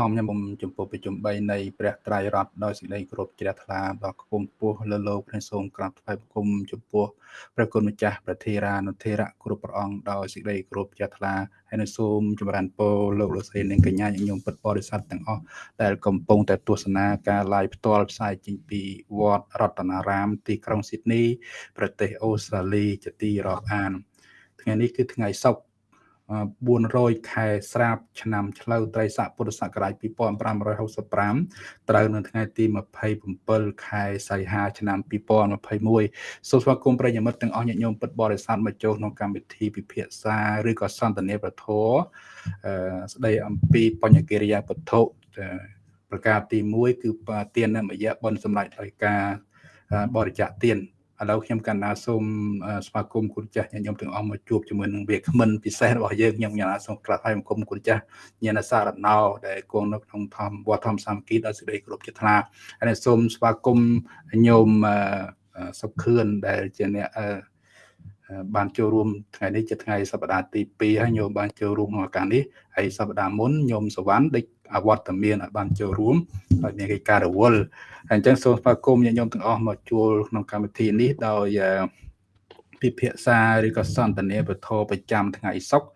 ធម្មខ្ញុំចំពោះប្រជុំ3នៃព្រះត្រៃរតដោយសេចក្តីគោរពជ្រះថ្លាដល់ខ្ពង់ខ្ពស់លើលោកព្រះសូមក្រាបថ្វាយបង្គំចំពោះព្រះគុណម្ចាស់ព្រះធេរានុធេរៈគ្រប់ព្រះអង្គដោយសេចក្តីគោរពជ្រះថ្លាហើយនឹងសូមចម្រើនពរលោកលោកស្រីនិងកញ្ញាញញោមពិតបរិស័ទទាំងអស់ដែលកំពុងតែទស្សនាការ live ផ្ទាល់ផ្សាយចេញពីវត្តរតនារាម ទីក្រុងស៊ីដនីប្រទេសអូស្ត្រាលីជាទីរាប់អានថ្ងៃនេះគឺថ្ងៃសុក្រ 400ខែស្រាបឆ្នាំឆ្លូវត្រីស័កពុរសករាជ2565ត្រូវនៅថ្ងៃទី27ខែសីហាឆ្នាំ2021សូមស្វាគមន៍ប្រិយមិត្តទាំងអស់ញាតិញោមពិតបរិស័ទមកចូលក្នុងកម្មវិធីពិភាក្សាឬក៏សន្ទនាប្រធរស្ដីអំពីបញ្ញកិរិយាវត្ថុប្រការទី1គឺទាននមយៈបុណ្យសម្រាប់ដោយការបរិច្ចាគទាន ឥឡូវខ្ញុំកណ្ណាសូមស្វាគមន៍គុណចាស់ញាតិញោមទាំងអស់មកជួបជាមួយនឹងវាគ្មិនពិសេសរបស់យើងខ្ញុំកណ្ណាសូមក្រាបថ្វាយបង្គំគុណចាស់ញាណសារណោដែលគង់នៅក្នុងធម្មវត្តធម្មសាមគ្គីដោយសេចក្តីគោរពចិត្តថ្លាហើយសូមស្វាគមន៍ញោមសុខខឿនដែលជាអ្នកបានចូលរួមថ្ងៃនេះជាថ្ងៃសប្តាហ៍ទី2ហើយញោមបានចូលរួមក្នុងឱកាសនេះហើយសប្តាហ៍មុនញោមសវណ្ណដេច អវត្តមានបានចូលរួមហើយមានកិច្ចការរវល់ហើយអញ្ចឹងសូមស្វាគមន៍ញាតិញោមទាំងអស់មកជួលក្នុងកម្មវិធីនេះដោយពិភាក្សាឬក៏សន្ទនាពធប្រចាំថ្ងៃសុក្រ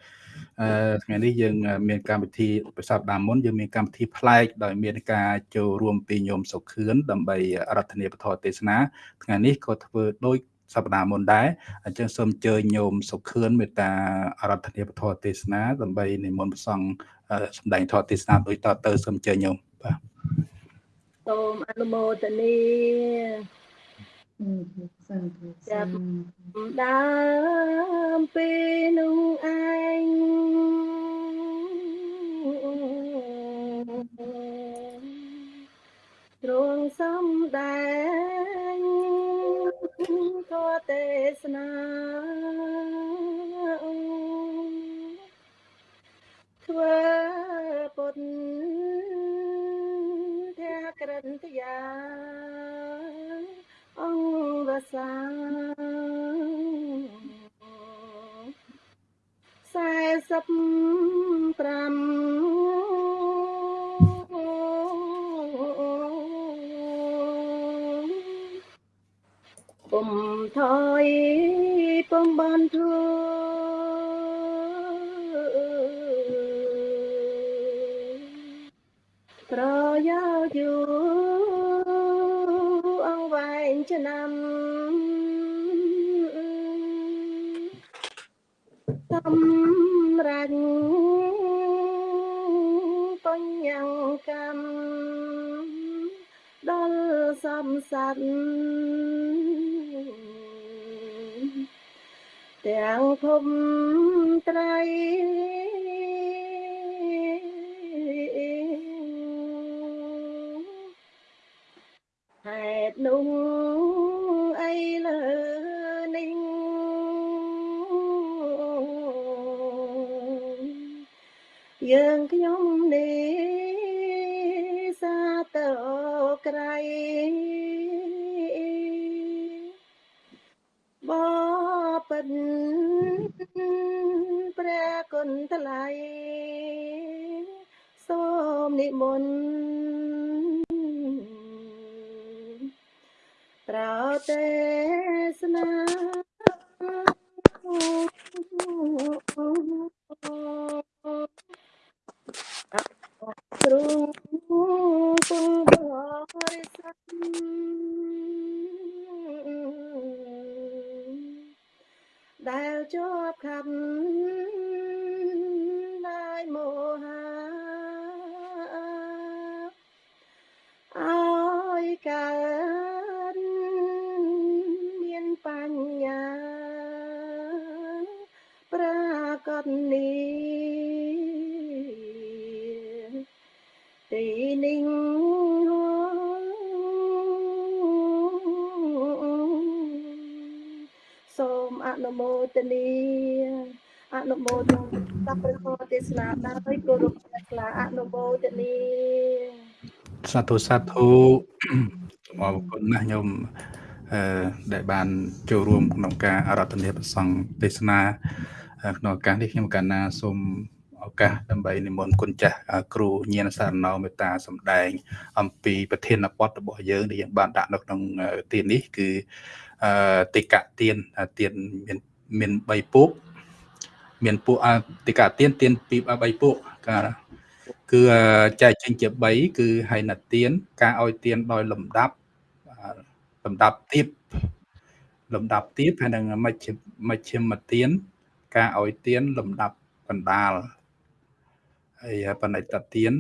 អឺថ្ងៃនេះយើងមានកម្មវិធីប្រសពដើមមុនយើងមានកម្មវិធីប្លែកដោយមានការចូលរួមពីញោមសុខឿនដើម្បីរដ្ឋនីពធទេសនាថ្ងៃនេះក៏ធ្វើដូច សប្តាហ៍មុនដែរអញ្ចឹងសូមអញ្ជើញញោមសុខឿនមេត្តាអរដ្ឋនីពធទេសនាដើម្បីនិមន្តព្រះសង្ឃសម្ដែងធម៌ទេសនាដូចតទៅសូមអញ្ជើញញោមបាទសូមអនុមោទនាចាប់ដើមពេលនោះឯងទ្រង់សំដែង ធម៌ទេសនាធ្វើពុទ្ធធាក្រិនទយាអង្គវសា45 ពុំថយពុំបានធ្វើប្រយោជយូអង្វែងឆ្នាំសម្រាញ់បញ្ញកម្មដល់សំស័នទាំ ងភពត្រីតនោះអីលើនេះយើងខ្ញុំនេះសាតើក្រៃប បិនព្រះគុណថ្លៃសូមនិមន្តប្រទេសនាទ្រង់ពងបរិស័ទ ដែលជាប់ខណ្ឌដោយមោហាអើយកើតបញ្ញាប្រាកដនេះទីនេះ នុមោទនីអនុមោទនាព្រះធម៌ទេសនាដោយគោរពព្រះខ្លាអនុមោទនីសាធុសាធុអរគុណណាស់ញោមដែលបានចូលរួមក្នុងការអរតនាប្រសង់ទេសនាក្នុងឱកាសនេះខ្ញុំកណ្ណាសូមឱកាសដើម្បីនិមន្តគុណចាស់គ្រូញាណសារណោមេត្តាសម្ដែង អំពីប្រធានបទរបស់យើងដែលយើងបានដាក់នៅក្នុងទាននេះគឺ អឺតិកទានទានមានមាន3ពួកមានពួកអតិកទានទានពី3ពួកការគឺចែកចេញជា3គឺហៃណទានការឲ្យទានដោយលំដាប់លំដាប់ទៀបលំដាប់ទៀបហើយនឹងមជ្ឈមជ្ឈមទានការឲ្យទានលំដាប់កណ្ដាលហើយបណិតទាន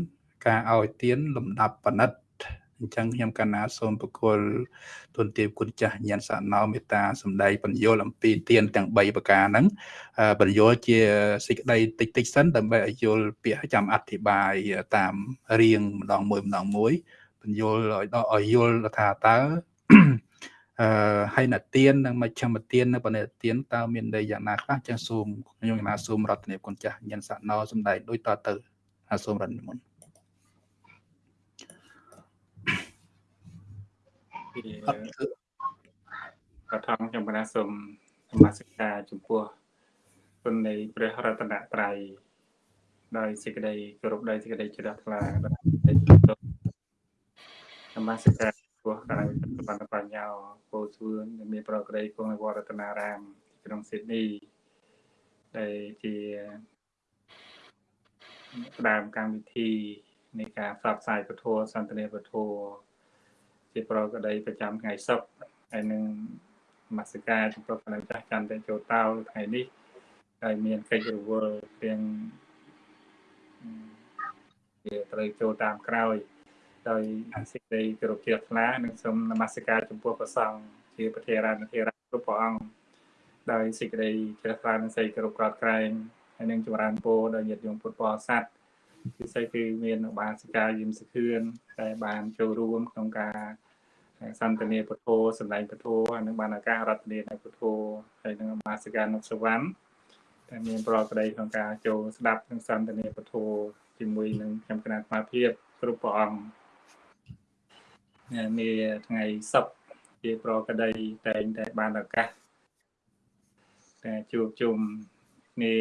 ការឲ្យទានលំដាប់បណិត អញ្ចឹងខ្ញុំកណាសូមប្រគល់ទុនទាបគុណចាស់ញាណសណោមេត្តាសម្ដែងបញ្យលអំពីទានទាំង3ប្រការហ្នឹងបញ្យលជាសេចក្តីតិចតិចសិនដើម្បីឲ្យយល់ពាក្យចាំអធិប្បាយតាមរៀងម្ដងមួយម្ដងមួយបញ្យលឲ្យដល់ឲ្យយល់ថាតើអឺហើយណទាននិងមជ្ឈមទាននៅបណិទានតើមានន័យយ៉ាងណាខ្លះចឹងសូមខ្ញុំកណាសូមរតនាគុណចាស់ញាណសណោសម្ដែងដូចតទៅហើយសូមរតនាមុន ពីបឋមខ្ញុំកណាសូមនមស្ការចំពោះគុណនៃព្រះរតនត្រ័យដោយសេចក្តីគោរពដោយសេចក្តីជ្រះថ្លាដោយនមស្ការពោះកាយបណ្ឌបញ្ញាពោសួនដែលមានប្រក្តីគង់នៅវត្តរតនារាម ក្នុងស៊ីដនីដែលជាផ្ដើមកម្មវិធីនៃការផ្សព្វផ្សាយពធសន្តានាពធ ជាប្រកដីប្រចាំថ្ងៃសុក្រហើយនឹងមស្ការចំពោះគណៈចាស់ចន្ទចូលតោថ្ងៃនេះហើយមានកិច្ចរវល់ទាំងជាត្រូវចូលតាមក្រោយដោយសេចក្តីគោរពជ្រះថ្លានិងសូមនមស្ការចំពោះព្រះសង្ឃជាប្រធារាធិរាជគ្រប់ព្រះអង្គដោយសេចក្តីជ្រះថ្លានិងសេចក្តីគោរពកោតក្រែងហើយនឹងចម្រើនពរដល់ញាតិញោមពុទ្ធបរិស័ទ ពិសេសគឺមានឧបាសិកាយឹមសខឿនដែលបានចូលរួមក្នុងការសន្តានាពុទ្ធោសម្ដែងពុទ្ធោហើយនឹងបានឱកាសរតនានៅពុទ្ធោហើយនឹងឧបាសិកានុសវណ្ណតែមានប្រកដីក្នុងការចូលស្ដាប់និងសន្តានាពុទ្ធោជាមួយនឹងខ្ញុំគណៈស្មារតីគ្រប់ព្រះអង្គនាថ្ងៃសុក្រជាប្រកដីតែងតែបានឱកាសតែជួបជុំគ្នា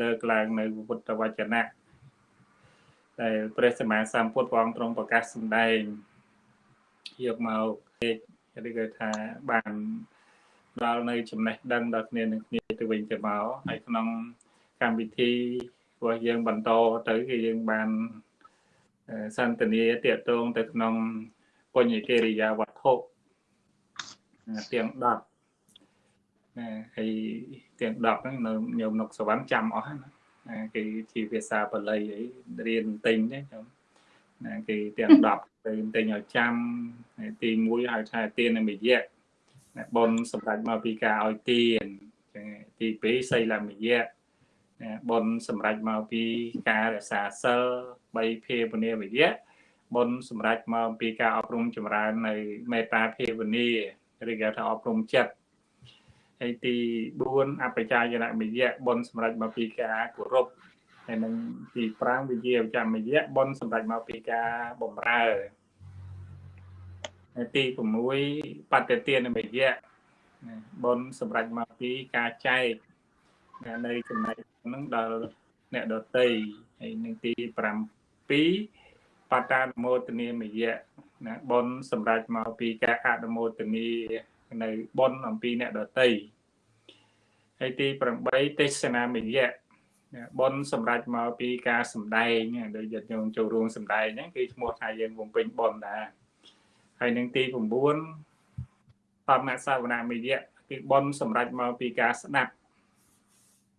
លើកឡើងនៅពុទ្ធវចនៈ ដែលព្រះសម្មាសម្ពុទ្ធព្រះអង្គទ្រង់ប្រកាសសម្ដែងយកមកពេកឬក៏ថាបានដល់នៅចំណេះដឹងដល់គ្នានឹងគ្នាទៅវិញទៅមកហើយក្នុងកម្មវិធីរបស់យើងបន្តទៅគឺយើងបានសន្តានាតាកតងទៅក្នុងបញ្ញកិរិយាវត្ថុទាំង10ណាហើយទាំង10ហ្នឹងនៅញោមនុកសវណ្ណចាំអស់ណា គឺជាភាសាបាលីអីរៀនទិញទេខ្ញុំណាគេទាំង10ទៅទិញឲ្យចាំទី1ហៅថាទាននិមយៈណាបនសម្រាប់មកពីការឲ្យទានចឹងទី2សីលមយៈណាបនសម្រាប់មកពីការរក្សាសិល3ភាវនាវិយៈបុណ្យសម្រាប់មកពីការអប់រំចម្រើននៅមេត្តាភាវនាឬគេថាអប់រំចិត្ត ហើយទី4អបជាយនមយៈបុណ្យសម្រាប់មកពីការគោរពហើយនឹងទី5វិជាចមយៈបុណ្យសម្រាប់មកពីការបំរើហើយទី6បតិទានមយៈបុណ្យសម្រាប់មកពីការចែកនៅចំណែកហ្នឹងដល់អ្នកដតីហើយនឹងទី7បតានមោទនីមយៈណាបុណ្យសម្រាប់មកពីការអនុមោទនីនៅបុណ្យអំពីអ្នកដតី ហើយទី8ទេសនាមយៈបុណ្យសម្រាប់មកពីការសម្ដែងដោយយត្តញោមចូលរួមសម្ដែងហ្នឹងគឺឈ្មោះថាយើងបំពេញបុណ្យដែរហើយនឹងទី9បមសាវនាមយៈគឺបុណ្យសម្រាប់មកពីការស្ដាប់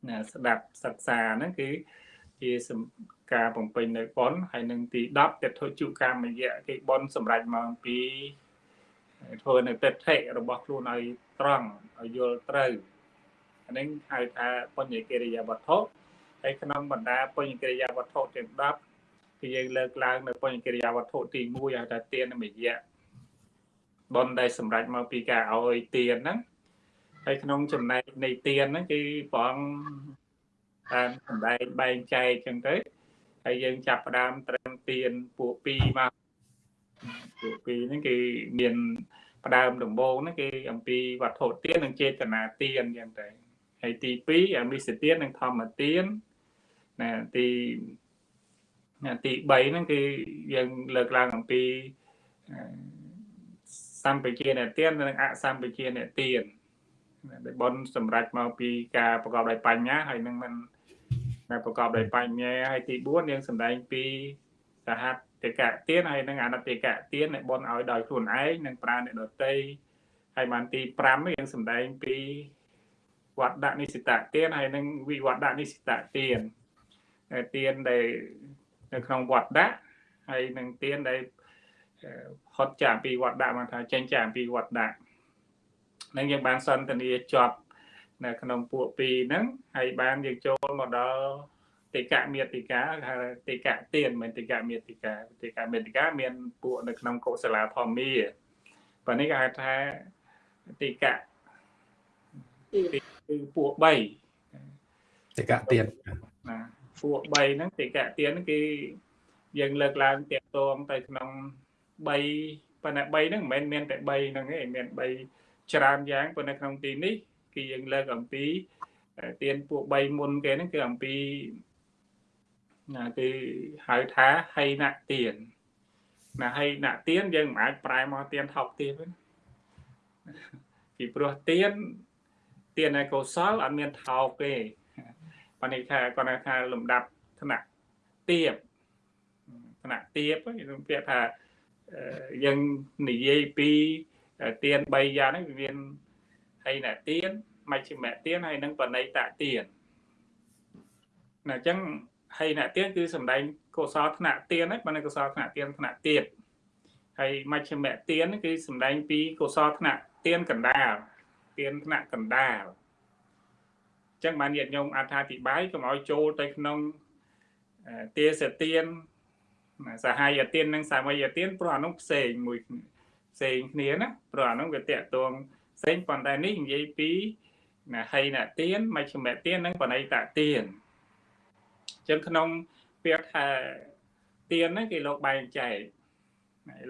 ណាស្ដាប់សិក្សាហ្នឹងគឺជាការបំពេញនៅប៉ុនហើយនឹងទី10ទិដ្ឋុជុកម្មយៈគេប៉ុនសម្រាប់មកពីធ្វើនៅទិដ្ឋិរបស់ខ្លួនឲ្យត្រង់ឲ្យយល់ត្រូវ អានេះហៅថាបញ្ញកិរិយាវត្ថុហើយក្នុងបណ្ដាបញ្ញកិរិយាវត្ថុទាំង10គឺយើងលើកឡើងនៅបញ្ញកិរិយាវត្ថុទី1ហៅថាទានមយៈបនដែលសម្រាប់មកពីការឲ្យទានហ្នឹងហើយក្នុងចំណែកនៃទានហ្នឹងគឺព្រះអង្គតាមសម្ដែងបែងចែកចឹងទៅហើយយើងចាប់ផ្ដើមត្រឹមទៀនពួក2មកពួក2ហ្នឹងគឺមានផ្ដើមដំបូងហ្នឹងគឺអំពីវត្ថុទៀននិងចេតនាទៀនចឹងទៅ ហើយទី2អមិសទៀននិងធម្មទៀនណាទីណាទី3ហ្នឹងគឺយើងលើកឡើងអំពីសម្បជាអ្នកទៀននិងអសម្បជាអ្នកទៀនដែលបនសម្រាប់មកពីការប្រកបដោយបញ្ញាហើយនឹងមិនដែលប្រកបដោយបញ្ញាហើយទី4យើងសម្ដែងពីសហតិកៈទៀនហើយនឹងអនតិកៈទៀនដែលបនឲ្យដោយខ្លួនឯងនិងប្រើអ្នកដទៃហើយបានទី5យើងសម្ដែងពី វត្តដនិសិតទៀនហើយនឹងវិវត្តដនិសិតទៀនទៀនដែលនៅក្នុងវត្តដាក់ហើយនឹងទៀនដែលហត់ចាពីវត្តដាក់មកថាចេញចាពីវត្តដាក់នឹងយើងបានសន្ទនាជាប់នៅក្នុងពួកពីរហ្នឹងហើយបានយើងចូលមកដល់តិកៈមេតិកាហៅតិកៈទៀនមិនតិកៈមេតិកាតិកៈមេតិកាមានពួកនៅក្នុងកុសលាធម្មាបើនេះគេហៅថាតិកៈ គឺពួក3តិកៈទៀនណាពួក3ហ្នឹងតិកៈទៀនហ្នឹងគឺយើងលើកឡើងតាក់ទងទៅក្នុង3ប៉ុន្តែ3ហ្នឹងមិនមែនមានតែ3ហ្នឹងទេមាន3ច្រើនយ៉ាងប៉ុន្តែក្នុងទីនេះគឺយើងលើកអំពីទៀនពួក3មុនគេហ្នឹងគឺអំពីណាគឺហៅថាហៃណទៀនណាហៃណទៀនយើងមិនអាចប្រែមកទៀនថោកទៀនទេពីព្រោះទៀន ទៀនឯកុសលអត់មានថោកទេប៉ុន្តែថាគាត់ថាលំដាប់ថ្នាក់ទៀបថ្នាក់ទៀបខ្ញុំពាក្យថាយើងនិយាយពីទៀន3យ៉ាងហ្នឹងវាមានហីណទៀនមជ្ឈិមទៀនហើយនិងបណិតទៀនណាអញ្ចឹងហីណទៀនគឺសំដែងកុសលថ្នាក់ទៀនហ្នឹងបើនៅកុសលថ្នាក់ទៀនថ្នាក់ទៀតហើយមជ្ឈិមទៀនគឺសំដែងពីកុសលថ្នាក់ទៀនកណ្ដាល ទៀនថ្នាក់កណ្ដាលអញ្ចឹងបានញាតិញោមអត្ថាធិប្បាយកុំឲ្យចូលទៅក្នុងទាសទៀនសហាយទាននិងសាមីយទានព្រោះអានោះផ្សេងមួយផ្សេងគ្នាណាព្រោះអានោះវាតកតងផ្សេងប៉ុន្តែនេះនិយាយពីណាហីណទានមជ្ឈមទាននិងបណៃតទានអញ្ចឹងក្នុងពាក្យថាទានហ្នឹងគេលោកបែងចែក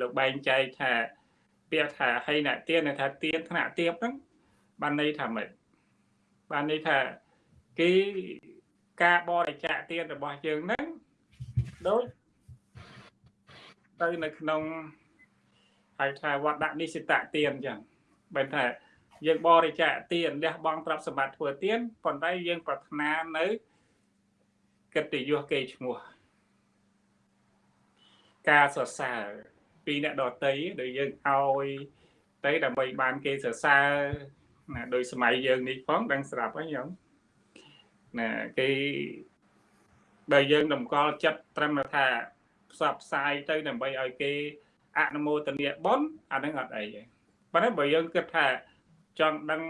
លោកបែងចែកថាពាក្យថាហីណទាននិងថាទានថ្នាក់ទៀបហ្នឹង បានន័យថាម៉េចបានន័យថាគេការបរិច្ចាគទានរបស់យើងហ្នឹងដូចទៅនៅក្នុងហៅថាវត្តដាក់និសិតទានអញ្ចឹងបែរថាយើងបរិច្ចាគទានលះបង់ទ្រព្យសម្បត្តិធ្វើទានប៉ុន្តែយើងប្រាថ្នានៅកិត្តិយសគេឈ្មោះការសរសើរពីអ្នកដតីដែលយើងឲ្យទៅដើម្បីបានគេសរសើរ ណាដោយសម័យយើងនេះផងដឹងស្រាប់ហើយខ្ញុំណាគេបើយើងតម្កល់ចិត្តត្រឹមថាផ្សព្វផ្សាយទៅដើម្បីឲ្យគេអនុមោទនាបុណ្យអានឹងអត់អីទេប៉ុន្តែបើយើងគិតថាចង់ដឹង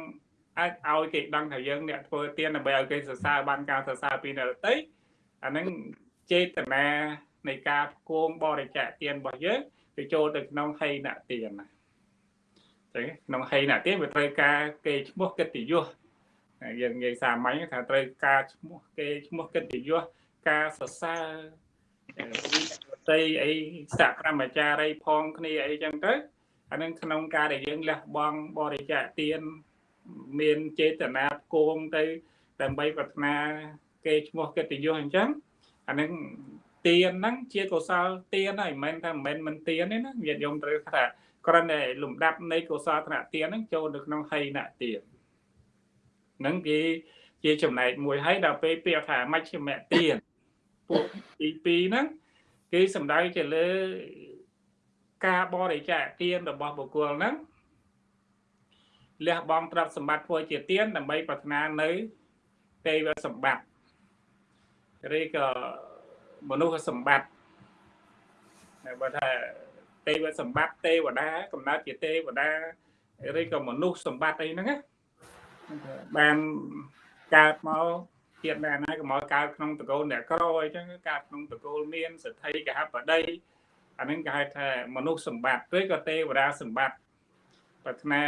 អាចឲ្យគេដឹងថាយើងអ្នកធ្វើទានដើម្បីឲ្យគេសរសើរបានការសរសើរពីអ្នកដទៃអានឹងចេតនានៃការគោងបរិច្ចាគទានរបស់យើងទៅចូលទៅក្នុងហីណទានណា ចឹងក្នុងហីណទានវាត្រូវការគេឈ្មោះកិត្តិយសយើងនិយាយសាមញ្ញថាត្រូវការឈ្មោះគេឈ្មោះកិត្តិយសការសរសើរតីអីសកម្មចារីផងគ្នាអីចឹងទៅអានឹងក្នុងការដែលយើងលះបង់បរិច្ចាគទានមានចេតនាគោងទៅដើម្បីប្រាថ្នាគេឈ្មោះកិត្តិយសអញ្ចឹងអានឹងទានហ្នឹងជាកុសលទានហើយមិនមែនថាមិនមែនមិនទានទេណាញាតិញោមត្រូវថា គ្រាន់តែលំដាប់នៃកុសលធនៈទានហ្នឹងចូលនៅក្នុងហីណទានហ្នឹងគេជាចំណែកមួយហើយដល់ពេលពាក្យថាមជ្ឈមទានពួកទី2ហ្នឹងគឺសំដៅទៅលើការបរិច្ចាគទានរបស់បុគ្គលហ្នឹងលះបង់ទ្រព្យសម្បត្តិធ្វើជាទានដើម្បីប្រាថ្នានៅទេវសម្បត្តិឬក៏មនុស្សសម្បត្តិបើថា ទេវសម្បត្តិទេវតាកំណើតជាទេវតាឬក៏មនុស្សសម្បត្តិអីហ្នឹងណាបានកើតមកជាតិណាណាក៏មកកើតក្នុងតកូលអ្នកក្រអីចឹងកើតក្នុងតកូលមានសទ្ធិកហបតីអានឹងគេហៅថាមនុស្សសម្បត្តិឬក៏ទេវតាសម្បត្តិប្រាថ្នា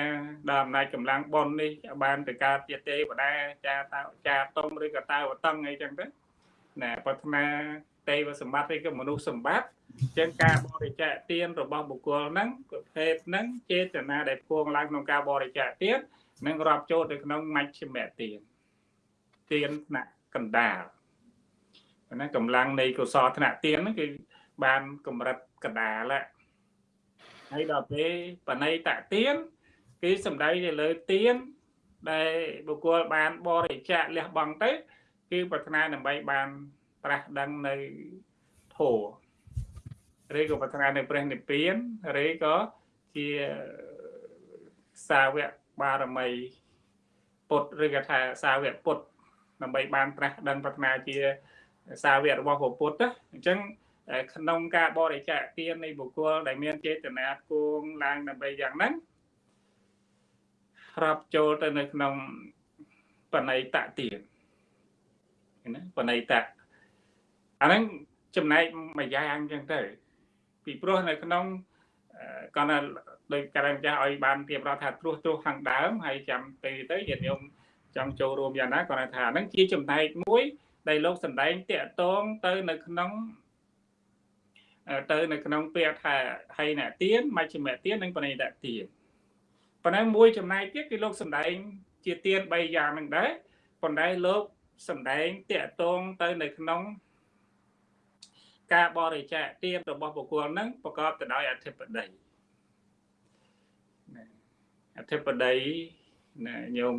ដល់អំណាចកម្លាំងប៉ុននេះបានទៅកើតជាទេវតាចាតចាតុំឬក៏តាវតឹងអីចឹងទៅណាប្រាថ្នា ទេវសម្បត្តិឬក៏មនុស្សសម្បត្តិចឹងការបរិច្ចាគទានរបស់បុគ្គលហ្នឹងប្រភេទហ្នឹងចេតនាដែលពួងឡើងក្នុងការបរិច្ចាគទាននឹងរាប់ចូលទៅក្នុងមជ្ឈមទានទានថ្នាក់កណ្ដាលណាកម្លាំងនៃកុសលធនៈទៀនហ្នឹងគឺបានកម្រិតកដាលហើយដល់ពេលបណៃតទៀនគឺសំដៅទៅលើទៀនដែលបុគ្គលបានបរិច្ចាគលះបង់ទៅ គឺប្រាថ្នាដើម្បីបាន ត្រាស់ដឹងនៅធម៌ឬក៏ប្រាថ្នានៅព្រះនិព្វានឬក៏ជាសាវកបារមីពុទ្ធឬក៏ថាសាវកពុទ្ធដើម្បីបានត្រាស់ដឹងប្រាថ្នាជាសាវករបស់ព្រះពុទ្ធអញ្ចឹងក្នុងការបរិច្ចាគទាននៃបុគ្គលដែលមានចេតនាគួងឡើងដើម្បីយ៉ាងហ្នឹងរាប់ចូលទៅនៅក្នុងបណៃតទានណាបណៃត អាហ្នឹងចំណែកមួយយ៉ាងអញ្ចឹងទៅពីព្រោះនៅក្នុងគាត់ថាដោយការម្ចាស់ឲ្យបានទៀបរាប់ថាត្រួសត្រួសខាងដើមហើយចាំពេលទៅញាតិញោមចង់ចូលរួមយ៉ាងណាគាត់ថាហ្នឹងជាចំណែកមួយដែលលោកសំដែងតាក់ទងទៅនៅក្នុងទៅនៅក្នុងពាក្យថាហៃណទានមជ្ឈិមទាននិងបណិតទានប៉ុន្តែមួយចំណែកទៀតគឺលោកសំដែងជាទាន3យ៉ាងហ្នឹងដែរប៉ុន្តែលោកសំដែងតាក់ទងទៅនៅក្នុង ការបរិច្ចាគទានរបស់បុគ្គលហ្នឹងប្រកបទៅដោយអធិបតីអធិបតីណាញោម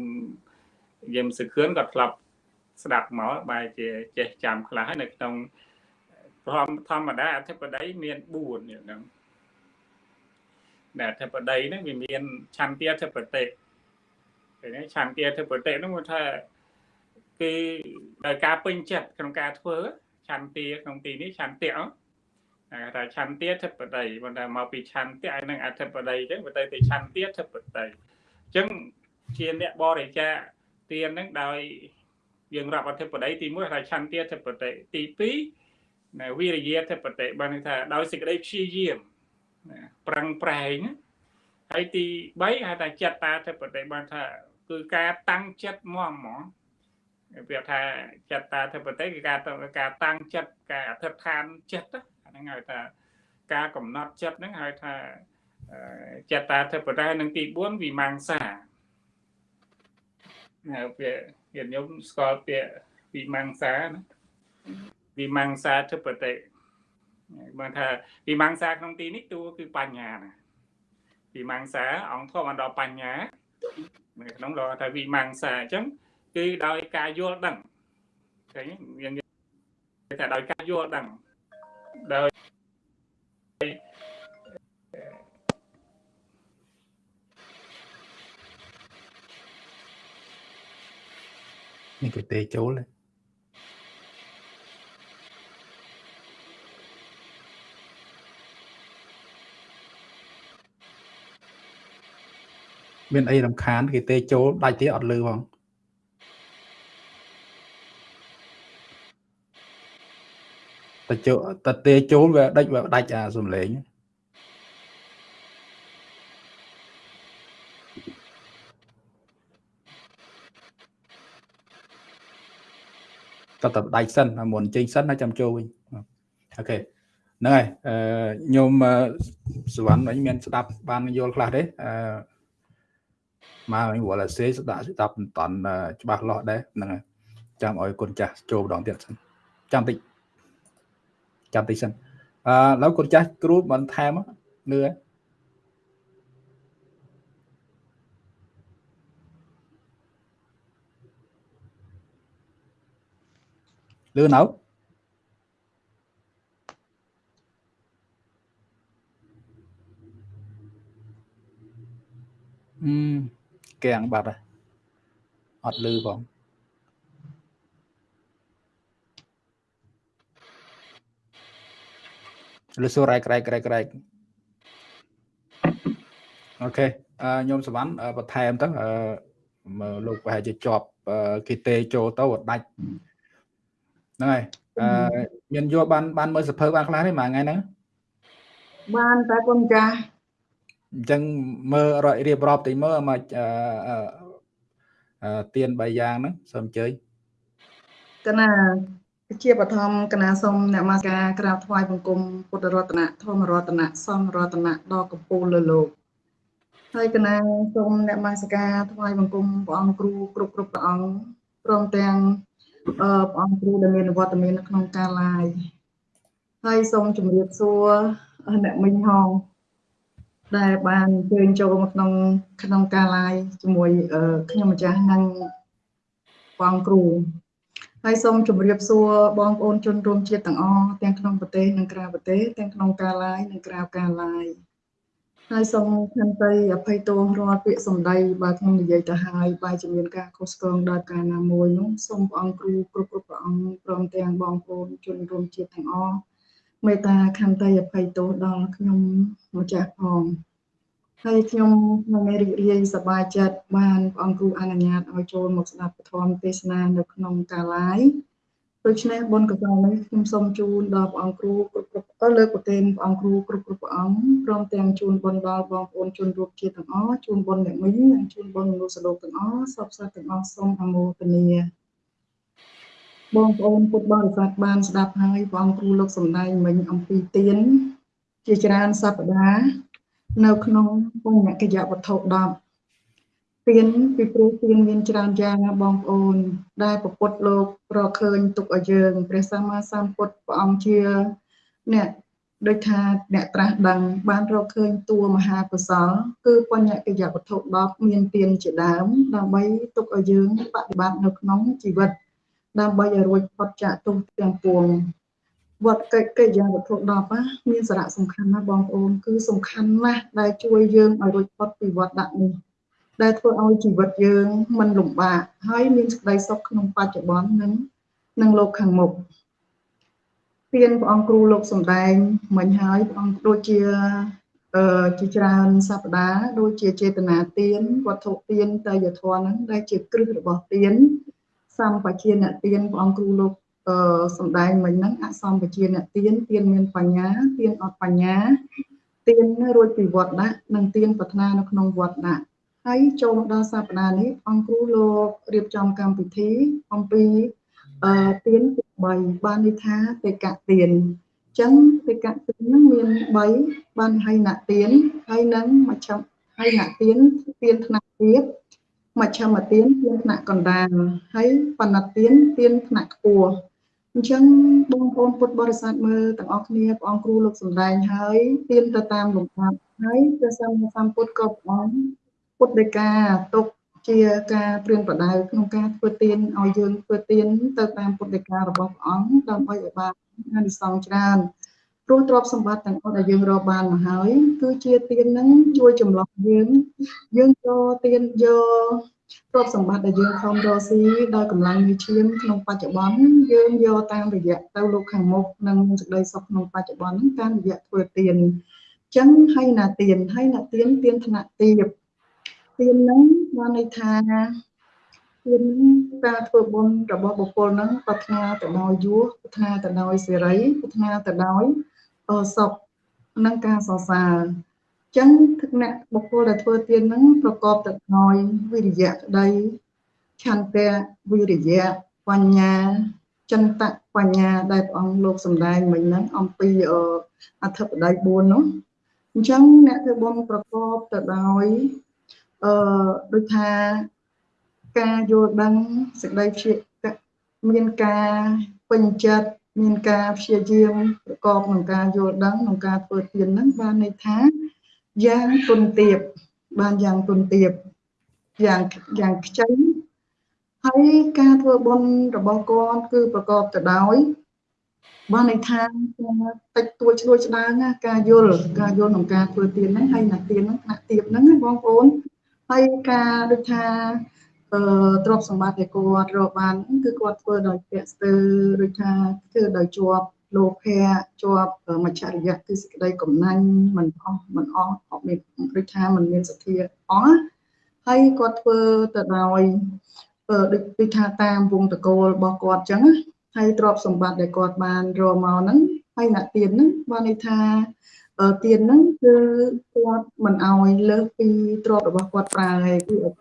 យឹមសខឿនក៏ធ្លាប់ស្ដាប់មកបែរជាចេះចាំខ្លះហើយនៅក្នុងធម្មធម្មតាអធិបតីមាន4ហ្នឹងដែលអធិបតីហ្នឹងវាមានឆន្ទាធិបតីពេលនេះឆន្ទាធិបតីហ្នឹងគាត់ថាគឺដោយការពេញចិត្តក្នុងការធ្វើ ឆន្ទាក្នុងទីនេះឆន្ទៈគេថាឆន្ទាធិបតីបើតែមកពីឆន្ទៈហើយនឹងអធិបតីអញ្ចឹងបើទៅទៅឆន្ទាធិបតីអញ្ចឹងជាអ្នកបរិច្ចាគទានហ្នឹងដោយយើងរាប់អធិបតីទី1ថាឆន្ទាធិបតីទី2ណាវិរិយាធិបតីបានថាដោយសេចក្តីព្យាយាមណាប្រឹងប្រែងហើយទី3ហៅថាចិត្តតាធិបតីបានថាគឺការតាំងចិត្តមកហ្មង ប្រៀបថាចិត្តតាធិបតីគឺការការតាំងចិត្តការអធិដ្ឋានចិត្តហ្នឹងហៅថាការកំណត់ចិត្តហ្នឹងហៅថាចិត្តតាធិបតីនឹងទី4វិមង្សាហៅពាក្យញាតិញោមស្គាល់ពាក្យវិមង្សាណាវិមង្សាធិបតីបានថាវិមង្សាក្នុងទីនេះតួគឺបញ្ញាណាវិមង្សាអង្គធម៌បណ្ដោបញ្ញានៅក្នុងលោកថាវិមង្សាអញ្ចឹង គឺដោយការយល់ដឹងឃើញយើងថាដោយការយល់ដឹងដោយនេះគេទេចូលមានអីរំខានគេទេចូលដាច់ទៀតអត់លឺផង តែចូលតែទេចូលវាដាច់វាដាច់អាសំឡេងតើតដាច់សិនមុនចេញសិនហើយចាំចូលវិញអូខេហ្នឹងហើយអឺញោមសវណ្ណវិញមានស្ដាប់បានយល់ខ្លះទេអឺមកវិញវល់សេស្ដាប់ស្ដាប់មិនតន់ច្បាស់លាស់ដែរហ្នឹងហើយចាំឲ្យគុណចាស់ចូលម្ដងទៀតសិនចាំតិច ចាំតិចសិនអឺឥឡូវគុណចាស់គ្រូមិនថែមលឺលឺនៅអឺកៀងបាត់ហើយអត់លឺផង លឺសូរ៉ែក្រែកក្រែកក្រែកអូខេអឺញោមសវណ្ណបន្ថែមទៅអឺលោកប្រហែលជាជាប់គេទេចូលទៅដាច់ហ្នឹងហើយអឺមានយកបានបានមើលសភើបានខ្លះទេមួយថ្ងៃហ្នឹងបានតែគុណចាស់អញ្ចឹងមើលរៀបរាប់តិចមើលមកអឺទៀន3យ៉ាងហ្នឹងសូមអញ្ជើញកណា ជាបឋមកណាសូមអ្នកមាការក្រាបថ្វាយបង្គំពុទ្ធរតនៈធម្មរតនៈសង្ឃរតនៈដល់កំពូលលើលោកហើយកណាសូមអ្នកមាសការថ្វាយបង្គំព្រះអង្គគ្រូគ្រប់គ្រប់ព្រះអង្គព្រមទាំងអឺព្រះអង្គគ្រូដែលមានវត្តមាននៅក្នុងការ live ហើយសូមជម្រាបសួរអ្នកមិញហងដែលបានអញ្ជើញចូលមកក្នុងក្នុងការ live ជាមួយខ្ញុំម្ចាស់និងបងគ្រូ ហើយសូមជម្រាបសួរបងប្អូនជនរួមជាតិទាំងអស់ទាំងក្នុងប្រទេសនិងក្រៅប្រទេសទាំងក្នុងការ live និងក្រៅការ live ហើយសូមខន្តីអភ័យទោសរាល់ពាក្យសម្ដីបើខ្ញុំនិយាយទៅហើយបើជាមានការខុសឆ្គងដោយការណាមួយនោះសូមព្រះអង្គគ្រូគ្រប់គ្រប់ព្រះអង្គព្រមទាំងបងប្អូនជនរួមជាតិទាំងអស់មេត្តាខន្តីអភ័យទោសដល់ខ្ញុំម្ចាស់ផង ហើយខ្ញុំខ្ញុំរីករាយសប្បាយចិត្តបានព្រះអង្គគ្រូអនុញ្ញាតឲ្យចូលមកស្ដាប់ពធមទេសនានៅក្នុងការ live ដូច្នេះបុណ្យកុសលនេះខ្ញុំសូមជូនដល់ព្រះអង្គគ្រូគ្រប់គ្រប់លើកប្រទានព្រះអង្គគ្រូគ្រប់គ្រប់ព្រះអង្គព្រមទាំងជូនបុណ្យដល់បងប្អូនជនរួមជាតិទាំងអស់ជូនបុណ្យអ្នកមីងនិងជូនបុណ្យមនុស្សលោកទាំងអស់សពសត្វទាំងអស់សូមអមោទនាបងប្អូនពុទ្ធបរិស័ទបានស្ដាប់ហើយព្រះអង្គគ្រូលោកសំដែងមិញអំពីទានជាច្រើនសប្តាហ៍ នៅក្នុងបញ្ញកិយវត្ថុ10ទានពីព្រោះទានមានច្រើនយ៉ាងណាបងប្អូន ដែលពពុទ្ធលោករកឃើញទុកឲ្យយើងព្រះសម្មាសម្ពុទ្ធព្រះអង្គជាអ្នកដូចថាអ្នកត្រាស់ដឹងបានរកឃើញតួមហាកុសល គឺបញ្ញកិយវត្ថុ10មានទានជាដើម ដើម្បីទុកឲ្យយើងបប្រតិបត្តិនៅក្នុងជីវិតដើម្បីឲ្យរួចផុតចាកទុក្ខទាំងពួង វត្តកិច្ចកិច្ចវត្ថុ10ណាមានសារៈសំខាន់ណាស់បងប្អូនគឺសំខាន់ណាស់ដែលជួយយើងឲ្យរួចផុតពីវត្តដាក់នេះដែលធ្វើឲ្យជីវិតយើងមិនលំបាកហើយមានសេចក្តីសុខក្នុងបច្ចុប្បន្ននិងនិងលោកខាងមុខទានព្រះអង្គគ្រូលោកសំដែងមិញហើយព្រះអង្គដូចជាអឺជាច្រើនសប្តាហ៍ដូចជាចេតនាទានវត្ថុទានតយធម៌ហ្នឹងដែលជាគ្រឹះរបស់ទានសម្បជាអ្នកទានព្រះអង្គគ្រូលោកអឺ សំដែងមិញហ្នឹងអសម្បជាអ្នកទានទានមានបញ្ញាទានអត់បញ្ញាទានរួចពីវត្តដាក់និងទានប្រាថ្នានៅក្នុងវត្តដាក់ហើយចូលមកដល់សប្តាហ៍នេះអង្គគ្រូលោករៀបចំកម្មវិធីអំពីអឺទៀន3បានន័យថាទេកទៀនអញ្ចឹងទេកទៀនហ្នឹងមាន3បានហើយណទៀនហើយនឹងមជ្ឈមហើយណទៀនទៀនថ្នាក់ទៀតមជ្ឈមទៀនទៀនថ្នាក់កណ្ដាលហើយបណ្ណទៀនទៀនថ្នាក់ខ្ពស់ អញ្ចឹងបងប្អូនពុទ្ធបរិស័ទមើលទាំងអស់គ្នាព្រះអង្គគ្រូលោកសំដែងហើយទៀនទៅតាមលំដាប់ហើយព្រះសម្មាសម្ពុទ្ធក៏ព្រះអង្គពុទ្ធដីកាទុកជាការព្រៀនប្រដៅក្នុងការធ្វើទានឲ្យយើងធ្វើទានទៅតាមពុទ្ធដីការបស់ព្រះអង្គដើម្បីឲ្យបានអានិសង្សច្រើនព្រោះទ្រព្យសម្បត្តិទាំងអស់ដែលយើងរកបានមកហើយគឺជាទាននឹងជួយចម្លងយើងយើងយកទានយកទ្រព្យសម្បត្តិដែលយើងខំរកស៊ីដោយកម្លាំងញើសឈាមក្នុងបច្ចុប្បន្នយើងយកតាមរយៈទៅលោកខាងមុខនិងសេចក្តីសុខក្នុងបច្ចុប្បន្នតាមរយៈធ្វើទានអញ្ចឹងហើយណាទានហើយណាទានទានថ្នាក់ទាបទានហ្នឹងបានន័យថាទានការធ្វើបុណ្យរបស់បុគ្គលហ្នឹងប្រាថ្នាទៅដោយយោប្រាថ្នាទៅដោយសេរីប្រាថ្នាទៅដោយសុខនិងការសរសើរ ចឹងទឹកអ្នកបុគ្គលដែលធ្វើទានហ្នឹងប្រកបទៅដោយវិរិយៈក្តីឆន្ទៈវិរិយៈបញ្ញាចិន្តៈបញ្ញាដែលព្រះអង្គលោកសម្ដែងមិញហ្នឹងអំពីអធិបតី4នោះអញ្ចឹងអ្នកធ្វើបុណ្យប្រកបទៅដោយអឺដូចថាការយល់ដឹងសេចក្តីព្យាមានការពេញចិត្តមានការព្យាយាមប្រកបនឹងការយល់ដឹងក្នុងការធ្វើទានហ្នឹងបានន័យថា យ៉ាងទុនទៀបបានយ៉ាងទុនទៀបយ៉ាងយ៉ាងខ្ចីហើយការធ្វើបុណ្យរបស់គាត់គឺប្រកបទៅដោយបានន័យថាតិចតួចឆ្លួចឆ្ដើងការយល់ការយល់ក្នុងការធ្វើទានហ្នឹងហើយណាទានហ្នឹងថ្នាក់ទៀបហ្នឹងបងប្អូនហើយការដូចថាអឺទ្រព្យសម្បត្តិដែលគាត់រកបានគឺគាត់ធ្វើដោយពាក់ស្ទើដូចថាធ្វើដោយជាប់ លោភៈជាប់មច្ឆរិយៈគឺសេចក្តីកំណាញ់មិនអស់មិនអស់អត់មានដូចថាមិនមានសទ្ធាអស់ហើយគាត់ធ្វើទៅដោយដូចដូចថាតាមវងតកូលរបស់គាត់អញ្ចឹងហើយទ្រព្យសម្បត្តិដែលគាត់បានរកមកហ្នឹងហើយអ្នកទៀនហ្នឹងបានន័យថាទៀនហ្នឹងគឺគាត់មិនអោយលើសពីទ្រព្យរបស់គាត់ប្រើហើយគឺអត់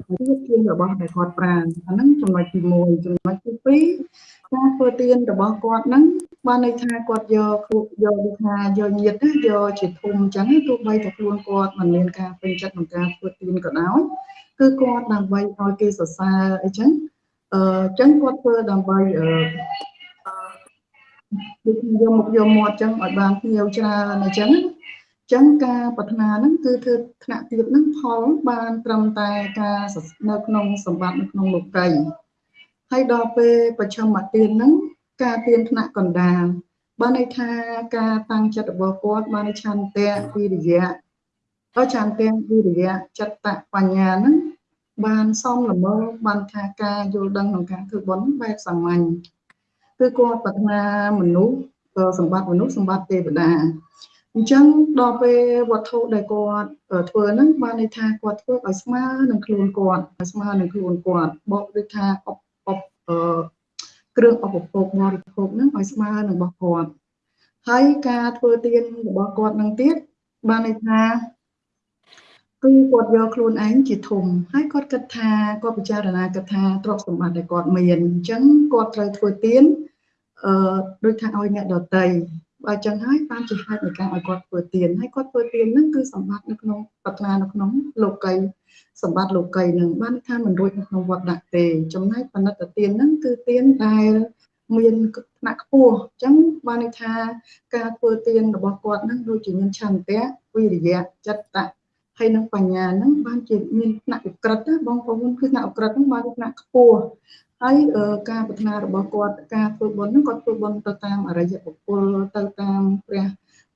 ទៀនរបស់ដែលគាត់ប្រើអាហ្នឹងចំណុចទី1ចំណុចទី2 ការធ្វើទៀនរបស់គាត់ហ្នឹងបានន័យថាគាត់យកពួកយកដូចថាយកញាតណាយកជាធំអញ្ចឹងទោះបីតែខ្លួនគាត់មិនមានការពេញចិត្តក្នុងការធ្វើទៀនក៏ដោយគឺគាត់ដើម្បីឲ្យគេសរសើរអីចឹងអឺចឹងគាត់ធ្វើដើម្បីអឺដូចយកមកយកមាត់ចឹងឲ្យបានភ្ញៀវច្រើនអញ្ចឹងចឹងការប្រាថ្នាហ្នឹងគឺធ្វើថ្នាក់ទៀតហ្នឹងផលបានត្រឹមតែការនៅក្នុងសម្បត្តិនៅក្នុងលោកី ហើយដល់ពេលប្រជុំមកទៀនហ្នឹងការទៀនថ្នាក់កណ្ដាលបានន័យថាការតាំងចិត្តរបស់គាត់បានឆន្ទៈវិរិយៈហើយឆន្ទៈវិរិយៈចិត្តបញ្ញាហ្នឹងបានសំលមើបានថាការយល់ដឹងក្នុងការធ្វើបុណ្យបែបសាមញ្ញគឺគាត់ប្រាថ្នាមនុស្សសម្បត្តិមនុស្សសម្បត្តិទេវតាអញ្ចឹងដល់ពេលវត្ថុដែលគាត់ធ្វើហ្នឹងបានន័យថាគាត់ធ្វើឲ្យស្មើនឹងខ្លួនគាត់ឲ្យស្មើនឹងខ្លួនគាត់បកដូចថាអបអប គ្រឿងឧបភោគបរិភោគហ្នឹងឲ្យស្មើនឹងរបស់គាត់ហើយការធ្វើទានរបស់គាត់នឹងទៀតបានន័យថាគឺគាត់យកខ្លួនឯងជាធំហើយគាត់គិតថាគាត់ពិចារណាគិតថាទ្រព្យសម្បត្តិដែលគាត់មានអញ្ចឹងគាត់ត្រូវធ្វើទានអឺដូចថាឲ្យអ្នកដតីបើអញ្ចឹងហើយបានជាហេតុនៃការឲ្យគាត់ធ្វើទានហើយគាត់ធ្វើទានហ្នឹងគឺសម្បត្តិនៅក្នុងប្រាថ្នានៅក្នុងលោកី សម្បត្តិលោកីនឹងបានថាមិនរួចនៅក្នុងវត្តដាក់ទេ ចំណែកបណិតទានហ្នឹងគឺទានដែលមានថ្នាក់ខ្ពស់អញ្ចឹងបានន័យថាការធ្វើទានរបស់គាត់ហ្នឹងដូចជាមានឆន្ទៈវិរិយៈចិត្តៈហើយនឹងបញ្ញាហ្នឹងបានជាមានថ្នាក់វិក្រិតណាបងប្អូនគឺថ្នាក់វិក្រិតហ្នឹងបានថ្នាក់ខ្ពស់ហើយការប្រាថ្នារបស់គាត់ការធ្វើបុណ្យហ្នឹងគាត់ធ្វើបុណ្យទៅតាមអរិយបុគ្គលទៅតាមព្រះ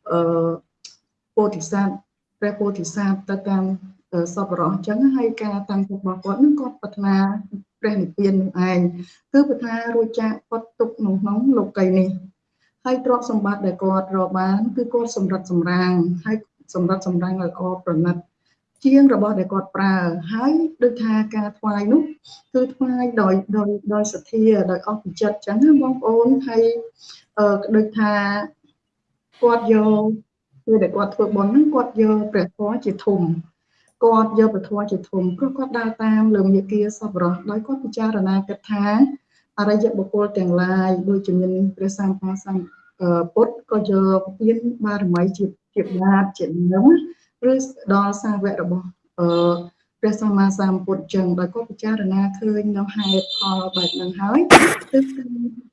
អឺពោធិសត្វព្រះពោធិសត្វទៅតាម សពរោះអញ្ចឹងហើយការតាំងចិត្តរបស់គាត់ហ្នឹងគាត់ប្រាថ្នាព្រះនិព្វាននឹងឯងគឺប្រាថ្នារួចចាកគាត់ទុកក្នុងក្នុងលោកីនេះហើយទ្រព្យសម្បត្តិដែលគាត់រកបាន គឺគាត់សម្រិតសម្រាំងហើយសម្រិតសម្រាំងឲ្យល្អប្រណិតជាងរបស់ដែលគាត់ប្រើហើយដូចថាការថ្វាយនោះគឺថ្វាយដោយដោយដោយសទ្ធាដោយអស់ពីចិត្តចឹងណាបងប្អូនហើយអឺដូចថាគាត់យកពេលដែលគាត់ធ្វើបុណ្យហ្នឹងគាត់យកព្រះធម៌ជាធំ គាត់យកព្រះធម៌ជាធំព្រោះគាត់ដើរតាមលើមាគាសពរោះដោយគាត់ពិចារណាគិតថាអរិយបុគ្គលទាំងឡាយដូចជាមានព្រះសម្មាសម្ពុទ្ធក៏យកទានបារមីជាជាបាតជានឹងឬដល់សាវករបស់អឺព្រះសម្មាសម្ពុទ្ធចឹងដោយគាត់ពិចារណាឃើញនៅហេតុផលបែបហ្នឹងហើយគឺ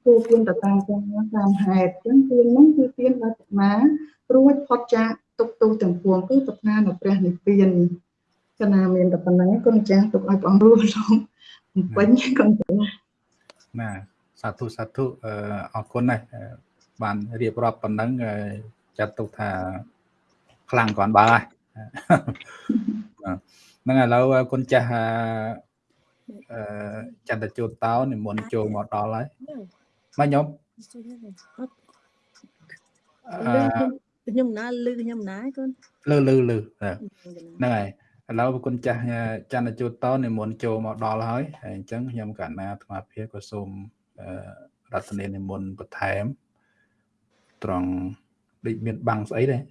គួរទានទៅតាមតាមហេតុចឹងទានហ្នឹងគឺទានដល់អាត្មារួចផុតចាកទុកទោសទាំងពួងគឺប្រាថ្នានៅព្រះនិព្វាន កណាមានតែប៉ុណ្្នឹងគុណចាស់ទុកឲ្យបងរួចលោកពេញគុណចាស់ណាសាធុសាធុអរគុណណាស់បានរៀបរាប់ប៉ុណ្ណឹងចាត់ទុកថាខ្លាំងគ្រាន់បើហើយហ្នឹងឥឡូវគុណចាស់អឺចន្ទជូតតោនិមន្តចូលមកដល់ហើយមកខ្ញុំខ្ញុំណាលឺខ្ញុំណាកូនលឺលឺលឺហ្នឹងហើយ ឥឡូវគុណចាស់ចន្ទជូតតោនិមន្តចូលមកដល់ហើយហើយអញ្ចឹងខ្ញុំកណ្ណាអាត្មាភាពក៏សូមរតនានិមន្តបន្ថែមត្រង់ដូចមានបាំងស្អីដែរ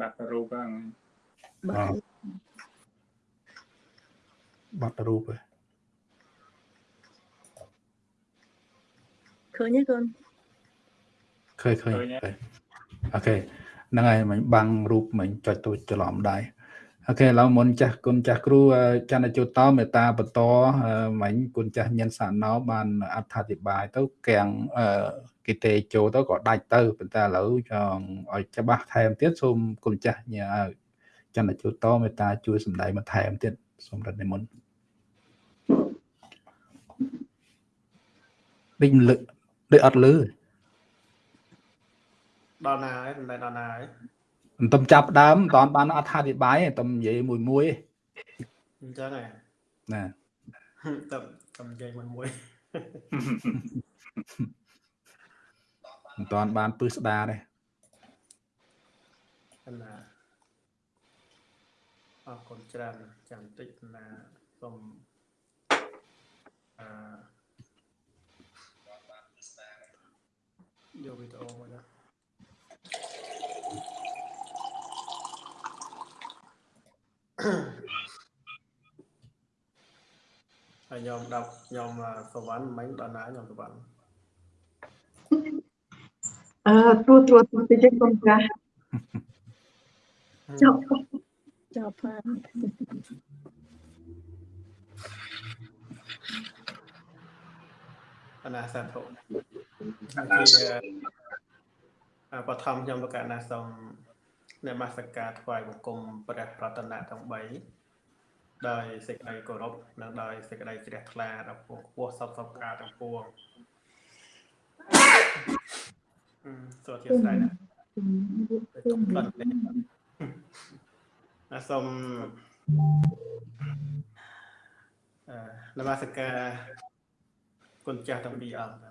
បាត់រូបហ្នឹងបាត់រូបហ៎ឃើញទេកូន ឃើញឃើញអូខេហ្នឹងហើយមិញបាំងរូបមិញចុចទូចច្រឡំដែរអូខេឥឡូវមុនចាស់គុណចាស់គ្រូចន្ទជុតតមេតាបន្តមិញគុណចាស់ញិនសាណោបានអត្ថាធិប្បាយទៅកាំងគីទេចូលទៅក៏ដាច់ទៅប៉ុន្តែឥឡូវចង់ឲ្យច្បាស់ថែមទៀតសូមគុណចាស់ញ៉ាចន្ទជុតតមេតាជួយសម្ដែងបន្ថែមទៀតសូមរត់និមន្តដូចលឹកដូចអត់លឺ ដល់ណាហើយមិនដល់ណាហើយមិនទំចាប់ដើមមិនតាន់បានអត្ថាធិប្បាយទេទំនិយាយមួយមួយអញ្ចឹងហ៎ណាទំទំនិយាយមួយមួយមិនតាន់បានពឹសស្ដាទេណាអរគុណច្រើនចាំតិចណាសូមអឺយកវីដេអូមកណា ហើយខ្ញុំដល់ខ្ញុំសវណ្ណមិញដល់ណាខ្ញុំសវណ្ណអឺត្រួតត្រួតតិចកុំចាស់ចប់ចប់ផានអនាសាធុជាអបឋមខ្ញុំប្រកាសណាសូម នមស្ការថ្វាយបង្គំព្រះរតនៈទាំង3ដោយសេចក្តីគោរពនិងដោយសេចក្តីជ្រះថ្លាដល់ពងខ្ពស់សពសពការទាំងពួងអឺសូមអធិស្ឋានណាបាត់ទេណាសូមអឺនមស្ការគុណចាស់ទាំងពីរអង្គណា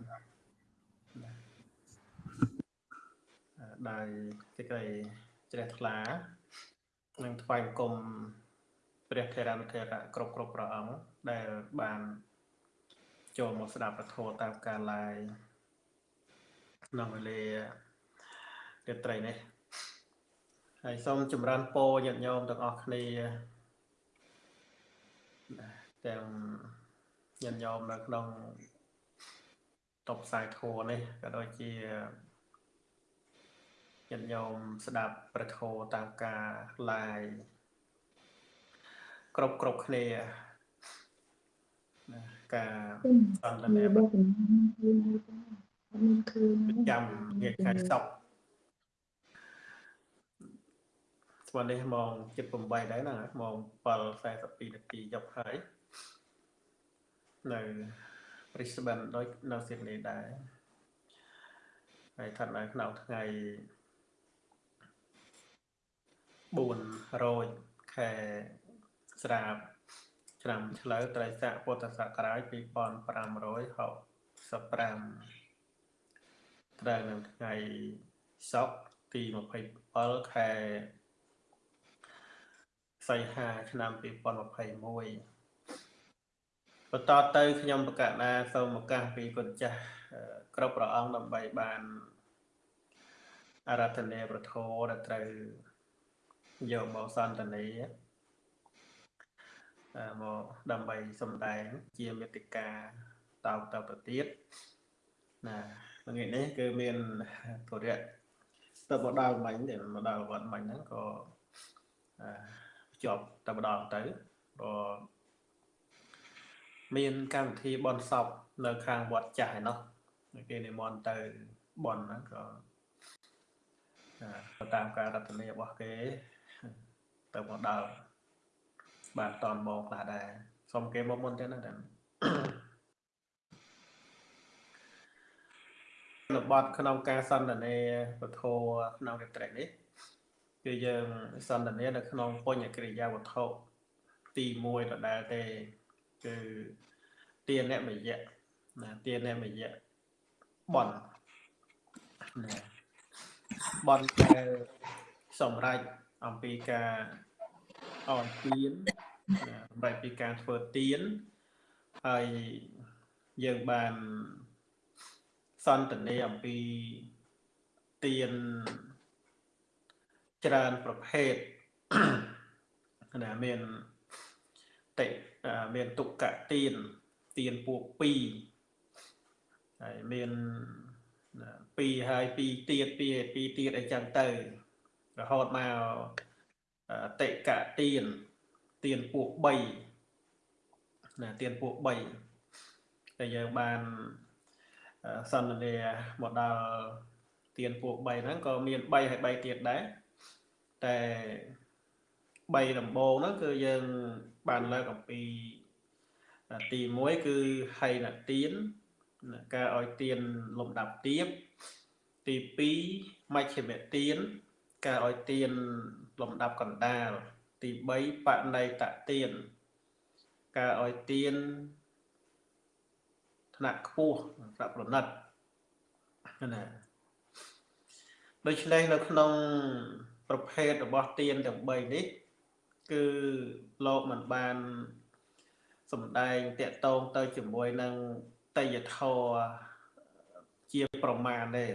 អឺដោយសេចក្តី ជ្រះថ្លានិងថ្វាយបង្គំព្រះថេរានុថេរៈគ្រប់គ្រប់ព្រះអង្គដែលបានចូលមកស្ដាប់ពធតាមការឡាយក្នុងវេលារាត្រីនេះហើយសូមចម្រើនពរញាតិញោមទាំងអស់គ្នាទាំងញាតិញោមនៅក្នុងតបផ្សាយធัวនេះក៏ដូចជា ញាតិញោមស្ដាប់ប្រធោតាមការ live គ្រប់គ្រប់គ្នាណាការសន្ទនាបោះកំណត់មានឃើញប្រចាំថ្ងៃខែសប្តាហ៍ស្មើនេះម៉ោង7:08ដែរណាម៉ោង7:42នាទីយប់ហើយនៅ Brisbane ដូចនៅ Sydney ដែរហើយថានៅក្នុងថ្ងៃ 4រោចខែស្រាបឆ្នាំឆ្លូវត្រីស័កពុទ្ធសករាជ2565ត្រូវនៅថ្ងៃសុក្រទី27ខែសីហាឆ្នាំ2021បន្តទៅខ្ញុំប្រកាសណាសូមឱកាសពីគុណចាស់គ្រប់ព្រះអង្គដើម្បីបានអារាធនាប្រធោដែលត្រូវ យកមកសន្តានាមកដើម្បីសំដែងជាមេតិកាតោតទៅទៀតណាថ្ងៃនេះគឺមានធរៈទៅមកដល់មិញដែលមកដល់វត្តមិញហ្នឹងក៏ជាប់តែម្ដងទៅក៏មានកម្មវិធីបន់សពនៅខាងវត្តចាស់ឯណោះគេនិមន្តទៅបន់ហ្នឹងក៏ទៅតាមការរតនារបស់គេ ទៅមកដល់បានតនមកខ្លះដែរសុំគេមកមុនទៅណាតែរបត់ក្នុងការសន្ទនាពធក្នុងរាត្រីនេះគឺយើងសន្ទនានៅក្នុងបញ្ញកិរិយាវត្ថុទី1ដដែលទេគឺទានមយៈណាទានមយៈបនណាបនដែលសម្រាប់ អំពីការអនទានសម្រាប់ពីការធ្វើទានហើយយើងបានសន្ទនាអំពីទានច្រើនប្រភេទណាមានតិមានទុក្កទានទានពួក2ហើយមាន2ហើយ2ទៀត2 2ទៀតអីចឹងទៅ រហូតមកតិកទានទានពួក3ណាទានពួក3ដែលយើងបានសន្ទនាមកដល់ទានពួក3ហ្នឹងក៏មាន3ហើយ3ទៀតដែរតែ3ដំបូងហ្នឹងគឺយើងបានលើកអំពីទី1គឺហៃណទានការឲ្យទានលំដាប់ទៀបទី2មជ្ឈិមទាន ការឲ្យទានលំដាប់កណ្ដាលទី3បណៃតទានការឲ្យទានថ្នាក់ខ្ពស់ថ្នាក់ប្រណិតណាដូច្នេះនៅក្នុង ប្រភេទរបស់ទានទាំង3នេះ គឺលោកមិនបានសំដែងតកតងទៅជាមួយនឹងតយធរជាប្រមាណទេ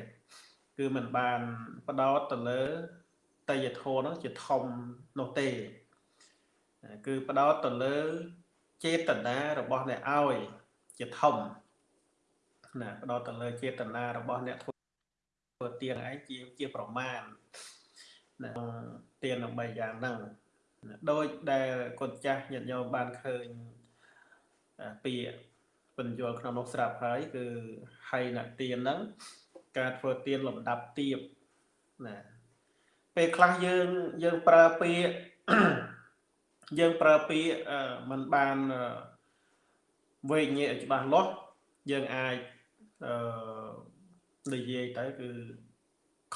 គឺមិនបានបដោតទៅលើតយធរនោះជាធំនោះទេ គឺបដោតទៅលើចេតនារបស់អ្នកឲ្យជាធំណាបដោតទៅលើចេតនារបស់អ្នកធ្វើទៀងឯងជាជាប្រមាណណាទានដើម្បីយ៉ាងហ្នឹងដោយដែលកូនចាស់ញាតិញោមបានឃើញពាក្យបញ្យល់ក្នុងនោះស្រាប់ហើយគឺហៃណទានហ្នឹង ការធ្វើទានលំដាប់ទៀបណាពេលខ្លះយើងយើងប្រើពាក្យយើងប្រើពាក្យมันបានវេញែកច្បាស់លាស់យើងអាចអឺនិយាយទៅគឺ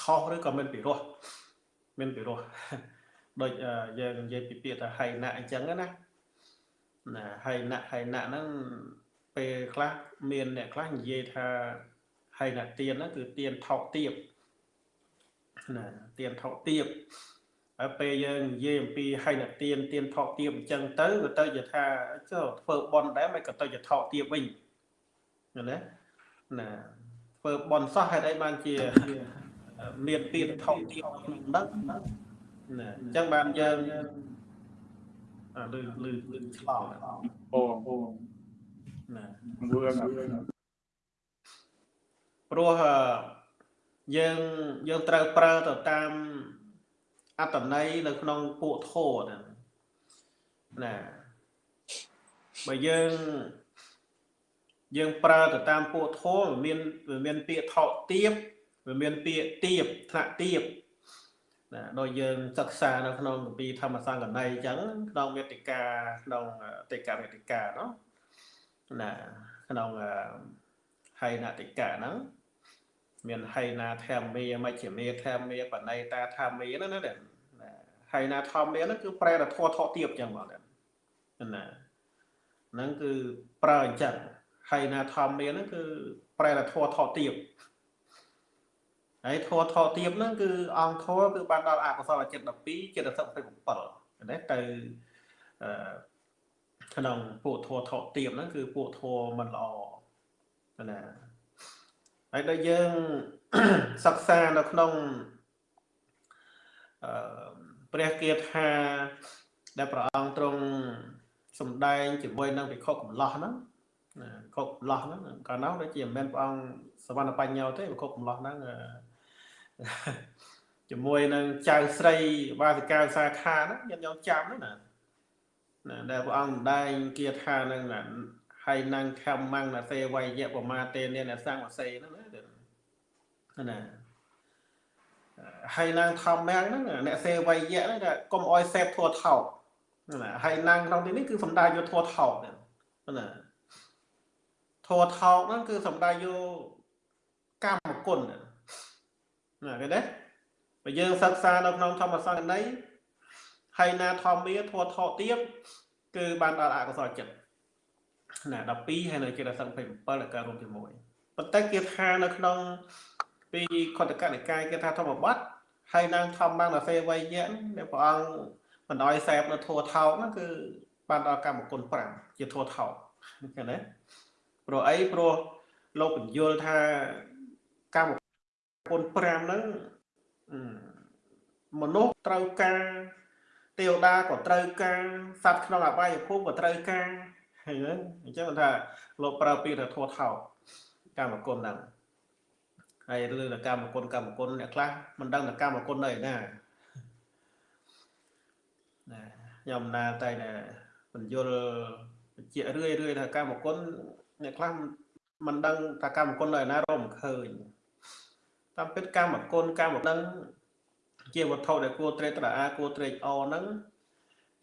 ខុសឬក៏មានពិរោះមានពិរោះដូចយើងនិយាយពីពាក្យថាហៃណៈអញ្ចឹងណាណាហៃណៈហៃណៈហ្នឹងពេលខ្លះមានអ្នកខ្លះនិយាយថា ហៃណៈទៀនហ្នឹងគឺទៀនថោកទៀបណាទៀនថោកទៀបហើយពេលយើងនិយាយអំពីហៃណៈទៀនទៀនថោកទៀបអញ្ចឹងទៅក៏ទៅជាថាចុះធ្វើបន់ដែរមិនក៏ទៅជាថោកទៀបវិញណាណាធ្វើបន់សោះហេតុអីបានជាមានពាក្យថោកទៀបក្នុងហ្នឹងណាអញ្ចឹងបានយើងអាលឺលឺលឺឆ្លងអូអូណាវឿង ព្រោះយើងយើងត្រូវប្រើទៅតាមអត្តន័យនៅក្នុងពួកធោហ្នឹងណាបើយើងយើងប្រើទៅតាមពួកធោមានវាមានពាក្យថោទៀបវាមានពាក្យទៀបថ្នាក់ទៀបណាដោយយើងសិក្សានៅក្នុងគម្ពីរធម្មសង្កណីអញ្ចឹងក្នុងវេទិកាក្នុងតិកវេទិកាណោះណាក្នុងហៃណតិកាហ្នឹង មានហៃណាធម្មាមជ្ឈមេធម្មាបណៃតាធម្មាហ្នឹងណាហៃណាធម្មាហ្នឹងគឺប្រែតែធေါ်ថោទៀបអញ្ចឹងបងណាហ្នឹងគឺប្រើអញ្ចឹងហៃណាធម្មាហ្នឹងគឺប្រែតែធေါ်ថោទៀបហើយធម៌ថោទៀបហ្នឹងគឺអង្គធម៌គឺបានដល់អកុសលចិត្ត12ចិត្ត27ណាទៅអឺក្នុងពួកធម៌ថោទៀបហ្នឹងគឺពួកធម៌មិនល្អណា ហើយដល់យើងសិក្សានៅក្នុងអឺព្រះគាថាដែលព្រះអង្គទ្រង់សំដែងជាមួយនឹងវិខុកំឡោះហ្នឹងណាវិខុកំឡោះហ្នឹងកាលនោះដូចជាមិនមែនព្រះអង្គសវណ្ណបញ្ញោទេវិខុកំឡោះហ្នឹងជាមួយនឹងចៅស្រីវាសិកាសាខាហ្នឹងញាតិញោមចាំហ្នឹងណាណាដែលព្រះអង្គម្ដែងគាថានឹងណាហើយនឹងខំម៉ាំងណាសេវៃយៈប្រមាទេនេនសង្វសេហ្នឹង ណាណាហើយនឹងធម្មៈហ្នឹងអ្នកសេវៃយៈហ្នឹងកុំអោយសេពធัวថោកណាហើយនឹងក្នុងទីនេះគឺសំដៅយកធัวថោកណាធัวថោកហ្នឹងគឺសំដៅយកកម្មគុណណាណាគេទេបើយើងសិក្សានៅក្នុងធម្មសង្កណីហើយណាធម្មាធัวថោទៀតគឺបានដល់អកុសលចិត្តណា12ហើយនៅចិត្តសង្ឃ27ដែលកើតរួមជាមួយប៉ុន្តែគេថានៅក្នុង ពីខតកនិកាយគេថាធម្មបត្តិហើយនឹងធម្មងសេវយៈដែលព្រះអង្គបណ្ដោយសែបនៅធัวថោកហ្នឹងគឺបានដល់កម្មគុណ5ជាធัวថោកឃើញទេព្រោះអីព្រោះលោកបញ្យល់ថាកម្មគុណ5ហ្នឹងមនុស្សត្រូវការទេវតាក៏ត្រូវការសត្វក្នុងអបាយភូមិក៏ត្រូវការហើយអញ្ចឹងថាលោកប្រើពាក្យថាធัวថោកម្មគុណហ្នឹង ហើយឬថាកម្មគុណកម្មគុណអ្នកខ្លះមិនដឹងថាកម្មគុណនៅឯណាណាខ្ញុំណាតែបញ្យលបញ្ជាក់រឿយរឿយថាកម្មគុណអ្នកខ្លះមិនដឹងថាកម្មគុណនៅឯណារកមិនឃើញតាមពិតកម្មគុណកម្មដឹងជាវត្ថុដែលគួរត្រេកត្រអាគួរត្រេកអរហ្នឹង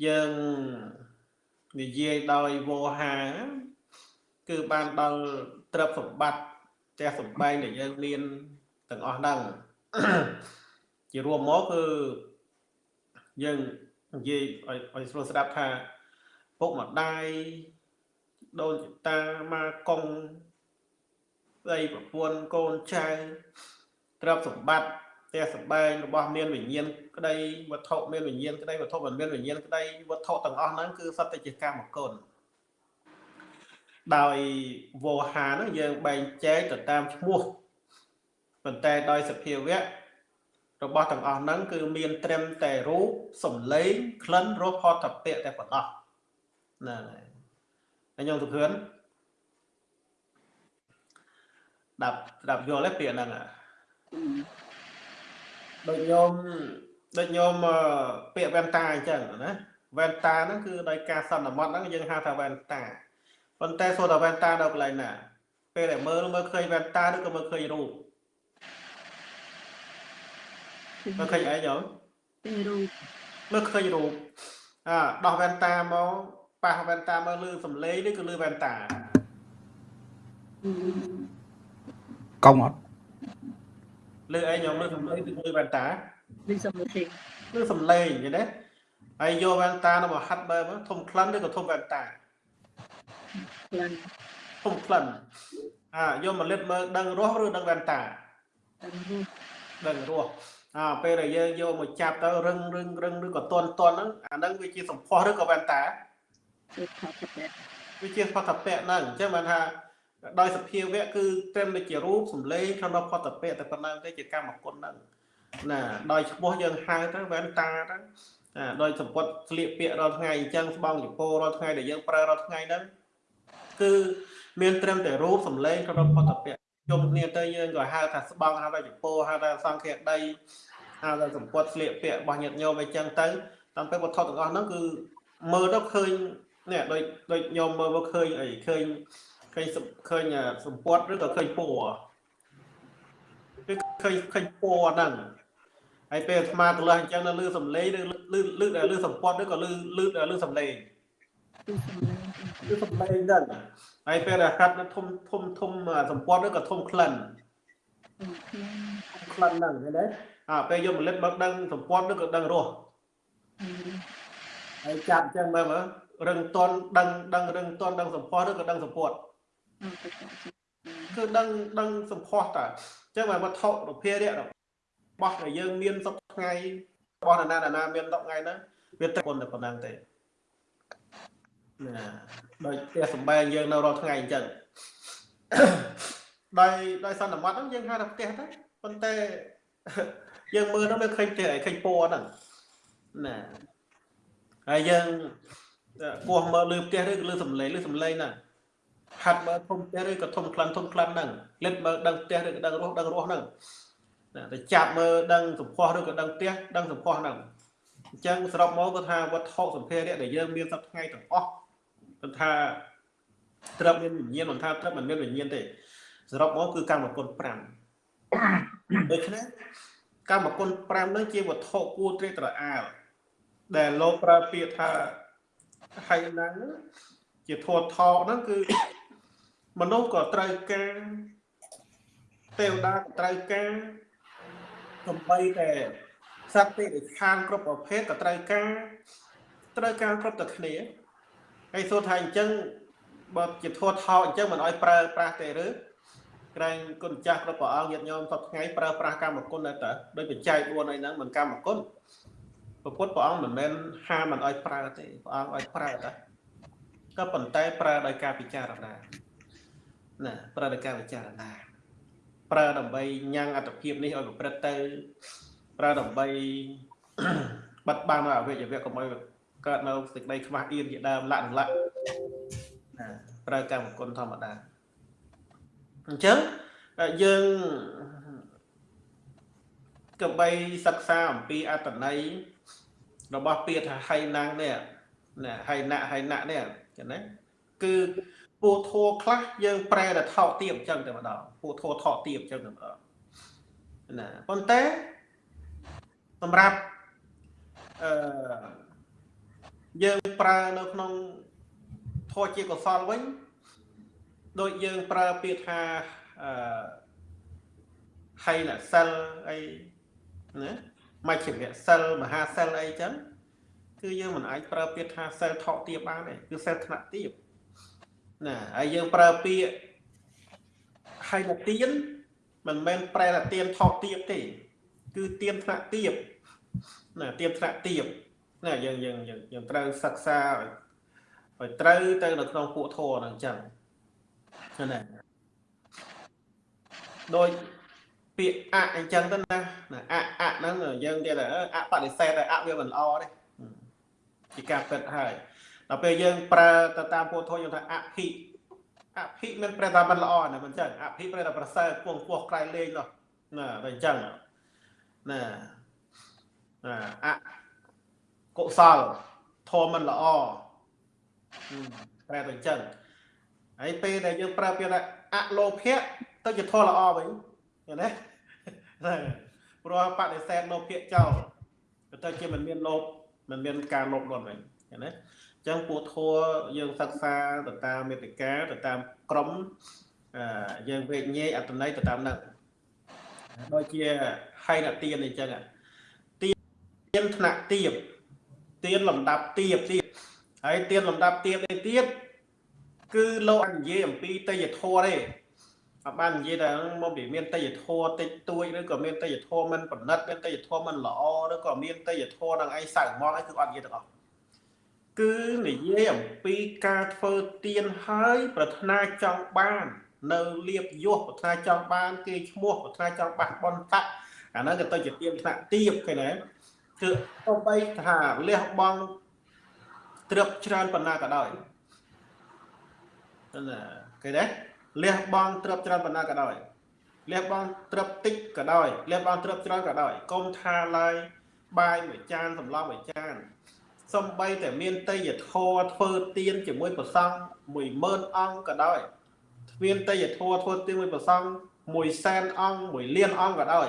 យើងនិយាយដោយវោហា គឺបានដល់ទ្រព្យសម្បត្តិ ផ្ទះសម្បែងដែលយើងមានទាំងអស់ហ្នឹងជារួមមកគឺយើងនិយាយឲ្យឲ្យស្រួលស្ដាប់ថាពុកម្ដាយដូនតាមកកងស្ដីប្រពន្ធកូនចៅទ្រព្យសម្បត្តិផ្ទះសម្បែងរបស់មានវិញ្ញាណក្តីវត្ថុមានវិញ្ញាណក្តីវត្ថុមិនមានវិញ្ញាណក្តីវត្ថុទាំងអស់ហ្នឹងគឺសត្វតែជាកម្មគុណ ដោយវោហាហ្នឹងយើងបែងចែកទៅតាមឈ្មោះប៉ុន្តែដោយសភាវៈរបស់ទាំងអស់ហ្នឹងគឺមានត្រឹមតែរូបសំឡេងក្លិនរសផតពៈតែប៉ុណ្ណោះណាហើយខ្ញុំសុខឿនដាប់ដាប់យល់ទេពាក្យហ្នឹងដូចញោមដូចញោមអឺពាក្យវ៉ែនតាអញ្ចឹងណាវ៉ែនតាហ្នឹងគឺដោយការសន្មត់ហ្នឹងយើងហៅថាវ៉ែនតា ប៉ុន្តែសូត្រវ៉ែនតានៅកន្លែងណា ពេលដែលមើលមើលឃើញវ៉ែនតាឬក៏មើលឃើញរូបមើលឃើញអីញោមពេញរូបមើលឃើញរូបអើដោះវ៉ែនតាមកប៉ះវ៉ែនតាមកលឺសំឡេងឬក៏លឺវ៉ែនតាកុំអត់លឺអីញោមលឺសំឡេងឬលឺវ៉ែនតាលឺសំឡេងលឺសំឡេងយល់ទេហើយយកវ៉ែនតាទៅមកហាត់បើមកធំក្លិនឬក៏ធំវ៉ែនតា ខ្លាំងធំក្លិនអើយកមកលិតមើលដឹងរស់ឬដឹងវ៉ែនតាតាមរូបដឹងរស់អើពេលដែលយើងយកមកចាប់ទៅរឹងរឹងរឹងឬក៏តន់តន់ហ្នឹងអាហ្នឹងវាជាសម្ផស្សឬក៏វ៉ែនតាជាថតតែវាជាផតពៈហ្នឹងអញ្ចឹងបានថាដោយសភាវៈគឺត្រឹមតែជារូបសម្លេងក្នុងផតពៈតែប៉ុណ្ណឹងទេជាកម្មគុណហ្នឹងណាដោយឈ្មោះយើងហៅទៅវ៉ែនតាទៅអាដោយសម្ពុតស្លៀកពាក់រាល់ថ្ងៃអញ្ចឹងស្បង់ចពោរាល់ថ្ងៃដែលយើងប្រើរាល់ថ្ងៃហ្នឹង គឺមានត្រឹមតែរូបសម្លេងក្នុងផតពៈជុំគ្នាទៅយើងក៏ហៅថាស្បង់ហៅថាចពោហៅថាសង្ឃៈដីហៅថាសម្ពុតស្លៀកពាក់របស់ញាតិញោមអីចឹងទៅតាមពេលវត្ថុទាំងអស់ហ្នឹងគឺមើលទៅឃើញនេះដូចដូចញោមមើលមកឃើញអីឃើញឃើញសំឃើញអាសម្ពុតឬក៏ឃើញពណ៌គឺឃើញឃើញពណ៌ហ្នឹងហើយពេលអាត្មាទៅលើអញ្ចឹងនៅលឺសំឡេងឬលឺលឺលឺសម្ពុតឬក៏លឺលឺលឺសំឡេងគឺសំឡេង ឬសំឡេងហ្នឹងហើយពេលដែលកាត់នៅធំធំធំអាសម្ពុតឬក៏ធំក្លិនខ្លាំងក្លិនហ្នឹងឃើញទេអាពេលយកផលិតមកដឹងសម្ពុតឬក៏ដឹងរស់ហើយចាប់អញ្ចឹងមើលមើលរឹងតន់ដឹងដឹងរឹងតន់ដឹងសម្ផស្សឬក៏ដឹងសម្ពុតអត់ទៅចាក់គឺដឹងដឹងសម្ផស្សតាអញ្ចឹងបើវត្ថុរូបិរៈរបស់ដែលយើងមានសពថ្ងៃរបស់ណាណាណាមានសពថ្ងៃហ្នឹងវាត្រឹមតែប៉ុណ្ណឹងទេ ណាដោយផ្ទះសំបែងយើងនៅរាល់ថ្ងៃអញ្ចឹងដោយដោយសន្មត់ហ្នឹងយើងហៅថាផ្ទះទៅប៉ុន្តែយើងមើលទៅវាឃើញផ្ទះអីឃើញពណ៌ហ្នឹងណាហើយយើងគោះមើលលើផ្ទះឬក៏លើសំឡេងលើសំឡេងហ្នឹងហាត់មើលធំផ្ទះឬក៏ធំក្លិនធំក្លិនហ្នឹងលិតមើលដឹងផ្ទះឬក៏ដឹងរស់ដឹងរស់ហ្នឹងណាទៅចាប់មើលដឹងសម្ផស្សឬក៏ដឹងផ្ទះដឹងសម្ផស្សហ្នឹងអញ្ចឹងសរុបមកគាត់ថាវត្ថុសម្ភារៈដែលយើងមានសប្តាហ៍ថ្ងៃទាំងអស់ គាត់ថាត្រឹមមានវិញ្ញាណមិនថាត្រឹមមិនមានវិញ្ញាណទេសរុបមកគឺកម្មគុណ5ដូច្នេះកម្មគុណ5ហ្នឹងជាវត្ថុគួរត្រេកត្រអាលដែលលោកប្រើពាក្យថាហើយហ្នឹងជាធម៌ថោហ្នឹងគឺមនុស្សក៏ត្រូវការទេវតាក៏ត្រូវការសំបីតែសត្វទេដែលខានគ្រប់ប្រភេទក៏ត្រូវការត្រូវការគ្រប់តែគ្នា ហើយសូថាអញ្ចឹងបើជាធម៌ថោអញ្ចឹងមិនអោយប្រើប្រាស់ទេឬក្រែងគុណចាស់គ្រប់ព្រះអង្គញាតិញោមសពថ្ងៃប្រើប្រាស់កម្មគុណដែរតើដោយបច្ច័យ4អីហ្នឹងមិនកម្មគុណព្រះពុទ្ធព្រះអង្គមិនមែនហាមមិនអោយប្រើទេព្រះអង្គអោយប្រើតើក៏ប៉ុន្តែប្រើដោយការពិចារណាណាប្រើដោយការពិចារណាប្រើដើម្បីញ៉ាំងអត្តភាពនេះឲ្យប្រព្រឹត្តទៅប្រើដើម្បីបិទបាំងនៅអវយវៈកុំឲ្យ កើតនៅសេចក្តីខ្មាស់អៀនជាដើមលក្ខណៈណាប្រើកម្មគុណធម្មតាអញ្ចឹងយើងក៏បីសិក្សាអំពីអត្តន័យរបស់ពាក្យថាហៃណាំងនេះណាហៃណាក់ហៃណាក់នេះចឹងណាគឺពូធัวខ្លះយើងប្រែទៅថោកទៀបអញ្ចឹងតែម្ដងពូធัวថោកទៀបអញ្ចឹងតែម្ដងណាប៉ុន្តែសម្រាប់អឺ យើងប្រើនៅក្នុងធម៌ជាកុសលវិញដូចយើងប្រើពាក្យថាអឺហៃណសិលអីណាមជ្ឈិមសិលមហាសិលអីចឹងគឺយើងមិនអាចប្រើពាក្យថាសិលថោកទៀបបានទេគឺសិលថ្នាក់ទៀបណាហើយយើងប្រើពាក្យហើយណាទៀនមិនមែនប្រែថាទៀនថោកទៀបទេ គឺទៀនថ្នាក់ទៀបណាទៀនថ្នាក់ទៀប ណាយើងយើងយើងយើងត្រូវសិក្សាឲ្យឲ្យត្រូវទៅនៅក្នុងពួកធម៌ហ្នឹងអញ្ចឹងណាដោយពាក្យអអញ្ចឹងទៅណាអអហ្នឹងយើងនិយាយថាអបដិសេធអវាមិនល្អទេជាការពិតហើយដល់ពេលយើងប្រើទៅតាមពុទ្ធធម៌យើងថាអភិអភិមិនប្រែថាមិនល្អណាមិនចឹងអភិប្រែថាប្រសើរពងពោះក្រៃលេងនោះណាតែអញ្ចឹងណាអអ កុសលធម៌មិនល្អប្រែទៅអញ្ចឹងហើយពេលដែលយើងប្រើពាក្យថាអលោភៈទៅជាធម៌ល្អវិញឃើញទេព្រោះបដិសេធលោភៈចោលទៅជាមិនមានលោភមិនមានការលោភលន់វិញឃើញទេអញ្ចឹងពួកធัวយើងសិក្សាទៅតាមមេតិកាទៅតាមក្រមយើងវេញញែកអត្តន័យទៅតាមហ្នឹងដូចជាហៃណទានអញ្ចឹងទានថ្នាក់ទៀប ទានលំដាប់ទៀបទៀតហើយទានលំដាប់ទៀបនេះទៀតគឺលោកអនិយាយអំពីតេយធម៌ទេអត់បាននិយាយថាមកពីមានតេយធម៌តិចតួចឬក៏មានតេយធម៌មិនប្រណិតមានតេយធម៌មិនល្អឬក៏មានតេយធម៌នឹងឯងសៅមកអីគឺអត់និយាយទាំងអស់គឺនិយាយអំពីការធ្វើទៀនហើយប្រាថ្នាចង់បាន នៅលៀបយោះប្រាថ្នាចង់បានគេឈ្មោះប្រាថ្នាចង់បះបនតៈអាហ្នឹងក៏ទៅជាទៀនថ្នាក់ទៀបឃើញទេ គឺទៅបីថាលះបង់ត្រឹបច្រើនប៉ុណ្ណាក៏ដោយណាគេដែរលះបង់ត្រឹបច្រើនប៉ុណ្ណាក៏ដោយលះបង់ត្រឹបតិចក៏ដោយលះបង់ត្រឹបច្រើនក៏ដោយកុំថាឡើយបាយមួយចានសម្លមួយចានសំបីតែមានតេយធរធ្វើទៀនជាមួយប្រសង់10000អង្គក៏ដោយមានតេយធរធ្វើទៀនមួយប្រសង់1សែនអង្គ1លានអង្គក៏ដោយ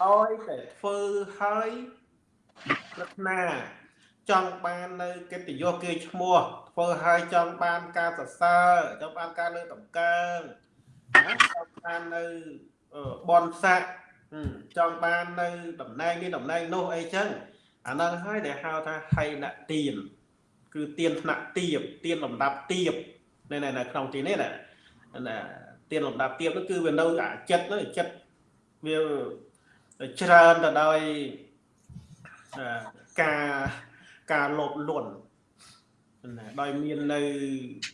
ឲ្យតែធ្វើឲ្យប្រាថ្នាចង់បាននៅកិត្តិយសគេឈ្មោះធ្វើឲ្យចង់បានការសរសើរចង់បានការលើកតម្កើងណាចង់បាននៅបនស័កចង់បាននៅតំណែងនេះតំណែងនោះអីចឹងអាហ្នឹងហើយដែលហៅថាហៃណទៀនគឺទៀនថ្នាក់ទៀបទៀនលំដាប់ទៀបនៅនៅក្នុងទីនេះណាណាទៀនលំដាប់ទៀបនោះគឺវានៅអាចិត្តនោះចិត្តវា ច្រើនទៅដោយការការលោភលន់ណាដោយមាននៅ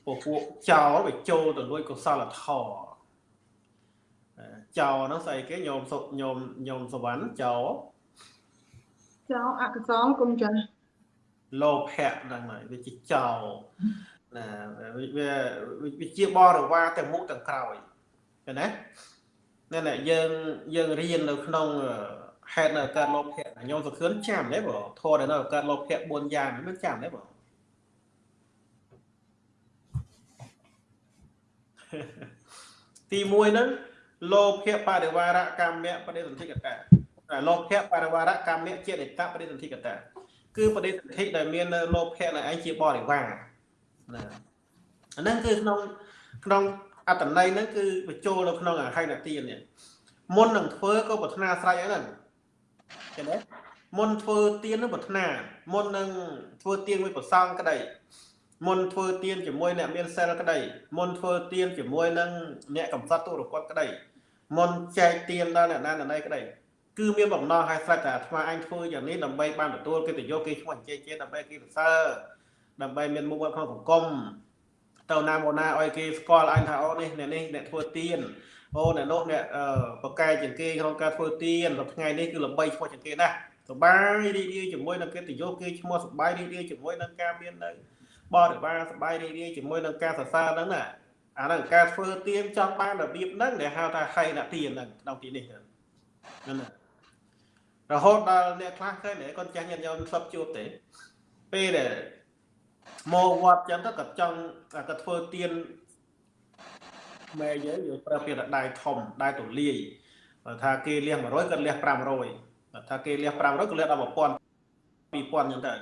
ពពួកចោលវាចូលទៅលួចកុសលធម៌ចោលហ្នឹងស្អីគេញោមសុកញោមញោមសវណ្ណចោលចោលអកុសលគុំចាលោភៈហ្នឹងហើយវាជាចោលណាវាវាជាបរិវារទាំងមុខទាំងក្រោយឃើញណា នេះយើងយើងរៀននៅក្នុងហេតុនៅកើតលោភៈញោមសុខឿនចាំទេបងធរដែលនៅកើតលោភៈ4យ៉ាងមិនចាំទេបងទី1ហ្នឹងលោភៈបរិវារកម្មៈបដិសន្ធិកតាលោភៈបរិវារកម្មៈចេតតបដិសន្ធិកតាគឺបដិសន្ធិដែលមាននៅលោភៈនៅឯងជាបរិវារណាអាហ្នឹងគឺក្នុងក្នុង អត្តន័យហ្នឹងគឺបញ្ចូលនៅក្នុងអាហិនទាននេះមុននឹងធ្វើក៏ប្រាថ្នាស្រេចហ្នឹងឃើញទេមុនធ្វើទៀននឹងប្រាថ្នាមុននឹងធ្វើទៀនមួយប្រសងក្តីមុនធ្វើទៀនជាមួយអ្នកមានសិលក្តីមុនធ្វើទៀនជាមួយនឹងអ្នកកំសត់ទុរកតក្តីមុនចែកទៀនដល់អ្នកណាណីក្តីគឺមានបំណងឲ្យស្រេចតែអាត្មាអញធ្វើយ៉ាងនេះដើម្បីបានទទួលកិត្តិយសគេឈ្មោះអញ្ជើញជាដើម្បីគេសរសើរដើម្បីមានមុខមាត់ក្នុងសង្គម ទៅណាមកណាឲ្យគេស្គាល់អញថាអូនេះអ្នកនេះអ្នកធ្វើទៀនអូអ្នកនោះអ្នកបកកែជាងគេក្នុងការធ្វើទៀនដល់ថ្ងៃនេះគឺល្បីឈ្មោះជាងគេណាស់សបាយរីករាយជាមួយនឹងកិត្តិយសគេឈ្មោះសបាយរីករាយជាមួយនឹងការមាននៅបរិវារសបាយរីករាយជាមួយនឹងការសរសើរហ្នឹងណាអាហ្នឹងការធ្វើទៀនចង់បានរបៀបហ្នឹងដែលហៅថាហៃណាទៀនហ្នឹងក្នុងទីនេះហ្នឹងណារហូតដល់អ្នកខ្លះឃើញគាត់ចាស់ញាតិញោមធ្លាប់ជួបទេពេលដែល មកវត្តចឹងទៅគាត់ចង់គាត់ធ្វើទៀនម៉ែយើងយើងប្រើពាក្យថាដៃធំដៃទូលាយបើថាគេលះ100គាត់លះ500បើថាគេលះ500គាត់លះដល់1000 2000ចឹងទៅ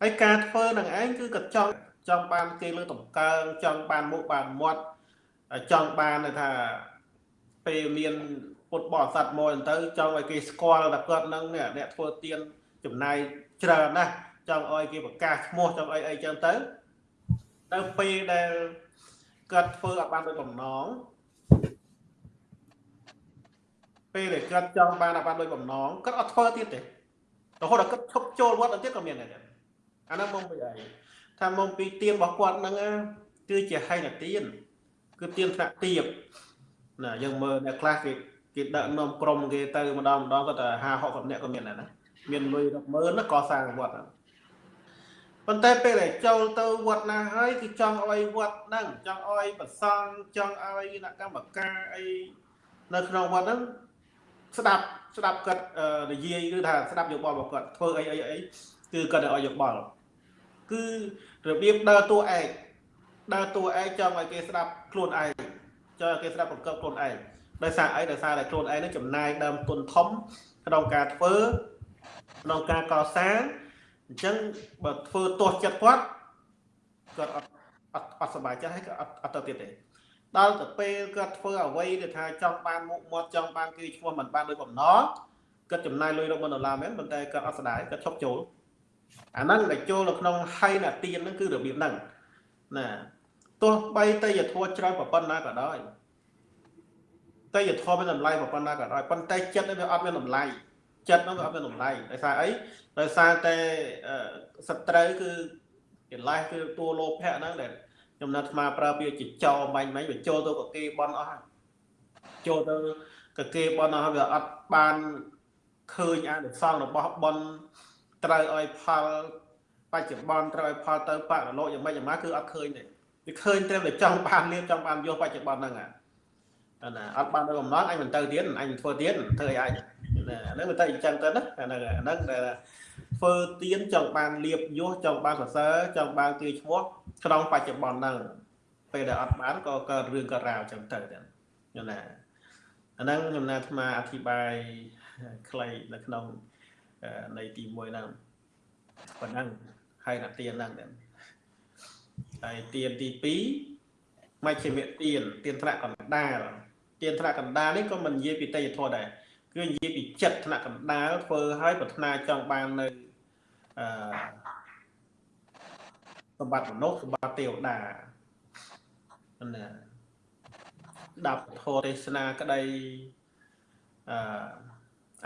ហើយការធ្វើនឹងឯងគឺគាត់ចង់ចង់បានគេលើតម្កើងចង់បានមុខបានមាត់ចង់បានថាពេលមានពុទ្ធបរិស័ទមកទៅចង់ឲ្យគេស្គាល់ថាគាត់នឹងអ្នកធ្វើទៀនចំណាយច្រើនណាស់ ចង់ឲ្យគេប្រកាសឈ្មោះចង់អីអីចឹងទៅទៅពេលដែលគាត់ធ្វើឲ្យបានដោយបំណងពេលដែលគាត់ចង់បានឲ្យបានដោយបំណងគាត់អត់ធ្វើទៀតទេរហូតដល់គាត់ឈប់ចូលវត្តទៅទៀតក៏មានដែរអានោះមកពីអីថាមកពីទៀនរបស់គាត់ហ្នឹងគឺជាហៃនទៀនគឺទៀនថ្នាក់ទៀបណាយើងមើលអ្នកខ្លះគេគេដឹកនាំក្រុមគេទៅម្ដងម្ដងគាត់តែ50 60នាក់ក៏មានដែរណាមានលុយរាប់ម៉ឺនណាក៏សាងវត្តហ្នឹង ប៉ុន្តែពេលដែលចូលទៅវត្តណាហើយគឺចង់ឲ្យវត្តហ្នឹងចង់ឲ្យប្រសង់ចង់ឲ្យអ្នកកម្មការអីនៅក្នុងវត្តហ្នឹងស្ដាប់ស្ដាប់គាត់និយាយឬថាស្ដាប់យោបល់របស់គាត់ធ្វើអីអីអីគឺគាត់ឲ្យយោបល់គឺរបៀបដើរតួឯកដើរតួឯកចង់ឲ្យគេស្ដាប់ខ្លួនឯងចង់ឲ្យគេស្ដាប់បង្កើបខ្លួនឯងដោយសារអីដោយសារតែខ្លួនឯងនឹងចំណាយដើមទុនធំក្នុងការធ្វើក្នុងការកសាង អញ្ចឹងបើធ្វើទាស់ចិត្តគាត់គាត់អត់អត់អត់សប្បាយចិត្តហើយក៏អត់អត់ទៅទៀតទេដល់ទៅពេលគាត់ធ្វើអ្វីដែលថាចង់បានមុខមាត់ចង់បានគឺឈ្មោះមិនបានដោយបំណងគាត់ចំណាយលុយរាប់ម៉ឺនដុល្លារមែនប៉ុន្តែគាត់អត់ស្ដាយគាត់ឈប់ចូលអាហ្នឹងដែលចូលនៅក្នុងហៃណាទៀនហ្នឹងគឺរបៀបហ្នឹងណាទោះបីតែយធัวច្រើនប៉ុណ្ណាក៏ដោយតែយធម៌មានតម្លៃប៉ុណ្ណាក៏ដោយប៉ុន្តែចិត្តវាអត់មានតម្លៃ ចិត្តនោះវាអត់មានតម្លៃដោយសារអីដោយសារតែសត្រូវគឺកិលេសគឺតួលោភៈហ្នឹងដែលខ្ញុំណាត់ស្មាប្រើពាក្យជាចោបាញ់មិញវាចូលទៅកគេបនអស់ហើយចូលទៅកគេបនអស់វាអត់បានឃើញអានិសង្ឃរបស់បនត្រូវឲ្យផលបច្ចុប្បន្នត្រូវឲ្យផលទៅបរលោកយ៉ាងម៉េចយ៉ាងម៉ាគឺអត់ឃើញទេវាឃើញត្រឹមតែចង់បានលៀបចង់បានយកបច្ចុប្បន្នហ្នឹងអាណាអត់បានដល់កំណត់អញមិនទៅទៀតអញមិនធ្វើទៀតធ្វើឲ្យអញ ណាហ្នឹងវាទៅអញ្ចឹងទៅណាអាហ្នឹងអាហ្នឹងដែលធ្វើទៀនចង់បានលៀបយោចង់បានសរសើរចង់បានទីឈ្មោះក្នុងបច្ចុប្បន្នហ្នឹងពេលដែលអត់បានក៏កើតរឿងកើតរាវអញ្ចឹងទៅដែរយល់ណាអាហ្នឹងខ្ញុំណាអាត្មាអធិប្បាយខ្លីនៅក្នុងនៃទី1ហ្នឹងប៉ុណ្ណឹងហើយណាទៀនហ្នឹងដែរហើយទៀនទី2មជ្ឈិមទៀនទៀនថ្នាក់កណ្ដាលទៀនថ្នាក់កណ្ដាលនេះក៏មិននិយាយពីតេយ្យធម៌ដែរ គឺនិយាយពីចិត្តថ្នាក់កណ្ដាលធ្វើឲ្យប្រាថ្នាចង់បាននៅអឺសម្បត្តិមនុស្សសម្បត្តិទេវតាណាដាប់ធម៌ទេសនាក្តីអឺ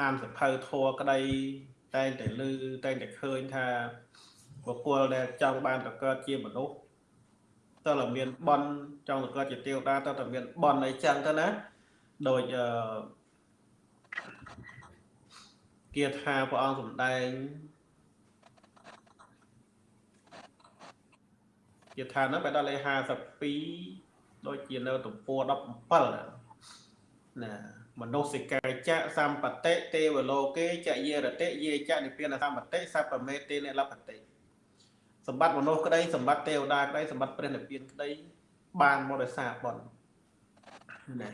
អានសភៅធម៌ក្តីតែងតែឮតែងតែឃើញថាបុគ្គលដែលចង់បានទៅកើតជាមនុស្សតើតែមានបនចង់ទៅកើតជាទេវតាតើតែមានបនអីចឹងទៅណាដូចអឺ គាថាព្រះអង្គសម្ដែងគាថានោះបែរដល់លេខ52ដូចជានៅទំព័រ17ណាមនុស្សសិកាចៈសម្បតិទេវលោកេចយេរតិយេចៈនិព្វានសម្បតិសពមេទេនិលបតិសម្បត្តិមនុស្សក្តីសម្បត្តិទេវតាក្តីសម្បត្តិព្រះនិព្វានក្តីបានមកដោយសារបុណ្យណា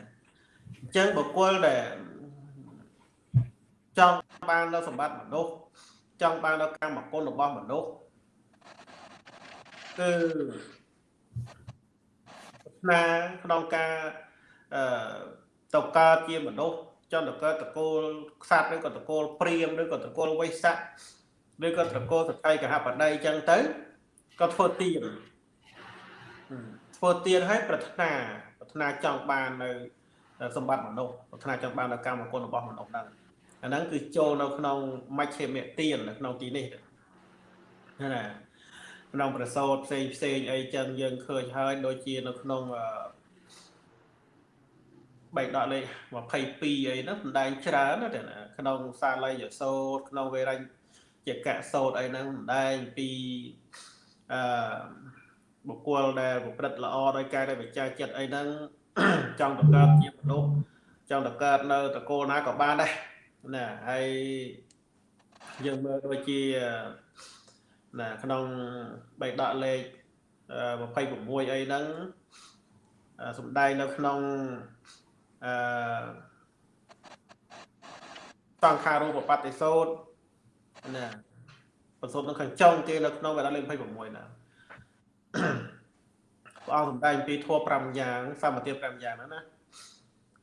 អញ្ចឹងបុគ្គលដែល ចង់បាននៅសម្បត្តិមនុស្សចង់បាននៅកម្មគុណរបស់មនុស្សគឺស្នាក្នុងការអឺទៅកើតជាមនុស្សចង់ទៅកើតតកូលខ្សាត់ឬក៏តកូលព្រាមឬក៏តកូលវៃស័កឬក៏តកូលសក្យកហបដីអញ្ចឹងទៅក៏ធ្វើទៀនធ្វើទៀនឲ្យប្រាថ្នាប្រាថ្នាចង់បាននៅសម្បត្តិមនុស្សប្រាថ្នាចង់បាននៅកម្មគុណរបស់មនុស្សហ្នឹង អាហ្នឹងគឺចូលនៅក្នុងមជ្ឈិមទាននៅក្នុងទីនេះណាក្នុងប្រសោតផ្សេងផ្សេងអីចឹងយើងឃើញហើយដូចជានៅក្នុងបែកដកលេខ22អីហ្នឹងសម្ដែងច្រើនណាស់ក្នុងសាល័យយសោតក្នុងវេរញ្ញជាកសោតអីហ្នឹងសម្ដែងពីអឺបុគ្គលដែលប្រព្រឹត្តល្អដោយកាយដោយវិចារចិត្តអីហ្នឹងចង់តកើតជាមនុស្សចង់តកើតនៅតកូលណាក៏បានដែរ ណាហើយយើងមើលដូចជាណាក្នុងបេដកលេខ26អីហ្នឹងសំដែងនៅក្នុងអឺសង្ខារូបបត្តិសោតណាបន្សុទ្ធនៅខាងចុងគេនៅក្នុងបេដកលេខ26ណាព្រះអង្គសំដែងពីធัว5យ៉ាង សមតិ5យ៉ាងហ្នឹងណា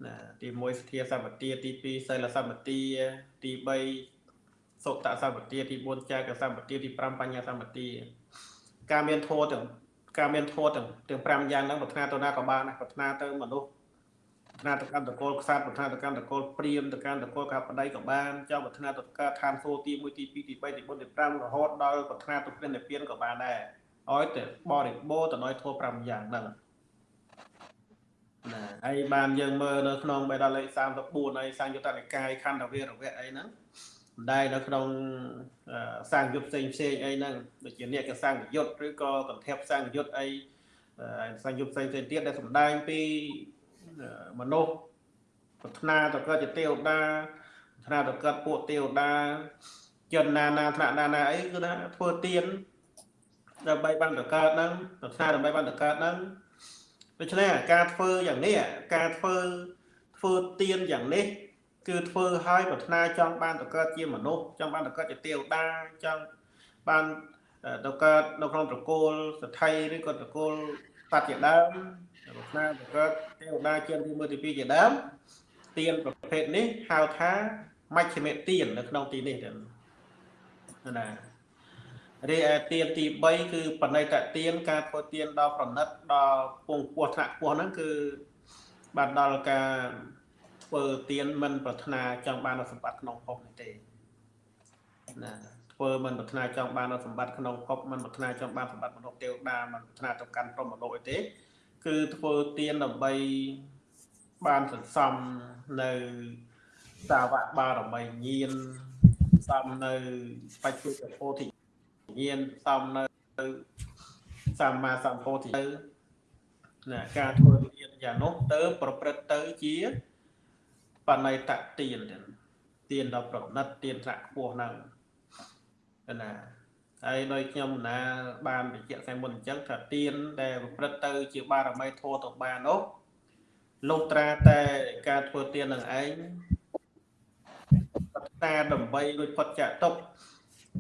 ណាទី1សទ្ធាសម្បទាទី2សិលសម្បទាទី3សុតសម្បទាទី4ចាកសម្បទាទី5បញ្ញាសម្បទាការមានធម៌ទាំងការមានធម៌ទាំងទាំង5យ៉ាងហ្នឹងប្រាថ្នាទៅណាក៏បានដែរប្រាថ្នាទៅមនុស្សប្រាថ្នាទៅកាន់តកូលខ្សាត់ប្រាថ្នាទៅកាន់តកូលព្រាមទៅកាន់តកូលកបដៃក៏បានចង់ប្រាថ្នាទៅកើតឋានសួគ៌ទី1ទី2ទី3ទី4ទី5រហូតដល់ប្រាថ្នាទៅព្រះនិព្វានក៏បានដែរឲ្យតែបរិបូរទៅដោយធម៌5យ៉ាងហ្នឹងណា ហើយបានយើងមើលនៅក្នុងបេដកលេខ34ហើយសង្យុត្តនិកាយខណ្ឌវេរវៈអីហ្នឹងម្ដាយនៅក្នុងសង្យុត្តផ្សេងផ្សេងអីហ្នឹងដូចជាអ្នកកសង្យុត្តឬក៏កន្ធពសង្យុត្តអីសង្យុត្តផ្សេងផ្សេងទៀតដែលសម្ដែងពីមនុស្សប្រាថ្នាទៅកើតជាទេវតាថ្នាក់ទៅកើតពួកទេវតាជនណាណាថ្នាក់ណាណាអីគឺថាធ្វើទៀនដើម្បីបានទៅកើតហ្នឹងប្រាថ្នាដើម្បីបានទៅកើតហ្នឹង ដូច្នេះការធ្វើយ៉ាងនេះការធ្វើធ្វើទៀនយ៉ាងនេះគឺធ្វើឲ្យប្រាថ្នាចង់បានទៅកើតជាមនុស្សចង់បានទៅកើតជាទេវតាចង់បានទៅកើតនៅក្នុងត្រកូលសថីឬក៏ត្រកូលបច្ចជាដើមប្រាថ្នាទៅកើតទេវតាជាទី1ទី2ជាដើមទៀនប្រភេទនេះហៅថាមជ្ឈិមទៀននៅក្នុងទីនេះទៅណា រីឯទៀនទី3គឺបណិតទៀនការធ្វើទៀនដល់ប្រណិតដល់ពងពោះថ្នាក់ពោះហ្នឹងគឺបានដល់ការធ្វើទៀនមិនប្រាថ្នាចង់បានសម្បត្តិក្នុងភពនេះទេណាធ្វើមិនប្រាថ្នាចង់បានសម្បត្តិក្នុងភពមិនប្រាថ្នាចង់បានសម្បត្តិមនុស្សទេវតាមិនប្រាថ្នាទៅកាន់ព្រមលោកអីទេ គឺធ្វើទៀនដើម្បីបានសន្សំនៅសាវកបារមីញាណសំនៅបច្ចុប្បន្នពោធិ ញាណសំនៅសម្មាសម្ពោធិទៅណាការធ្វើទានយ៉ាងនោះទៅប្រព្រឹត្តទៅជាបណៃតទានទានដល់ប្រណិតទានត្រាក់ខ្ពស់ហ្នឹងណាហើយដោយខ្ញុំណាបានបញ្ជាក់ខាងមុនអញ្ចឹងថាទានដែលប្រព្រឹត្តទៅជាបារមីធម៌ទៅបាននោះលុះត្រាតែការធ្វើទាននឹងឯងប្រាថ្នាដើម្បីរួចផុតចាកទុក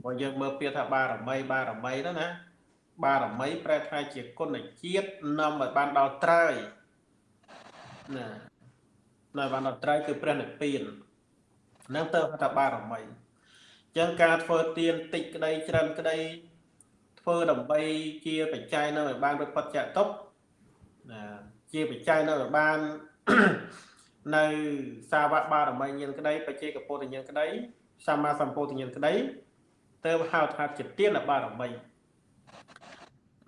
បើយើងមើលពាក្យថាបារមីបារមីហ្នឹងណាបារមីប្រែថាជាគុណជាតិនាំឲ្យបានដល់ត្រើយណានៅបានដល់ត្រើយគឺព្រះនិព្វាននឹងទៅថាបារមីអញ្ចឹងការធ្វើទានតិចក្តីច្រើនក្តីធ្វើដើម្បីជាបច្ច័យនៅឲ្យបានរួចផុតចាកទុកណាជាបច្ច័យនៅឲ្យបាននៅសាវកបារមីញាណក្តីបច្ចេកពុទ្ធញាណក្តីសម្មាសម្ពោធញាណក្តី ទៅហៅថាជាទានបារមី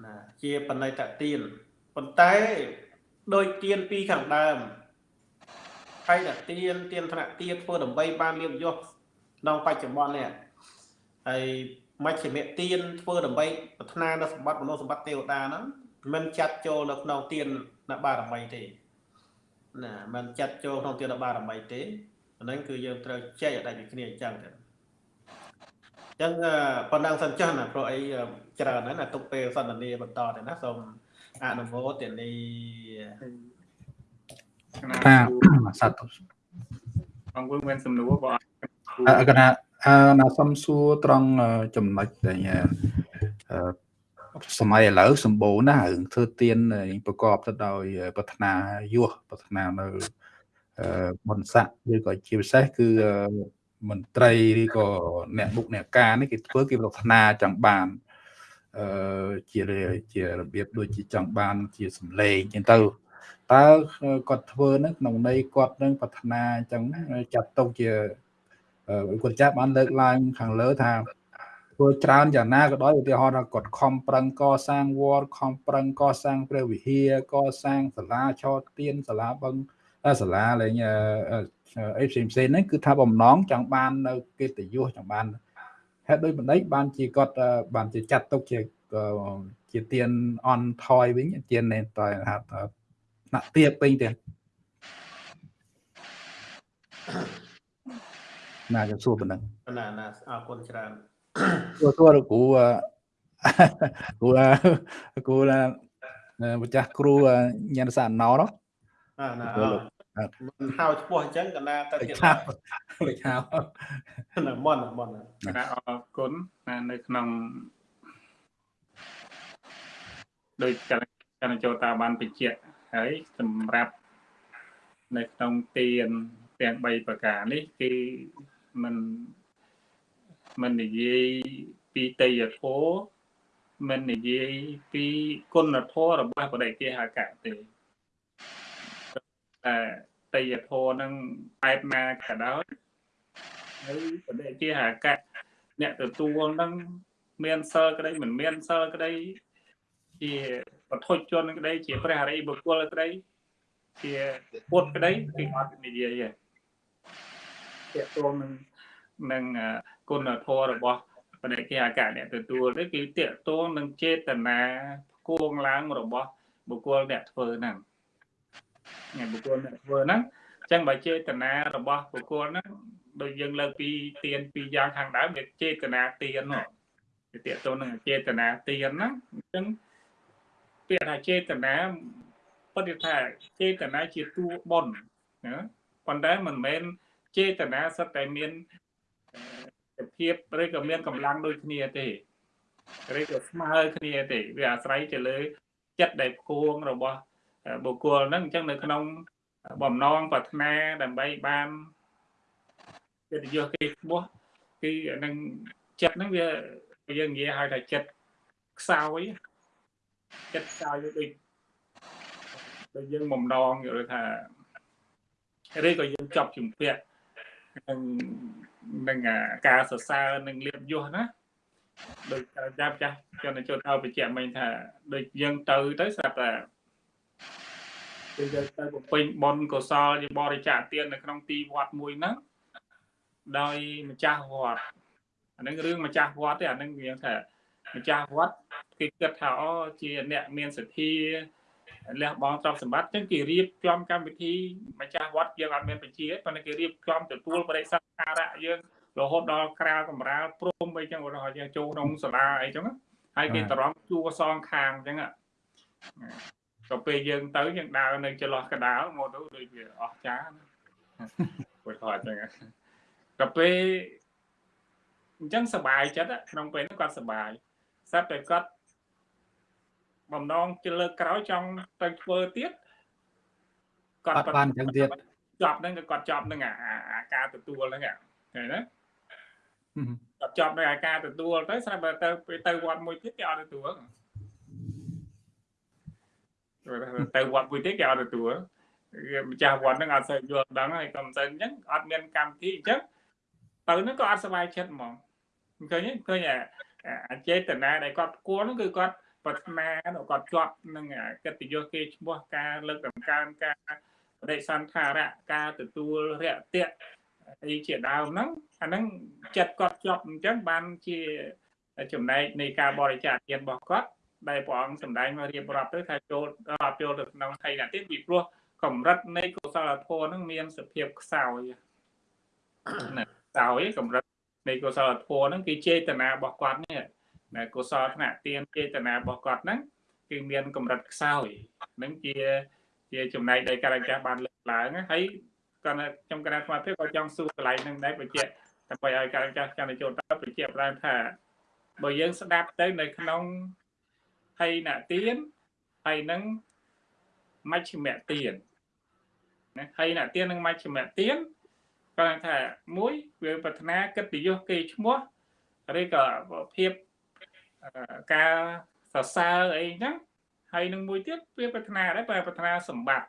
ណាជាបណិតទានប៉ុន្តែដោយទានពីខាងដើមហើយតែទានទានថ្នាក់ទានធ្វើដើម្បីបានលៀបយសក្នុងបច្ចុប្បន្ននេះហើយមជ្ឈិមទានធ្វើដើម្បីប្រាថ្នានៅសម្បត្តិមនុស្សសម្បត្តិទេវតាហ្នឹងមិនចាត់ចូលនៅក្នុងទានបារមីទេណាมันចាត់ចូលក្នុងទានបារមីទេអាហ្នឹងគឺយើងត្រូវចែកឲ្យដាច់ពីគ្នាអញ្ចឹងទៅអញ្ចឹងប៉ុណ្ណឹងសិនចាស់ណាព្រោះអីច្រើនណាស់ណាទុកពេលសន្ទនាបន្តទៅណាសូមអនុមោទនីថាសត្វបងវិញមានសំណួរបងអកណាអណាសំសួរត្រង់ចំណុចដែលសម័យឥឡូវសម្បូរណាស់រឿងធ្វើទៀនប្រកបទៅដោយប្រាថ្នាយោះប្រាថ្នានៅបុណ្យស័ក្តិឬក៏ជាពិសេសគឺ មន្ត្រីឬក៏អ្នកមុខអ្នកការនេះគេធ្វើគេប្រាថ្នាចង់បានអឺជាជារបៀបដូចជាចង់បាន ជាសម្លេងចឹងទៅតើគាត់ធ្វើហ្នឹងក្នុងន័យគាត់នឹងប្រាថ្នាអញ្ចឹងចាត់ទុកជាគាត់ចាត់បានលើកឡើងខាងលើថាធ្វើច្រើនយ៉ាងណាក៏ដោយឧទាហរណ៍ថាគាត់ខំប្រឹងកសាងវត្តខំប្រឹងកសាងព្រះវិហារកសាងសាលាឆោតទៀនសាលាបឹងសាលាលេង អីផ្សេងផ្សេងហ្នឹងគឺថាបំណងចង់បាននៅកិត្តិយសចង់បានហេតុដូចបណ្ឌិតបានជាគាត់បានជាចាត់ទុកជាជាទៀនអនថយវិញទៀននេះតើថាណាក់ទៀបពេញទៀតណាจะសួរប៉ុណ្ណឹងណាណាអរគុណច្រើនសួរសួរគ្រូគ្រូគ្រូម្ចាស់គ្រូញ៉ាំសាណោនោះណាណា មិនហៅឈ្មោះអញ្ចឹងកណាទៅទៀតលេខហៅណាមន់មន់ណាអរគុណណានៅក្នុងដោយកណ្ដចូលតាបានបញ្ជាក់ហើយសម្រាប់នៅក្នុងទានទាំង3ប្រការនេះគឺมันមិននិយាយពីតេយ្យធម៌មិននិយាយពីគុណធម៌របស់បដិគេហកៈទេ តែតេយ្យធម៌នឹងបែបណាក៏ដោយហើយបដិគេហកៈអ្នកទទួលនឹងមានសិលក្តីមិនមានសិលក្តីជាបធុជនក្តីជាព្រះអរិយបុគ្គលក្តីជាពុទ្ធក្តីគឺអត់និយាយទេតើតនឹងនឹងគុណធម៌របស់បដិគេអកអ្នកទទួលនេះគឺតេតងនឹងចេតនាគួងឡើងរបស់បុគ្គលអ្នកធ្វើហ្នឹងអ្នក បុគ្គលអ្នកធ្វើហ្នឹងចចឹងបើចេតនារបស់បុគ្គលហ្នឹងដូចយើងលើកពីទៀនពីរយ៉ាងខាងដើមវាចេតនាទៀននោះវាតកតទៅនឹងចេតនាទៀនហ្នឹងអញ្ចឹងពាក្យថាចេតនាពិតថាចេតនាជាតួបុណ្យណាប៉ុន្តែមិនមែនចេតនាសិតតែមានភាពឬក៏មានកម្លាំងដូចគ្នាទេឬក៏ស្មើគ្នាទេវាអាស្រ័យទៅលើចិត្តដែលគួងរបស់ បុគ្គលហ្នឹងអញ្ចឹងនៅក្នុងបំណងប្រាថ្នាដើម្បីបានកិត្តិយសគេឈ្មោះគឺនឹងចិត្តហ្នឹងវាយើងនិយាយហៅថាចិត្តខ្សោយចិត្តខ្សោយដូចដូចយើងបំណងយល់ថាឬក៏យើងចប់ជំពាក់នឹងនឹងការសរសើរនឹងលៀបយសណាដូចចាប់ចាស់ជនជនឲ្យបញ្ជាក់មិញថាដូចយើងទៅទៅស្រាប់តែ គឺយើងទៅបំពេញបុណ្យកុសលជាបរិច្ចាគទាននៅក្នុងទីវត្តមួយហ្នឹងដោយម្ចាស់វត្តអានឹងរឿងម្ចាស់វត្តទេអានឹងវាថាម្ចាស់វត្តគេគិតថាអូជាអ្នកមានសទ្ធាលះបង់ទ្រព្យសម្បត្តិចឹងគេរៀបចំកម្មវិធីម្ចាស់វត្តយើងអត់មានបញ្ជាប៉ុន្តែគេរៀបចំទទួលបរិស័ទការៈយើងរហូតដល់ក្រាលកំរាលព្រមអីចឹងឧទាហរណ៍យើងចូលក្នុងសាលាអីចឹងហើយគេតរំជួសងខាងចឹង ក៏ពេលយើងទៅយើងដើរនៅចន្លោះកដាលមកទៅដូចវាអស់ចាពុទ្ធអញ្ចឹងក៏ពេលអញ្ចឹងសบายចិត្តក្នុងពេលនោះគាត់សบายស្រាប់តែគាត់បំណងជាលើកក្រោយចង់ទៅធ្វើទៀតគាត់បានអញ្ចឹងទៀតចប់ហ្នឹងគាត់ចប់នឹងអាការទទួលហ្នឹងឃើញទេគាត់ចប់នៅអាការទទួលទៅស្រាប់តែទៅទៅវត្តមួយទៀតគេអត់ទទួល ទៅវត្តមួយទៀតគេអត់ទទួលម្ចាស់វត្តហ្នឹងអត់សូវយល់ដឹងហើយក៏មិនសូវអញ្ចឹងអត់មានកម្មវិធីអញ្ចឹងទៅហ្នឹងក៏អត់សុបាយចិត្តហ្មងឃើញឃើញអាចេតនាដែលគាត់គួរហ្នឹងគឺគាត់ប្រាថ្នាគាត់ជាប់នឹងកិត្តិយសគេឈ្មោះការលើកតម្កើងការបដិសន្ធារៈការទទួលរយៈអីជាដើមហ្នឹងអាហ្នឹងចិត្តគាត់ជាប់អញ្ចឹងបានជាចំណែកនៃការបរិច្ចាគទានរបស់គាត់ ដែលព្រះអង្គសម្ដែងមករៀបរាប់ទៅថាចូលរាប់ចូលទៅក្នុងថៃណាទៀតពីព្រោះកម្រិតនៃកុសលធម៌ហ្នឹងមានសភាពខ្សោយណាខ្សោយកម្រិតនៃកុសលធម៌ហ្នឹងគឺចេតនារបស់គាត់នេះណាកុសលថ្នាក់ទានចេតនារបស់គាត់ហ្នឹងគឺមានកម្រិតខ្សោយហ្នឹងជាជាចំណែកដែលការចាស់បានលើកឡើងហើយគាត់ខ្ញុំគណៈស្មារតីក៏ចង់សួរកន្លែងហ្នឹងដែរបញ្ជាក់ដើម្បីឲ្យការចាស់ចន្ទចូលទៅបញ្ជាក់បានថាបើយើងស្ដាប់ទៅនៅក្នុង ហើយណទានហើយនឹងមជ្ឈិមទានណាហើយណទាននិងមជ្ឈិមទានគាត់ថាមួយវាប្រាថ្នាកិត្តិយសគេឈ្មោះឬក៏ភាពការសរសើរអីចឹងហើយនឹងមួយទៀតវាប្រាថ្នាដែរបើប្រាថ្នាសម្បត្តិ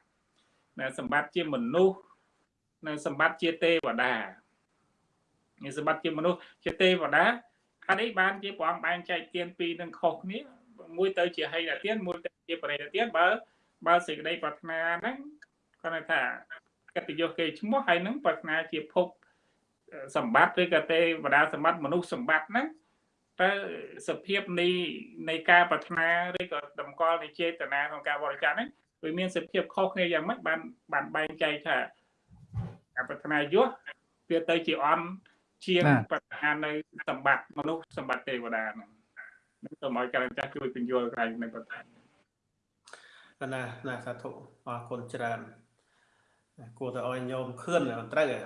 ណាសម្បត្តិជាមនុស្សនៅសម្បត្តិជាទេវតានេះសម្បត្តិជាមនុស្សជាទេវតាអត់អីបានជាព្រះអង្គបែងចែកទានពីរនឹងខុសគ្នា មួយទៅជាហិនទានមួយទៅជាបរិយទានបើបើសេចក្តីប្រាថ្នាហ្នឹងគាត់ថាកិត្តិយសគេឈ្មោះហើយនឹងប្រាថ្នាជាភពសម្បត្តិឬក៏ទេវតាសម្បត្តិមនុស្សសម្បត្តិហ្នឹងតើសភាពនៃនៃការប្រាថ្នាឬក៏តម្កល់នៃចេតនាក្នុងការបរិច្ចាគហ្នឹងវាមានសភាពខុសគ្នាយ៉ាងម៉េចបានបានបែងចែកថាការប្រាថ្នាយសវាទៅជាអន់ជាងប្រាថ្នានៅសម្បត្តិមនុស្សសម្បត្តិទេវតាហ្នឹង សូមឲ្យការចាស់ជួយពន្យល់ក្រៃនៅបន្ថែមណាណាសាធុអរគុណច្រើនគួរតែឲ្យញោមខឿនត្រូវហ៎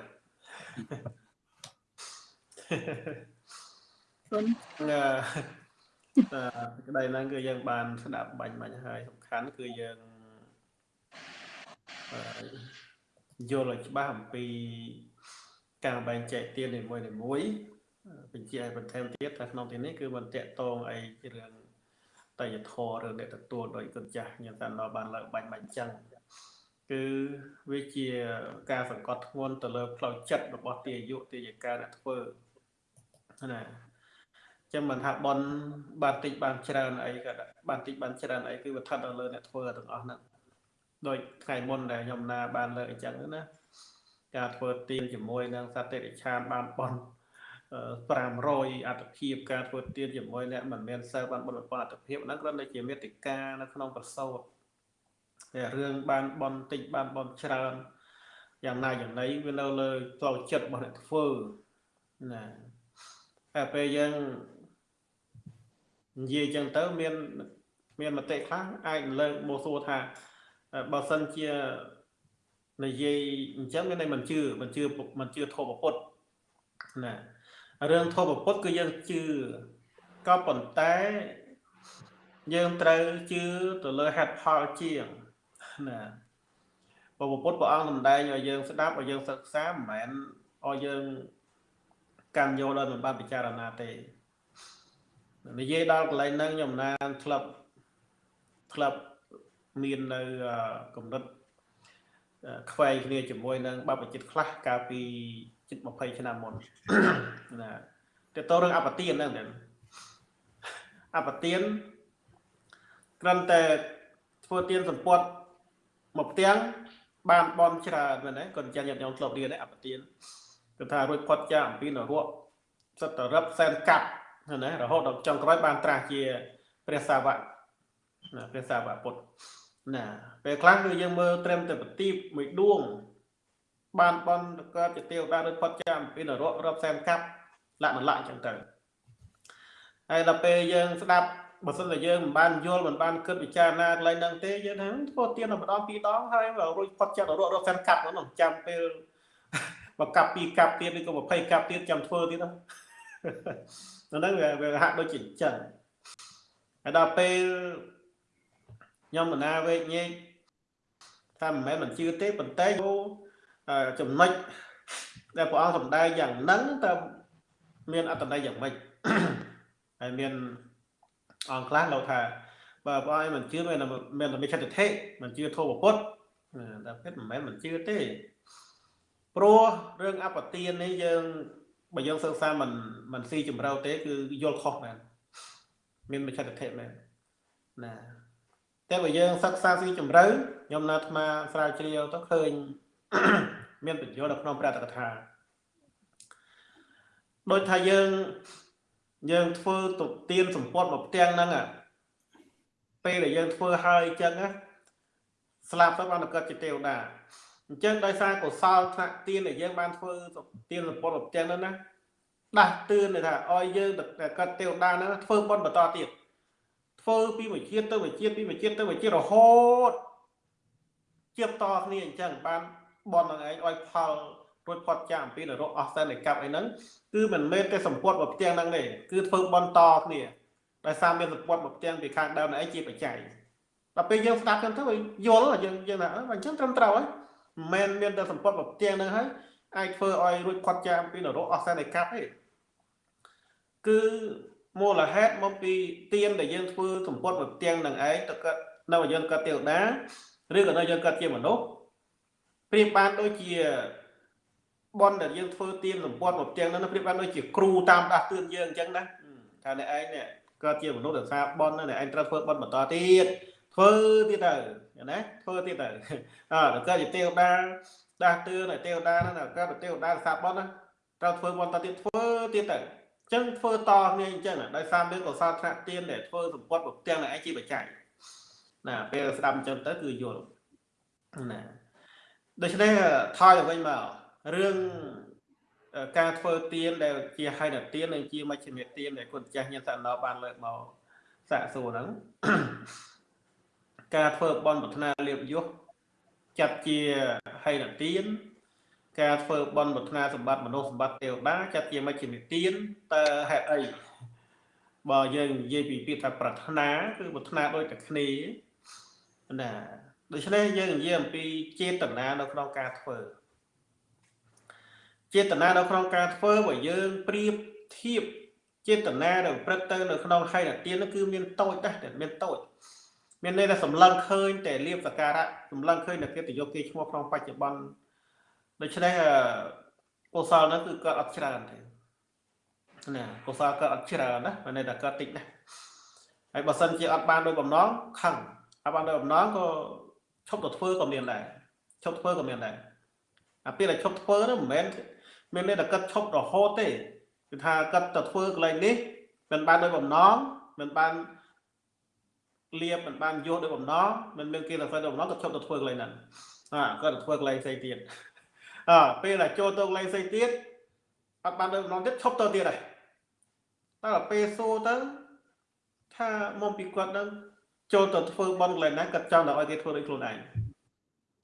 គុណអឺក្តីហ្នឹងគឺយើងបានស្ដាប់បាញ់បាញ់ហើយសំខាន់គឺយើងយល់ឲ្យច្បាស់អំពីការបែងចែកទាននីមួយៗ បញ្ជាក់ឲ្យបន្ថែមទៀតថាក្នុងទីនេះគឺមិនតាក់ទងអីរឿងតយធរឬអ្នកទទួលដោយគុណចាស់ខ្ញុំតាមដល់បានលើកបាញ់បាញ់ចឹងគឺវាជាការសង្កត់ធ្ងន់ទៅលើផ្លូវចិត្តរបស់ទាយុទាយកាអ្នកធ្វើណាចឹងមិនថាបនបានតិចបានច្រើនអីក៏បានតិចបានច្រើនអីគឺវាស្ថិតនៅលើអ្នកធ្វើទាំងអស់ហ្នឹងដោយថ្ងៃមុនដែលខ្ញុំណាបានលើកអញ្ចឹងណាការធ្វើទៀនជាមួយនឹងសត្វតិរិឆានបានបន 500អត្តភាពការធ្វើទៀនជាមួយអ្នកមិនមែនសិលបានបុណ្យប៉ុនអត្តភាពហ្នឹងគ្រាន់តែជាមេតិកានៅក្នុងប្រសោតតែរឿងបានបនតិចបានបនច្រើនយ៉ាងណាយ៉ាងណីវានៅលើផ្លូវចិត្តរបស់អ្នកធ្វើណាតែពេលយើងនិយាយចឹងទៅមានមានមតិខ្លះអាចលើកមកសួរថាបើសិនជានិយាយអញ្ចឹងមានន័យមិនជឿមិនជឿមិនជឿធម៌ពុទ្ធណា រឿងធម៌ពុទ្ធគឺយើងជឿក៏ប៉ុន្តែយើងត្រូវជឿទៅលើហេតុផលជាងណាពពពុទ្ធព្រះអង្គសម្ដែងឲ្យយើងស្ដាប់ឲ្យយើងសិក្សាមិនមែនឲ្យយើងកាន់យកដោយមិនបានពិចារណាទេនិយាយដល់កន្លែងហ្នឹងខ្ញុំណានក្លឹបក្លឹបមាននៅកម្រិតខ្វែងគ្នាជាមួយនឹងបបចិត្តខ្លះកាលពី ជិត20ឆ្នាំមុនណាទៅតរឿងអបទានហ្នឹងអបទានគ្រាន់តែធ្វើទានសម្ពត់មកផ្ទាំងបានបនច្រើនមែនទេគាត់ចាញ់ញាតិញោមធ្លាប់រៀនអបទានគឺថារួចផុតចាកអំពីនរកសិតតរឹបសែនកាប់ណារហូតដល់ចុងក្រោយបានត្រាស់ជាព្រះសាវកណាព្រះសាវកពុទ្ធណាពេលខ្លះគឺយើងមើលត្រឹមតែប្រទីបមួយដួង បានបនកើតជាទេវតាឬផុតចាកអំពីនរករាប់សែនកាប់លក្ខណៈអញ្ចឹងទៅហើយដល់ពេលយើងស្ដាប់បើសិនតែយើងមិនបានយល់មិនបានគិតពិចារណាកន្លែងហ្នឹងទេយើងថាធ្វើទៀនម្ដងពីរដងហើយរួចផុតចាក់រត់រត់សិនកាប់ហ្នឹងចាំពេលមកកាប់ពីរកាប់ទៀតឬក៏20កាប់ទៀតចាំធ្វើទៀតហ្នឹងហ្នឹងវាហាក់ដូចជាអញ្ចឹងហើយដល់ពេលខ្ញុំបណ្ណាវេកញែកថាមិនមែនមិនជឿទេប៉ុន្តែ ចំណុចដែលព្រះអង្គសម្ដែងយ៉ាងហ្នឹងតើមានអត្តន័យយ៉ាងម៉េចហើយមានអង្គខ្លះលោកថាបើបងឯងមិនជឿមានមានតែមិឆតិធិមិនជឿធម៌ពុទ្ធតែពិតមិនមែនមិនជឿទេព្រោះរឿងអបទាននេះយើងបើយើងសិក្សាមិនមិនស៊ីជម្រៅទេគឺយល់ខុសមែនមានមិឆតិធិមែនណាតែបើយើងសិក្សាស៊ីជម្រៅខ្ញុំនៅអាត្មាស្រាវជ្រាវទៅឃើញ មានបញ្យល់នៅក្នុងព្រះតកថាដូចថាយើងយើងធ្វើទុទានសម្ពត់មកផ្ទាំងហ្នឹងពេលដែលយើងធ្វើហើយអញ្ចឹងណាស្លាប់ទៅបានកើតជាទេវតាអញ្ចឹងដោយសារកុសលថ្នាក់ទានដែលយើងបានធ្វើទានសម្ពត់មកផ្ទាំងហ្នឹងណាដាស់តឿនថាឲ្យយើងកើតទេវតាហ្នឹងធ្វើបុណ្យបន្តទៀតធ្វើពីមួយជាតិទៅមួយជាតិពីមួយជាតិទៅមួយជាតិរហូតជាបតគ្នាអញ្ចឹងបាន បន់នឹងឯងឲ្យផលរួចផុតចាកអំពីនរកអស់សែននៃកັບអីហ្នឹងគឺមិនមែនតែសម្ពុតមកផ្ទាំងហ្នឹងទេគឺធ្វើបន្តគ្នាដោយសារមានសម្ពុតមកផ្ទាំងពីខាងដើមឯងជាបច្ច័យដល់ពេលយើងស្ដាប់ចឹងទៅយល់យើងយើងថាអញ្ចឹងត្រឹមត្រូវហើយមិនមែនមានតែសម្ពុតមកផ្ទាំងហ្នឹងហើយអាចធ្វើឲ្យរួចផុតចាកអំពីនរកអស់សែននៃកັບទេគឺមូលហេតុមកពីទៀនដែលយើងធ្វើសម្ពុតមកផ្ទាំងនឹងឯងទៅកើតនៅយើងកើតទេវតាឬក៏នៅយើងកើតជាមនុស្ស ព្រៀបបានដូចជាបនដែលយើងធ្វើទៀនសម្ពត់មកផ្ទាំងហ្នឹងប្រៀបបានដូចជាគ្រូតាមដាស់តឿនយើងអញ្ចឹងណាថាអ្នកឯងនេះក៏ជាមនុស្សដែលសាបនអ្នកឯងត្រូវធ្វើបនបន្តទៀតធ្វើទៀតទៅណាធ្វើទៀតទៅអើដល់ក៏ជាទេវតាដាស់តឿនឲ្យទេវតាហ្នឹងក៏ទេវតាសាបនណាត្រូវធ្វើបនតទៀតធ្វើទៀតទៅអញ្ចឹងធ្វើតគ្នាអញ្ចឹងដោយសារមានកុសលថ្នាក់ទៀនដែលធ្វើសម្ពត់មកផ្ទាំងអ្នកឯងជាបច្ច័យណាពេលស្ដាប់អញ្ចឹងទៅគឺយល់ណា ដូច្នេះថយទៅវិញមករឿងការធ្វើទៀនដែលជាហៃនទៀននិងជាមជ្ឈិមទៀនដែលគុណចាស់ញាតិសណោបានលើកមកសាកសួរហ្នឹងការធ្វើបន់ប្រាថ្នាលៀបយុះចាត់ជាហៃនទៀនការធ្វើបន់ប្រាថ្នាសម្បត្តិមនុស្សសម្បត្តិទេវតាចាត់ជាមជ្ឈិមទៀនតើហេតុអីបើយើងនិយាយពីពាក្យថាប្រាថ្នាគឺប្រាថ្នាដូចតែគ្នាណា ដូច្នេះយើងនិយាយអំពីចេតនានៅក្នុងការធ្វើចេតនានៅក្នុងការធ្វើបើយើងប្រៀបធៀបចេតនាដែលប្រព្រឹត្តទៅនៅក្នុងហេតុទាននោះគឺមានតូចដែរតែមានតូចមានន័យថាសម្លឹងឃើញតែលៀបសការៈសម្លឹងឃើញតែគេទៅយកគេឈ្មោះក្នុងបច្ចុប្បន្នដូច្នេះកុសលនោះគឺកើតអត់ច្រើនទេណាកុសលកើតអត់ច្រើនណាមានន័យថាកើតតិចណាស់ហើយបើសិនជាអត់បានដោយបំណងខឹងអត់បានដោយបំណងក៏ ឈប់ទៅធ្វើក៏មានដែរឈប់ធ្វើក៏មានដែរអាពេលដែលឈប់ធ្វើនោះមិនមែនមានន័យថាគាត់ឈប់រហូតទេគឺថាគាត់ទៅធ្វើកន្លែងនេះមិនបានដោយបំណងមិនបានលៀបមិនបានយកដោយបំណងមិនមានគេទៅធ្វើដោយបំណងគាត់ឈប់ទៅធ្វើកន្លែងហ្នឹងអាគាត់ទៅធ្វើកន្លែងផ្សេងទៀតអើពេលដែលចូលទៅលេងផ្សេងទៀតអត់បានលើកម្ដងទៀតឈប់ទៅទៀតហើយតែដល់ពេលសួរទៅថាមកពីគាត់នឹង ចូលទៅធ្វើបន់កន្លែងណាគាត់ចង់តែឲ្យគេធ្វើដូចខ្លួនឯង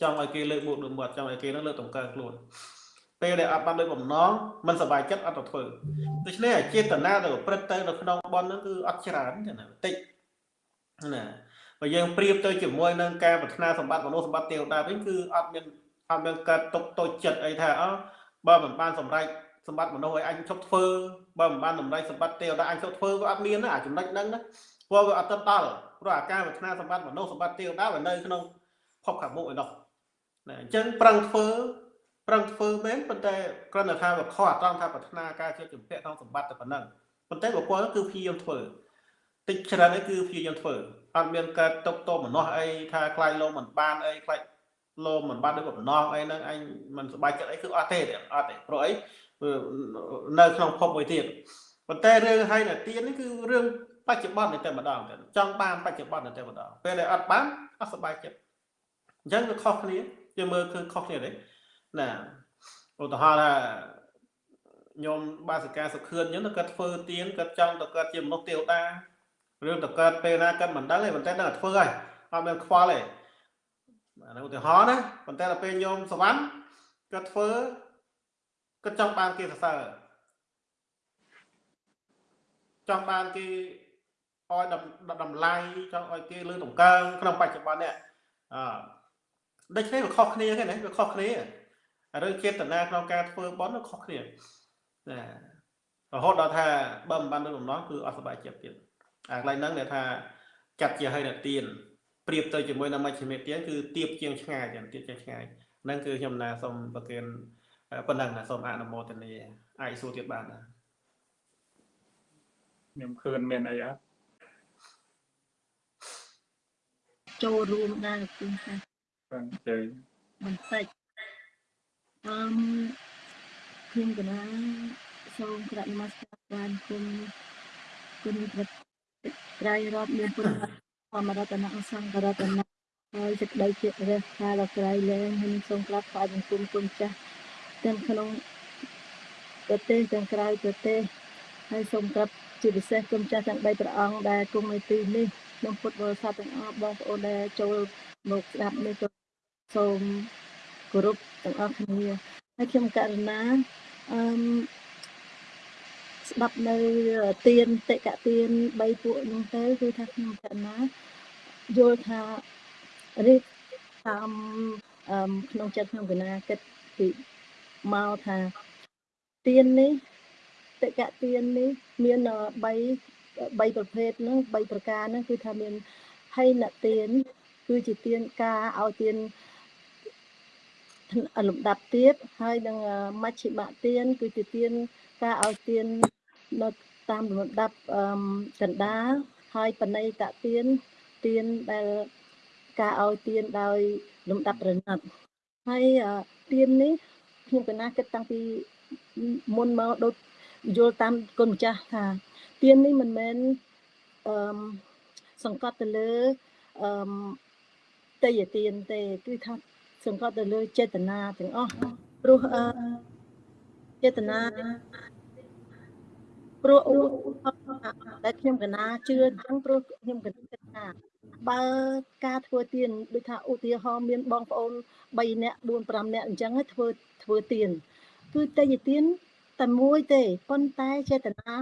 ចង់ឲ្យគេលើកមុខលើមាត់ចង់ឲ្យគេនឹងលើកតម្កើងខ្លួនពេលដែលអត់បានលើកបំណងមិនសប្បាយចិត្តអត់ទៅធ្វើដូច្នេះអាចេតនាទៅប្រព្រឹត្តទៅនៅក្នុងបន់ហ្នឹងគឺអត់ច្រើនទេណាបន្តិចណាបើយើងប្រៀបទៅជាមួយនឹងការប្រាថ្នាសម្បត្តិមនុស្សសម្បត្តិទេវតាវិញគឺអត់មានអត់មានកើតទុកតូចចិត្តអីថាអើបើមិនបានសម្រេចសម្បត្តិមនុស្សឲ្យអញឈប់ធ្វើបើមិនបានសម្រេចសម្បត្តិទេវតាអញឈប់ធ្វើក៏អត់មានណាអាចំណុចហ្នឹងណាព្រោះវាអត់ទៅដល់ ព្រោះអាការប្រាថ្នាសម្បត្តិមនុស្សសម្បត្តិទេវតាវានៅក្នុងភពខាងមុខឯនោះណាអញ្ចឹងប្រឹងធ្វើប្រឹងធ្វើមែនប៉ុន្តែគ្រាន់តែថាវាខុសអត្រង់ថាប្រាថ្នាការជាជំពាក់ក្នុងសម្បត្តិតែប៉ុណ្ណឹងប៉ុន្តែបុគ្គលគឺព្យាយាមធ្វើតិចច្រើននេះគឺព្យាយាមធ្វើអត់មានកើតຕົកតមនុស្សអីថាខ្លាចលោកមិនបានអីខ្លាចលោកមិនបានដូចបំណងអីហ្នឹងអញមិនសប្បាយចិត្តអីគឺអត់ទេអត់ទេព្រោះអីនៅក្នុងភពមួយទៀតប៉ុន្តែរឿងហើយនៅទៀននេះគឺរឿង បច្ចុប្បន្នតែម្ដងទៅចង់បានបច្ចុប្បន្នតែម្ដងពេលដែលអត់បានអត់សប្បាយចិត្តអញ្ចឹងវាខុសគ្នាយើងមើលគឺខុសគ្នាទេណាឧទាហរណ៍ថាញោមបាសិកាសុខឿនអញ្ចឹងគាត់ធ្វើទៀនគាត់ចង់ទៅគាត់ជាមនុស្សទេវតារឿងទៅកើតពេលណាគាត់មិនដឹងទេប៉ុន្តែដឹងតែធ្វើហើយអត់មានខ្វល់ទេអានោះឧទាហរណ៍ណាប៉ុន្តែដល់ពេលញោមសវណ្ណគាត់ធ្វើគាត់ចង់បានគេសរសើរចង់បានគេ ឲ្យតម្លៃចង់ឲ្យគេលើតម្កើងក្នុងបច្ចុប្បន្ននេះអឺដូច្នេះវាខុសគ្នាទេណាវាខុសគ្នារឿងចេតនាក្នុងការធ្វើបន់វាខុសគ្នាណារហូតដល់ថាបើមិនបានលើបំណងគឺអត់សុបាយចិត្តទៀតអាកន្លែងហ្នឹងដែលថាចាត់ជាឲ្យនៅទៀនប្រៀបទៅជាមួយនឹងមជ្ឈិមេទៀនគឺទៀបជាងឆ្ងាយទៀតទៀបជាងឆ្ងាយហ្នឹងគឺខ្ញុំណាសូមប្រគិនប៉ុណ្ណឹងណាសូមអនុមោទនាអាចសួរទៀតបានណាខ្ញុំឃើញមានអីអត់ ចូលរួមដែរគឺថាបាទជើញបន្តិចអឺខ្ញុំកណាសូមក្រាបនមស្ការបានគុំគុណព្រះត្រៃរតមានពុទ្ធធម្មរតនៈសង្ឃរតនៈហើយសេចក្តីជារះខាដល់ក្រៃលែងខ្ញុំសូមក្រាបថ្វាយបង្គំគុណចាស់ទាំងក្នុងប្រទេសទាំងក្រៅប្រទេសហើយសូមក្រាបជាពិសេសគុំចាស់ទាំង3ព្រះអង្គដែលគង់នៅទីនេះ ខ្ញុំពុទ្ធបរិស័ទទាំងអស់បងប្អូនដែលចូលមកស្ដាប់នេះក៏សូមគោរពទាំងអស់គ្នាហើយខ្ញុំករណាអឺស្ដាប់នៅទៀនតិកទៀន3ពួកនោះទៅគឺថាខ្ញុំកណាយល់ថានេះតាមក្នុងចិត្តខ្ញុំកណាគិតពីមកថាទៀននេះតិកទៀននេះមាន3 3ប្រភេទហ្នឹង3ប្រការហ្នឹងគឺថាមានហៃណទៀនគឺជាទៀនការឲ្យទៀនលំដាប់ទៀតហើយនឹងមជ្ឈិមទៀនគឺជាទៀនការឲ្យទៀននៅតាមលំដាប់កណ្ដាលហើយបណៃតទៀនទៀនដែលការឲ្យទៀនដោយលំដាប់រណិតហើយទៀននេះខ្ញុំកណាគិតតាំងពីមុនមកដូចយល់តាមគុណម្ចាស់ថា ទៀននេះមិនមែនអឺសង្កត់ទៅលើអឺតេយទៀនទេគឺថាសង្កត់ទៅលើចេតនាទាំងអស់ព្រោះអឺចេតនាព្រោះឧដែលខ្ញុំកណាជឿអញ្ចឹងព្រោះខ្ញុំកណាគិតថាបើការធ្វើទៀនដូចថាឧទាហរណ៍មានបងប្អូន3នាក់4 5នាក់អញ្ចឹងធ្វើធ្វើទៀនគឺតេយទៀនតែមួយទេប៉ុន្តែចេតនា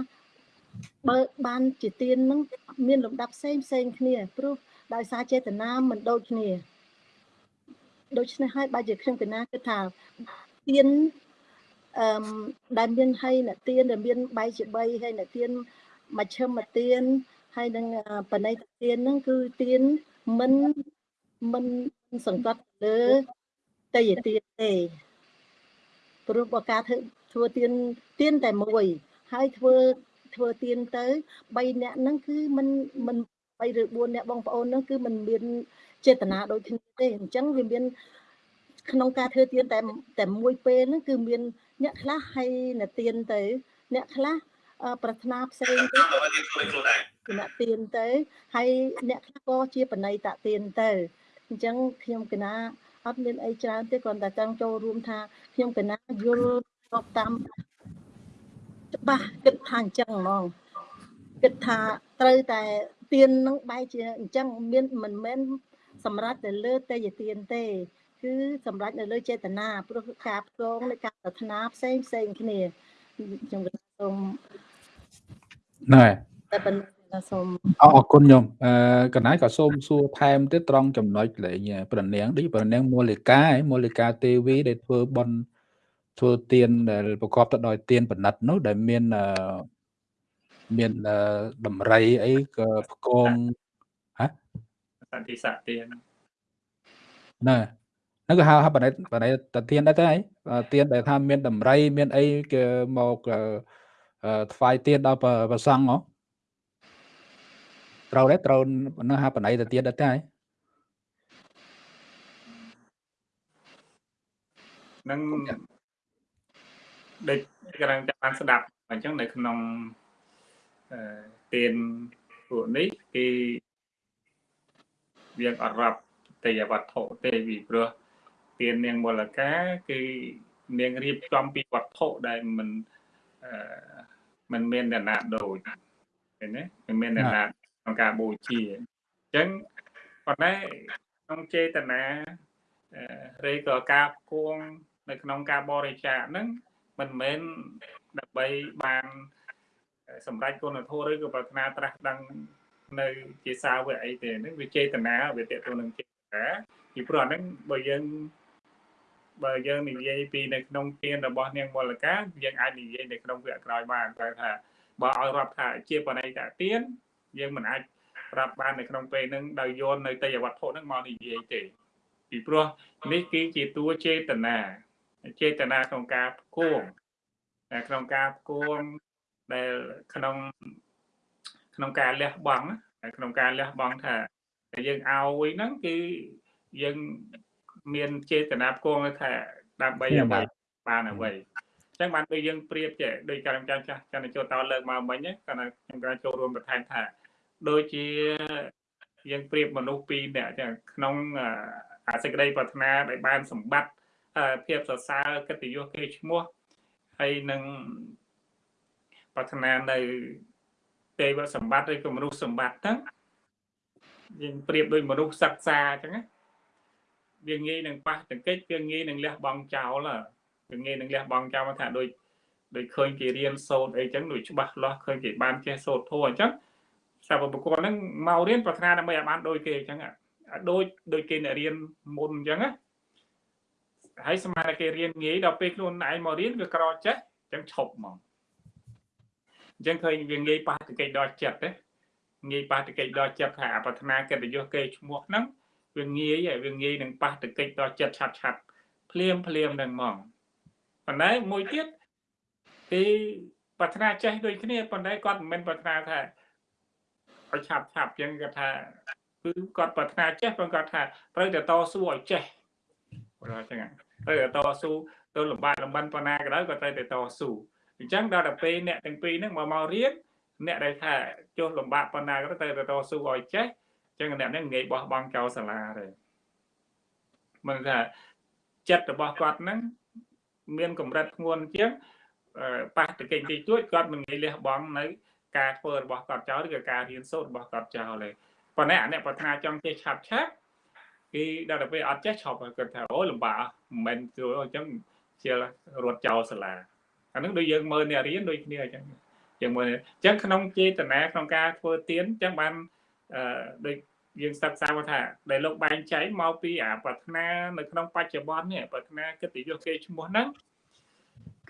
បើបានជាទៀននឹងមានលំដាប់ផ្សេងផ្សេងគ្នាព្រោះដោយសារចេតនាមិនដូចគ្នាដូច្នេះហើយបើជាខ្ញុំកណាគិតថាទៀនអឺដែលមានហើយអ្នកទៀនដែលមានបែកជា3ហើយអ្នកទៀនមជ្ឈិមទៀនហើយនឹងបណៃទៀនហ្នឹងគឺទៀនមិនមិនសង្កត់លើតេយទៀនទេព្រោះបើការធ្វើធ្វើទៀនទៀនតែមួយ ហើយធ្វើ ធ្វើទៀនទៅ3នាក់ហ្នឹងគឺមិនមិន3ឬ4នាក់បងប្អូនហ្នឹងគឺមិនមានចេតនាដូចគ្នាទេអញ្ចឹងវាមានក្នុងការធ្វើទៀនតែតែមួយពេលហ្នឹងគឺមានអ្នកខ្លះឲ្យអ្នកទៀនទៅ អ្នកខ្លះប្រាថ្នាផ្សេងទៅអ្នកទៀនទៅហើយអ្នកខ្លះក៏ជាបណៃតទៀនទៅអញ្ចឹងខ្ញុំកណាអត់មានអីច្រើនទេគ្រាន់តែចង់ចូលរួមថាខ្ញុំកណាយល់ស្របតាម ច្បាស់គិតថាអញ្ចឹងហ្មងគិតថាត្រូវតែទៀននឹងបែរជាអញ្ចឹងមានមិនមែនសម្រាប់ទៅលើទេយទៀនទេ គឺសម្រាប់នៅលើចេតនាព្រោះការផ្គងនៃការប្រាថ្នាផ្សេងផ្សេងគ្នាខ្ញុំសូមណែតែប៉ុណ្ណឹងសូមអរគុណញោមអឺកណៃក៏សូមសួរថែមទៀតត្រង់ចំណុចលេងប្រណាំងដូចប្រណាំងមូលិកាឯមូលិកាទេវីដែលធ្វើបន ធ្វើទៀនដែលប្រកបទៅដោយទៀនបណិតនោះដែលមានអឺមានដំរីអីក៏ផ្គងហ៎សន្តិស័កទៀនណែហ្នឹងក៏ហៅហៅបណិតបណិតតាទៀនដែរទេទៀនដែលថាមានដំរី មានអីគេមកថ្វាយទៀនដល់ប្រសង់ហ៎ត្រូវដែរត្រូវនឹងហៅបណៃទៅទៀតដែរតែនឹង ដូចកំពុងចាំបានស្ដាប់អញ្ចឹងនៅក្នុងអឺទៀនពួកនេះគេវាអត់រាប់ទេយវត្ថុទេពីព្រោះទៀននាងមលកាគឺនាងរៀបចំពីវត្ថុដែលមិនអឺមិនមានអ្នកណាដូចឃើញទេមិនមានអ្នកណាក្នុងការបូជាអញ្ចឹងប៉ុន្តែក្នុងចេតនាឬក៏ការគួងនៅក្នុងការបរិច្ចាគហ្នឹង មិនមែនដើម្បីបានសម្រាប់គុណធម៌ឬក៏ប្រាថ្នាត្រាស់ដឹងនៅជាសាវកអីទេហ្នឹងវាចេតនាវាតទៅនឹងចេតនាពីព្រោះអាហ្នឹងបើយើងបើយើងនិយាយពីនៅក្នុងទានរបស់នាងមលកាយើងអាចនិយាយនៅក្នុងវគ្គក្រោយបានតែថាបើឲ្យរាប់ថាជាបណៃតាទានយើងមិនអាចប្រាប់បាននៅក្នុងពេលហ្នឹងដោយយកនៅតយវត្ថុហ្នឹងមកនិយាយទេពីព្រោះនេះគឺជាតួចេតនា ចេតនាក្នុងការគួងក្នុងការគួងដែលក្នុងក្នុងការលះបង់ក្នុងការលះបង់ថាយើងឲ្យហ្នឹងគឺយើងមានចេតនាគួងថាដើម្បីអ្វីបានអ្វីអញ្ចឹងបានដូចយើងប្រៀបចេះដោយការចាំចាស់ចន្ទចូលតលើកមកមិញគាត់ខ្ញុំក៏ចូលរួមបន្ថែមថាដូចជាយើងប្រៀបមនុស្សពីរនាក់ចឹងក្នុងអាសេចក្តីប្រាថ្នាដែលបានសម្បត្តិ ភាពសរសើរកិត្តិយសគេឈ្មោះហើយនឹងប្រាថ្នានៅទេវសម្បត្តិឬក៏មនុស្សសម្បត្តិហ្នឹងយើងប្រៀបដូចមនុស្សសិក្សាអញ្ចឹងណាវាងាយនឹងប៉ះទង្គិចវាងាយនឹងលះបង់ចោលវាងាយនឹងលះបង់ចោលថាដូចដូចឃើញគេរៀនសូត្រអីចឹងដូចច្បាស់លាស់ឃើញគេបានចេះសូត្រធម៌អញ្ចឹងសាវកបុគ្គលហ្នឹងមករៀនប្រាថ្នាដើម្បីឲ្យបានដូចគេអញ្ចឹងដូចដូចគេអ្នករៀនមុនអញ្ចឹងណា ហើយស្មានតែគេរៀនងាយដល់ពេលខ្លួនឯងមករៀនវាក្រចេះអញ្ចឹងឈប់ហ្មងអញ្ចឹងឃើញវាងាយប៉ះតិកិច្ចដល់ចិត្តទេងាយប៉ះតិកិច្ចដល់ចិត្តថាប្រាថ្នាកិត្តិយសគេឈ្មោះហ្នឹងវាងាយវាងាយនឹងប៉ះតិកិច្ចដល់ចិត្តឆាត់ឆាត់ភ្លាមភ្លាមនឹងហ្មងប៉ុន្តែមួយទៀតគឺប្រាថ្នាចេះដូចគ្នាប៉ុន្តែគាត់មិនមែនប្រាថ្នាថាឲ្យឆាប់ឆាប់ចឹងគាត់ថាគឺគាត់ប្រាថ្នាចេះប៉ុន្តែគាត់ថាត្រូវតែតស៊ូឲ្យចេះគាត់ចឹង ត្រូវតែតស៊ូទៅលំបាកលំបិនប៉ុណ្ណាក៏ដោយក៏ត្រូវតែតស៊ូអញ្ចឹងដល់ទៅពេលអ្នកទាំងពីរហ្នឹងមកមករៀនអ្នកដែលថាចុះលំបាកប៉ុណ្ណាក៏ត្រូវតែតស៊ូឲ្យចេះអញ្ចឹងអ្នកហ្នឹងងាយបោះបង់ចោលសាលាទេមិនថាចិត្តរបស់គាត់ហ្នឹងមានកម្រិតធ្ងន់ជាងប៉ះតកិច្ចទីជួយគាត់មិនងាយលះបង់នៅការធ្វើរបស់គាត់ចោលឬក៏ការរៀនសូត្ររបស់គាត់ចោលទេប៉ុន្តែអាអ្នកប្រាថ្នាចង់ចេះឆាប់ឆាប់ គេដល់ទៅពេលអត់ចេះឈប់គាត់ថាអូលំបាកមិនមែនជួយអញ្ចឹងជារត់ចោលសាលាអានឹងដូចយើងមើលអ្នករៀនដូចគ្នាអញ្ចឹងយើងមើលអញ្ចឹងក្នុងចេតនាក្នុងការធ្វើទៀនអញ្ចឹងបានអឺដូចយើងសិក្សាថាដែលលោកបែងចែកមកពីអាប្រាថ្នានៅក្នុងបច្ចុប្បន្ននេះប្រាថ្នាកិត្តិយសគេឈ្មោះហ្នឹង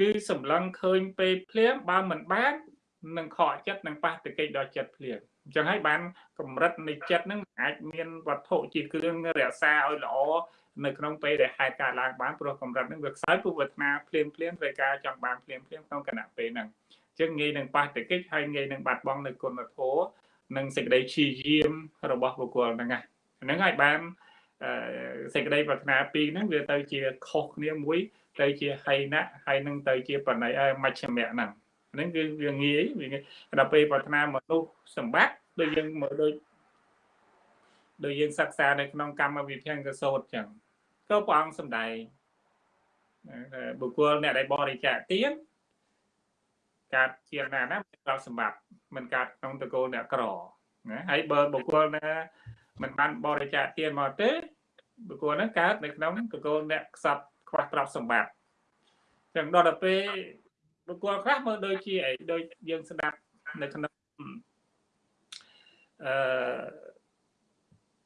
គឺសម្លឹងឃើញពេលភ្លាមបើមិនបាននឹងខកចិត្តនឹងប៉ះទង្គិចដល់ចិត្តភ្លាម អញ្ចឹងហើយបានកម្រិតនៃចិត្តនឹងអាចមានវត្ថុជាគ្រឿងរក្សាឲ្យល្អនៅក្នុងពេលដែលហេតុការឡើងបានព្រោះកម្រិតនឹងវាខ្សោយពុវេទនាភ្លាមភ្លាមត្រូវការចង់បានភ្លាមភ្លាមក្នុងគណៈពេលហ្នឹងអញ្ចឹងងាយនឹងប៉ះទង្គិចហើយងាយនឹងបាត់បង់នៅគុណធម៌និងសេចក្តីព្យាយាមរបស់បុគ្គលហ្នឹងហ្នឹងហើយបានសេចក្តីប្រាថ្នាពីរហ្នឹងវាទៅជាខុសគ្នាមួយទៅជាហៃណៈហើយនឹងទៅជាបណៃមជ្ឈមៈហ្នឹង ហ្នឹងគឺវាងាយវាដល់ពេលប្រាថ្នាមនុស្សសម្បត្តិដូចយើងមើលដូចដូចយើងសិក្សានៅក្នុងកម្មវិធីកសោតចឹងក៏ព្រះអង្គសម្ដែងបុគ្គលអ្នកដែលបរិច្ចាគទានកើតជាណាណាមានទ្រព្យសម្បត្តិមិនកើតក្នុងតកូលអ្នកក្រណាហើយបើបុគ្គលណាមិនបានបរិច្ចាគទានមកទេបុគ្គលហ្នឹងកើតនៅក្នុងតកូលអ្នកខ្សត់ខ្វះទ្រព្យសម្បត្តិចឹងដល់ទៅពេល បុគ្គលខ្លះមើលដូចជាអីដូចយើងស្ដាប់នៅក្នុងអឺ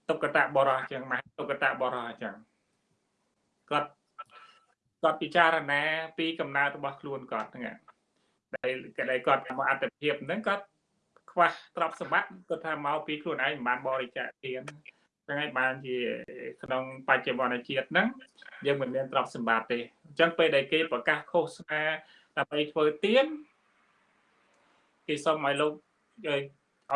តុកតៈបរោះចឹងមកតុកតៈបរោះចឹងគាត់គាត់ពិចារណា ពីកំណើតរបស់ខ្លួនគាត់ហ្នឹងដែលដែលគាត់មកអត្តភាពហ្នឹងគាត់ខ្វះទ្រព្យសម្បត្តិគាត់ថាមកពីខ្លួនឯងមិនបានបរិច្ចាគទានចឹងហើយបានជាក្នុងបច្ចុប្បន្នជាតិហ្នឹងយើងមិនមានទ្រព្យសម្បត្តិទេអញ្ចឹងពេលដែលគេប្រកាសឃោសនា ដើម្បីធ្វើទានគេសុំឲ្យលោកឲ្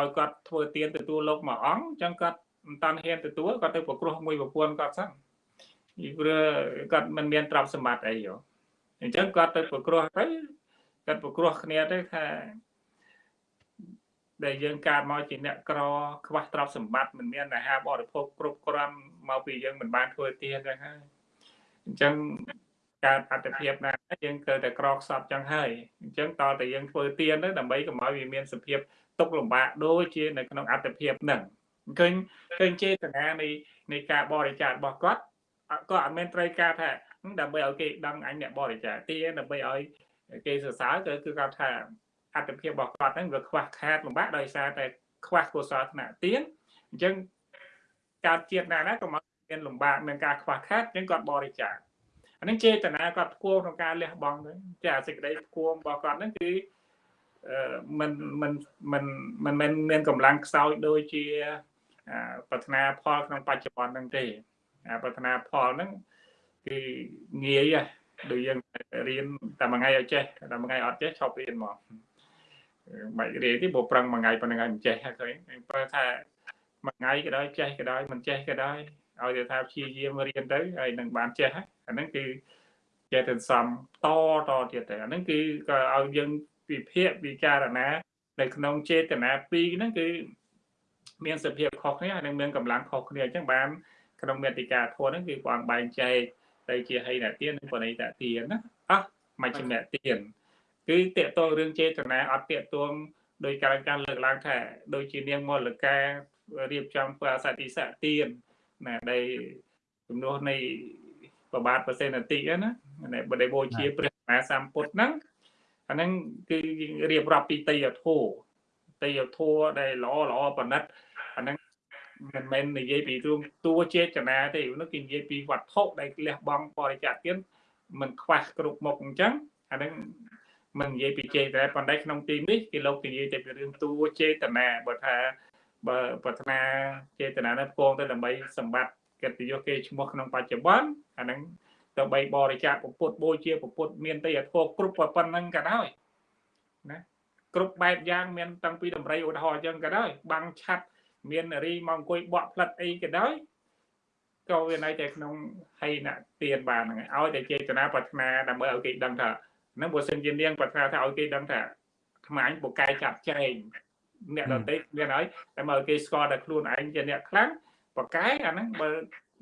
យគាត់ធ្វើទានទទួលលោកមួយអង្គអញ្ចឹងគាត់មិនតាន់ហ៊ានទទួលគាត់ទៅប្រគ្រោះមួយប្រពន្ធគាត់សិនពីព្រោះគាត់មិនមានទ្រព្យសម្បត្តិអីយោអញ្ចឹងគាត់ទៅប្រគ្រោះទៅគាត់ប្រគ្រោះគ្នាទៅថាដែលយើងកើតមកជាអ្នកក្រខ្វះទ្រព្យសម្បត្តិមិនមានអាហារបរិភោគគ្រប់គ្រាន់មកពីយើងមិនបានធ្វើទានចឹងហើយអញ្ចឹង កើតអត្តភាពណាយើងត្រូវតែក្រខ្សត់ចឹងហើយអញ្ចឹងតើតែយើងធ្វើទានទៅដើម្បីកុំឲ្យវាមានសភាពទុកលំបាកដូចជានៅក្នុងអត្តភាពហ្នឹងឃើញឃើញចេតនានៃនៃការបរិច្ចាគរបស់គាត់ក៏អត់មានត្រូវការថាដើម្បីឲ្យគេដឹងអញអ្នកបរិច្ចាគទានដើម្បីឲ្យគេសរសើរគឺគឺគាត់ថាអត្តភាពរបស់គាត់ហ្នឹងវាខ្វះខាតលំបាកដោយសារតែខ្វះកុសលថ្នាក់ទានអញ្ចឹងកើតជាតិណាណាក៏មកមានលំបាកនឹងការខ្វះខាតអញ្ចឹងគាត់បរិច្ចាគ អានឹងចេតនាគាត់ផ្គួងក្នុងការលះបង់ទៅតែអាសេចក្តីផ្គួងរបស់គាត់ហ្នឹងគឺមិនមិនមិនមិនមិនមានកម្លាំងខ្សោយដូចជាប្រាថ្នាផលក្នុងបច្ចុប្បន្នហ្នឹងទេប្រាថ្នាផលហ្នឹងគឺងាយដូចយើងរៀនតែមួយថ្ងៃឲ្យចេះតែមួយថ្ងៃអត់ចេះឈប់រៀនមកបាច់រៀនទេព្រោះប្រឹងមួយថ្ងៃប៉ុណ្្នឹងឲ្យមិនចេះឃើញបើថាមួយថ្ងៃក៏ដោយចេះក៏ដោយមិនចេះក៏ដោយ ឲ្យតែថាព្យាយាមរៀនទៅហើយនឹងបានចេះអាហ្នឹងគឺចេះទៅសំតតទៀតទៅអាហ្នឹងគឺក៏ឲ្យយើងវិភាគវិចារណានៅក្នុងចេតនាពីរហ្នឹងគឺមានសភាពខុសគ្នាហើយនឹងមានកម្លាំងខុសគ្នាអញ្ចឹងបានក្នុងមេតិកាធម៌ហ្នឹងគឺព្រះអង្គបែងចែកទៅជាហីណទាននិងបរិតទានណាអស់មជ្ឈិមទានគឺតកតងរឿងចេតនាអត់តកតងដោយការការលើកឡើងថាដូចជានាងមលការៀបចំធ្វើអសតិសៈទាន ណាដែលជំនួសនៃប្របាទប្រសិទ្ធតិណាបដិបូជាព្រះមហាសម្ពុទ្ធហ្នឹងអាហ្នឹងគឺរៀបរាប់ពីតយធោតយធោដែលល្អល្អប្រណិតអាហ្នឹងមិនមែននិយាយពីរឿងតួចេតនាទេនោះគេនិយាយពីវត្ថុដែលលះបង់បរិច្ចាគទានមិនខ្វះគ្រប់មុខអញ្ចឹងអាហ្នឹងមិននិយាយពីចេតនាប៉ុន្តែក្នុងទីនេះគេលោកនិយាយតែពីរឿងតួចេតនាបើថា បើប្រាថ្នាចេតនានោះផ្គងទៅដើម្បីសម្បត្តិកិត្តិយសគេឈ្មោះក្នុងបច្ចុប្បន្នអាហ្នឹងទៅបីបរិច្ចាគពុទ្ធបូជាពុទ្ធមានតែអធោគ្រប់ប៉ុណ្ណឹងក៏ដោយណាគ្រប់បែបយ៉ាងមានតាំងពីតម្រៃឧទាហរណ៍អញ្ចឹងក៏ដោយបាំងឆាត់មានរីមកអង្គុយបក់ផ្លិតអីក៏ដោយក៏វានៅតែក្នុងហីណទានបានហ្នឹងឲ្យតែចេតនាប្រាថ្នាដើម្បីឲ្យគេដឹងថាហ្នឹងបើសិនជានាងប្រាថ្នាថាឲ្យគេដឹងថាខ្មាញ់បកកាយចាប់ចែង អ្នកដទៃមានហើយតែមកឲ្យគេស្គាល់តែខ្លួនឯងជាអ្នកខ្លាំងបកកាយអាហ្នឹងបើ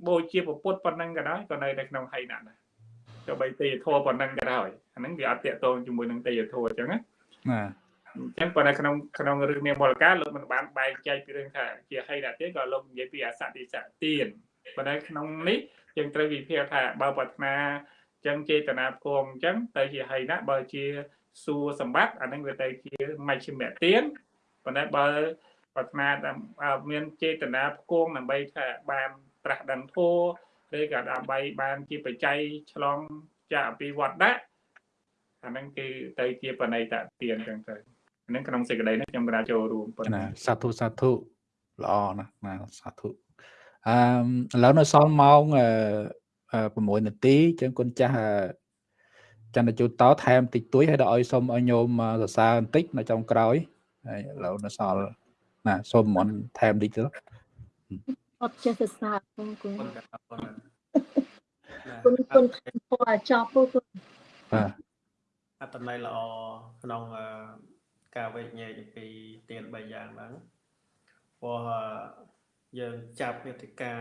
បូជាពុទ្ធប៉ុណ្ណឹងក៏ដោយក៏នៅតែក្នុងហីណដែរទៅបីទេយធัวប៉ុណ្ណឹងក៏ដោយអាហ្នឹងវាអត់តាកតងជាមួយនឹងទេយធัวអញ្ចឹងណាណាអញ្ចឹងប៉ុន្តែក្នុងក្នុងរឿងនាមមលកាលោកមិនបានបែងចែកពីរឿងថាជាហីណទេក៏លោកនិយាយពីអសតិសៈទានប៉ុន្តែក្នុងនេះយើងត្រូវវិភាគថាបើប្រាថ្នាអញ្ចឹងចេតនាផ្គងអញ្ចឹងទៅជាហីណបើជាសួរសម្បត្តិអានឹងវាទៅជាមជ្ឈិមទាន ប៉ុន្តែបើប្រាថ្នាមានចេតនាផ្គងដើម្បីថាបានត្រាស់ដឹងធម៌ឬក៏ដើម្បីបានជាបច្ច័យឆ្លងចាកពីវត្តដាក់អាហ្នឹងគឺទៅជាបណិតទានចឹងទៅហ្នឹងក្នុងសេចក្តីនេះខ្ញុំក៏ចូលរួមប៉ុណ្ណាសាធុសាធុល្អណាស់ណាសាធុអឺឥឡូវនៅសល់ម៉ោង6នាទីចឹងគុណចាស់ចន្ទជូតតថែមតិចតួចហើយដល់ឲ្យសូមឲ្យញោមសរសើរបន្តិចនៅចុងក្រោយ ហើយឥឡូវនៅសល់ណាសូមមិនថែមតិចទៅអត់ចេះសរសើរគុណគុណគុណគុណពណ៌ចប់ពុគុណបាទអត្តន័យល្អក្នុងការវេញែកអំពីទាន3យ៉ាងហ្នឹងព្រោះយើងចាប់មេតិកា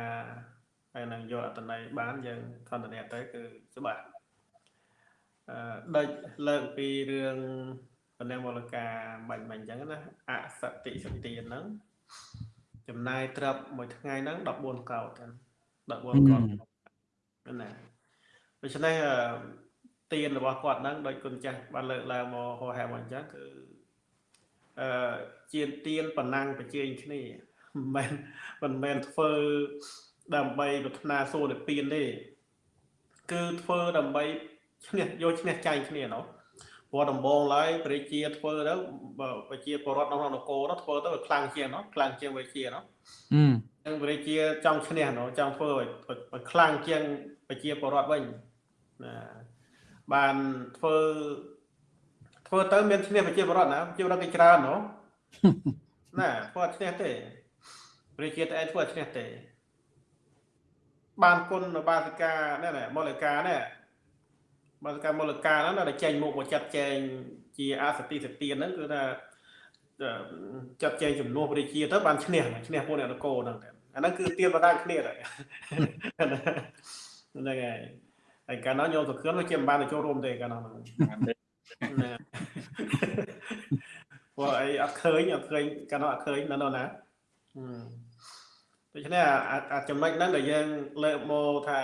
ហើយនឹងយកអត្តន័យបានយើងខន្តីទៅគឺច្បាស់អឺដេចលើកពីរឿង បណ្ដឹងមូលការបាញ់បាញ់អញ្ចឹងណាអសតិសទានហ្នឹងចំណាយត្រឹបមួយថ្ងៃហ្នឹង14កោត14កោតណាដូច្នេះទានរបស់គាត់ហ្នឹងដោយគុណចាស់បានលើកឡើងមកហោហែមកអញ្ចឹងគឺអឺជាទានប៉ុណ្ណឹងប្រជែងគ្នាមិនមែនមិនមែនធ្វើដើម្បីប្រាថ្នាសួរនិព្វានទេគឺធ្វើដើម្បីឈ្នះយកឈ្នះចាញ់គ្នាណោះ ព្រោះដំបងឡើយព្រះជាធ្វើទៅប្រជាពលរដ្ឋក្នុងនគរនោះធ្វើទៅខ្លាំងជាងណោះខ្លាំងជាងវិជាណោះអឺនឹងព្រះជាចង់ឈ្នះណោះចង់ធ្វើឲ្យខ្លាំងជាងប្រជាពលរដ្ឋវិញណាបានធ្វើធ្វើទៅមានឈ្នះប្រជាពលរដ្ឋណាប្រជាពលរដ្ឋគេច្រើនណោះណាធ្វើអត់ឈ្នះទេព្រះជាតែឯងធ្វើអត់ឈ្នះទេបានគុណបាសិកានេះណាមូលិកានេះ បាសិកាមូលិកាហ្នឹងដែលចេញមុខមកចាត់ចែងជាអសតិសទានហ្នឹងគឺថាចាត់ចែងចំនួនព្រះជាទៅបានឈ្នះឈ្នះពួកអ្នកនគរហ្នឹងអាហ្នឹងគឺទៀនបណ្ដាគ្នាដែរហ្នឹងហើយហើយកាលនោះញោមសុខឿនវាជាមិនបានទៅចូលរួមទេកាលនោះហ្នឹងព្រោះអីអត់ឃើញអត់ឃើញកាលនោះអត់ឃើញនៅនោះណាដូច្នេះអាចំណុចហ្នឹងដែលយើងលើកមកថា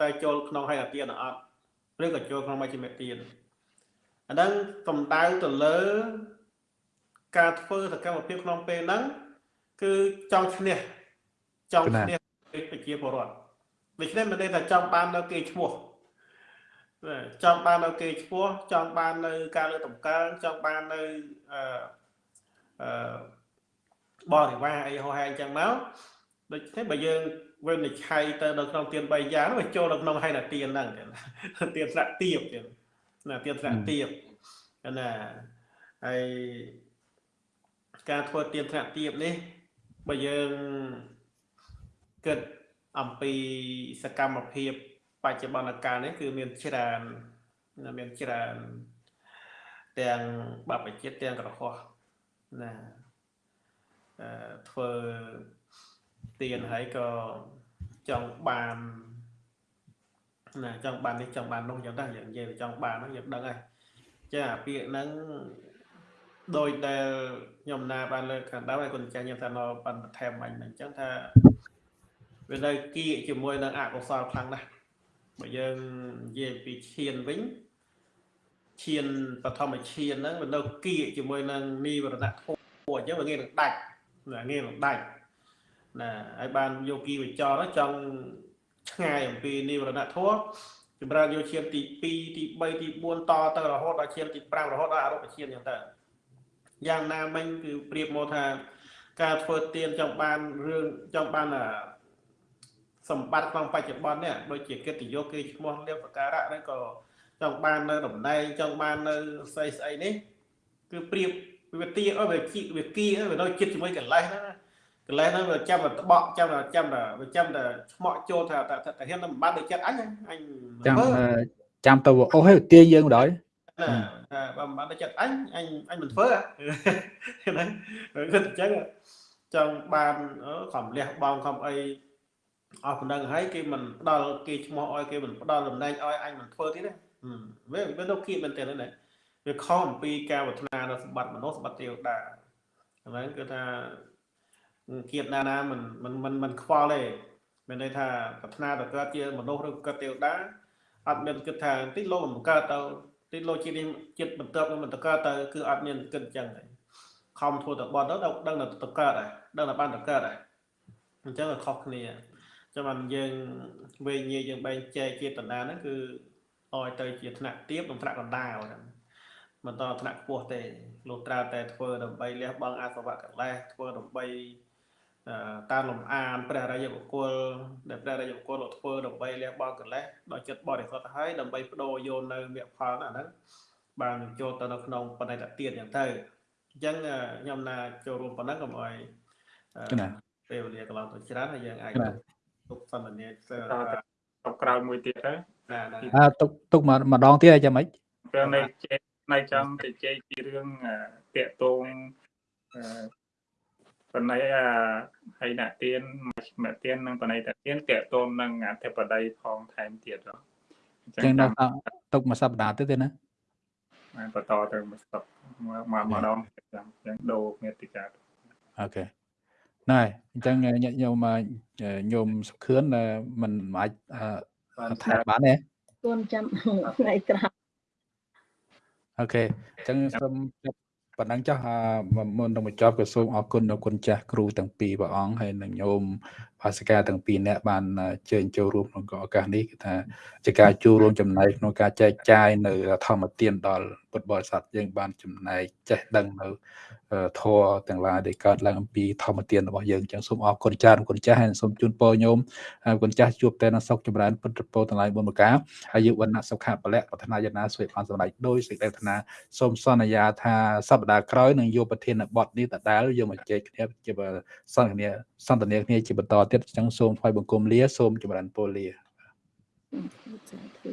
តើចូលក្នុងហើយអាទានអត់ ឬក៏ចូលក្នុងមជ្ឈិមទានអាហ្នឹងសំដៅទៅលើ ការធ្វើសកម្មភាពក្នុងពេលហ្នឹងគឺចង់ឈ្នះចង់ឈ្នះប្រជាពលរដ្ឋដូច្នេះមិនได้ថាចង់បាននៅគេឈ្មោះចង់បាននៅគេឈ្មោះចង់បាននៅការលើកតម្កើងចង់បាននៅអឺអឺបរិវារអីហោហែអញ្ចឹងមកដូច្នេះបើយើង វិនិច្ឆ័យទៅនៅក្នុងទាន3យ៉ាងវាចូលនៅក្នុងហេតុទានហ្នឹងទានស្រៈទៀបទៀតណាទានស្រៈទៀបណាហើយការធ្វើទានស្រៈទៀបនេះបើយើងគិតអំពីសកម្មភាពបច្ចុប្បន្នកាលនេះគឺមានច្រើនមានច្រើនទាំងបព្វជិតទាំងក្រហោះណាអឺធ្វើ ទៀនហើយក៏ចង់បានណាចង់បាននេះចង់បាននោះអញ្ចឹងដែរយើងនិយាយចង់បានហ្នឹងយើងដឹងហើយចាពាក្យហ្នឹងដោយដែលខ្ញុំណាបានលើកខាងដើមហើយគុណចាស់ខ្ញុំថានៅបានបន្ថែមអញអញ្ចឹងថាវានៅគៀកជាមួយនឹងអកុសលខ្លាំងណាស់បើយើងនិយាយពីឈានវិញឈានបឋមឈានហ្នឹងវានៅគៀកជាមួយនឹងនិវរណៈធម៌អញ្ចឹងវាងាយនឹងដាច់ងាយនឹងដាច់ ណាហើយបានយកគីវិចរចង់ឆ្ងាយអំពីនិវរណធម៌ចម្រើនយកឈានទី2ទី3ទី4តទៅរហូតដល់ឈានទី5រហូតដល់អរូបឈានយ៉ាងទៅយ៉ាងណាមិញគឺប្រៀបមកថាការធ្វើទានចង់បានរឿងចង់បានសម្បត្តិក្នុងបច្ចុប្បន្ននេះដូចជាកិត្តិយសគេឈ្មោះលៀបសការៈឬក៏ចង់បាននៅតំណែងចង់បាននៅស្អីស្អីនេះគឺប្រៀបវាទាអើវាគីវាគីវានៅចិត្តជាមួយកលេសហ្នឹង កន្លែងហ្នឹងវាចាំតែត្បក់ចាំតែចាំតែវាចាំតែឆ្មក់ចូលថាតែហ៊ានតែមិនបានដូចចិត្តអញអញចាំចាំទៅអូសឲ្យទាញយើងដល់ណាថាបើមិនបានដូចចិត្តអញអញអញមិនធ្វើណាគិតអញ្ចឹងចង់បានខំលះបងខំអីអស់ប៉ុណ្ណឹងហើយគេមិនផ្ដល់គេឈ្មោះឲ្យគេមិនផ្ដល់តំណែងឲ្យអញមិនធ្វើទៀតទេវាវានៅគៀបមែនទេណាវាខំអំពីការវឌ្ឍនានៅសម្បត្តិមនុស្សសម្បត្តិទេវតាហ្នឹងគឺថា គៀបណាណាមិនមិនមិនមិនខ្វល់ទេមានន័យថាប្រាថ្នាទៅកើតជាមនុស្សឬកើតទេវតាអត់មានគិតថាទីលោកមិនកើតទៅទីលោកជាតិនេះចិត្តបន្ទាប់មិនទៅកើតទៅគឺអត់មានគិតអញ្ចឹងទេខំធ្វើទៅបត់ទៅដឹងតែទៅកើតដែរដឹងតែបានទៅកើតដែរអញ្ចឹងខុសគ្នាចាំបានយើងវេញាយើងបែងចែកចេតនាហ្នឹងគឺឲ្យទៅជាថ្នាក់ទៀបនិងថ្នាក់កណ្ដាលហ្នឹងមិនតថ្នាក់ខ្ពស់ទេលុះត្រាតែធ្វើដើម្បីលះបង់អសវៈកលេសធ្វើដើម្បី តាមលំអានព្រះរាជបុគ្គលដែលព្រះរាជបុគ្គលលោកធ្វើដើម្បីលះបង់កិលេសដល់ចិត្តបរិសុទ្ធហើយដើម្បីបដូរយកនៅមគ្គផលណាហ្នឹងបានចូលទៅនៅក្នុងបណិតទានយ៉ាងទៅអញ្ចឹងខ្ញុំណាចូលរួមប៉ុណ្ណឹងកុំឲ្យពេលវេលាកន្លងទៅច្រើនហើយយើងអាចទុកសន្ទនាទៅក្រោយមួយទៀតទៅណាទុកទុកម្ដងទៀតឲ្យចាំម៉េចពេលនៅជែកនៅចង់ទៅជែកពីរឿងតាកតង បណៃអាហើយអ្នកទៀនអ្នកទៀននិងបណៃតាទៀនតេតូននឹងអធិបតីផងថែមទៀតហ៎អញ្ចឹងដល់ទុកមួយសប្តាហ៍ទៀតទេណាបានបន្តទៅមួយស្តុកមកម្ដងចាំអញ្ចឹងដូរមេតិកាអូខេណែអញ្ចឹងញាតិញោមញោមសុខឿនមិនអាចថែបានទេគួនចាំថ្ងៃក្រោយអូខេអញ្ចឹងសូមចាប់ ប៉ុណ្ណឹងចុះមុននឹងបញ្ចប់ក៏សូមអរគុណដល់គុណចាស់គ្រូទាំងពីរព្រះអង្គហើយនិងញោម ភាសិកាទាំងពីរនាក់បានជើញចូលរួមក្នុងឱកាសនេះគឺថាជាការចូលរួមចំណែកក្នុងការចែកចាយនៅធម្មទានដល់ពុទ្ធបរិស័ទយើងបានចំណែកចេះដឹងនៅធម៌ទាំងឡាយដែលកើតឡើងអំពីធម្មទានរបស់យើងចឹងសូមអរគុណចាស់គុណចាស់ហើយសូមជូនពរញោមគុណចាស់ជួបតែនៅសុខចម្រើនពុទ្ធពរទាំងឡាយបុណ្យប្រការហើយយុវណ្ណៈសុខៈពលៈប្រាថ្នាយាណាសុខបានសម្រេចដោយសេចក្តីប្រាថ្នាសូមសន្យាថាសប្តាហ៍ក្រោយនឹងយកប្រធានបទនេះដដែលយកមកជែកគ្នាជាសន្ទនាសន្ទនាគ្នាជាបន្តទៀតចឹងសូមថ្វាយបង្គំលា សូមចម្រើនពរលាសាធុ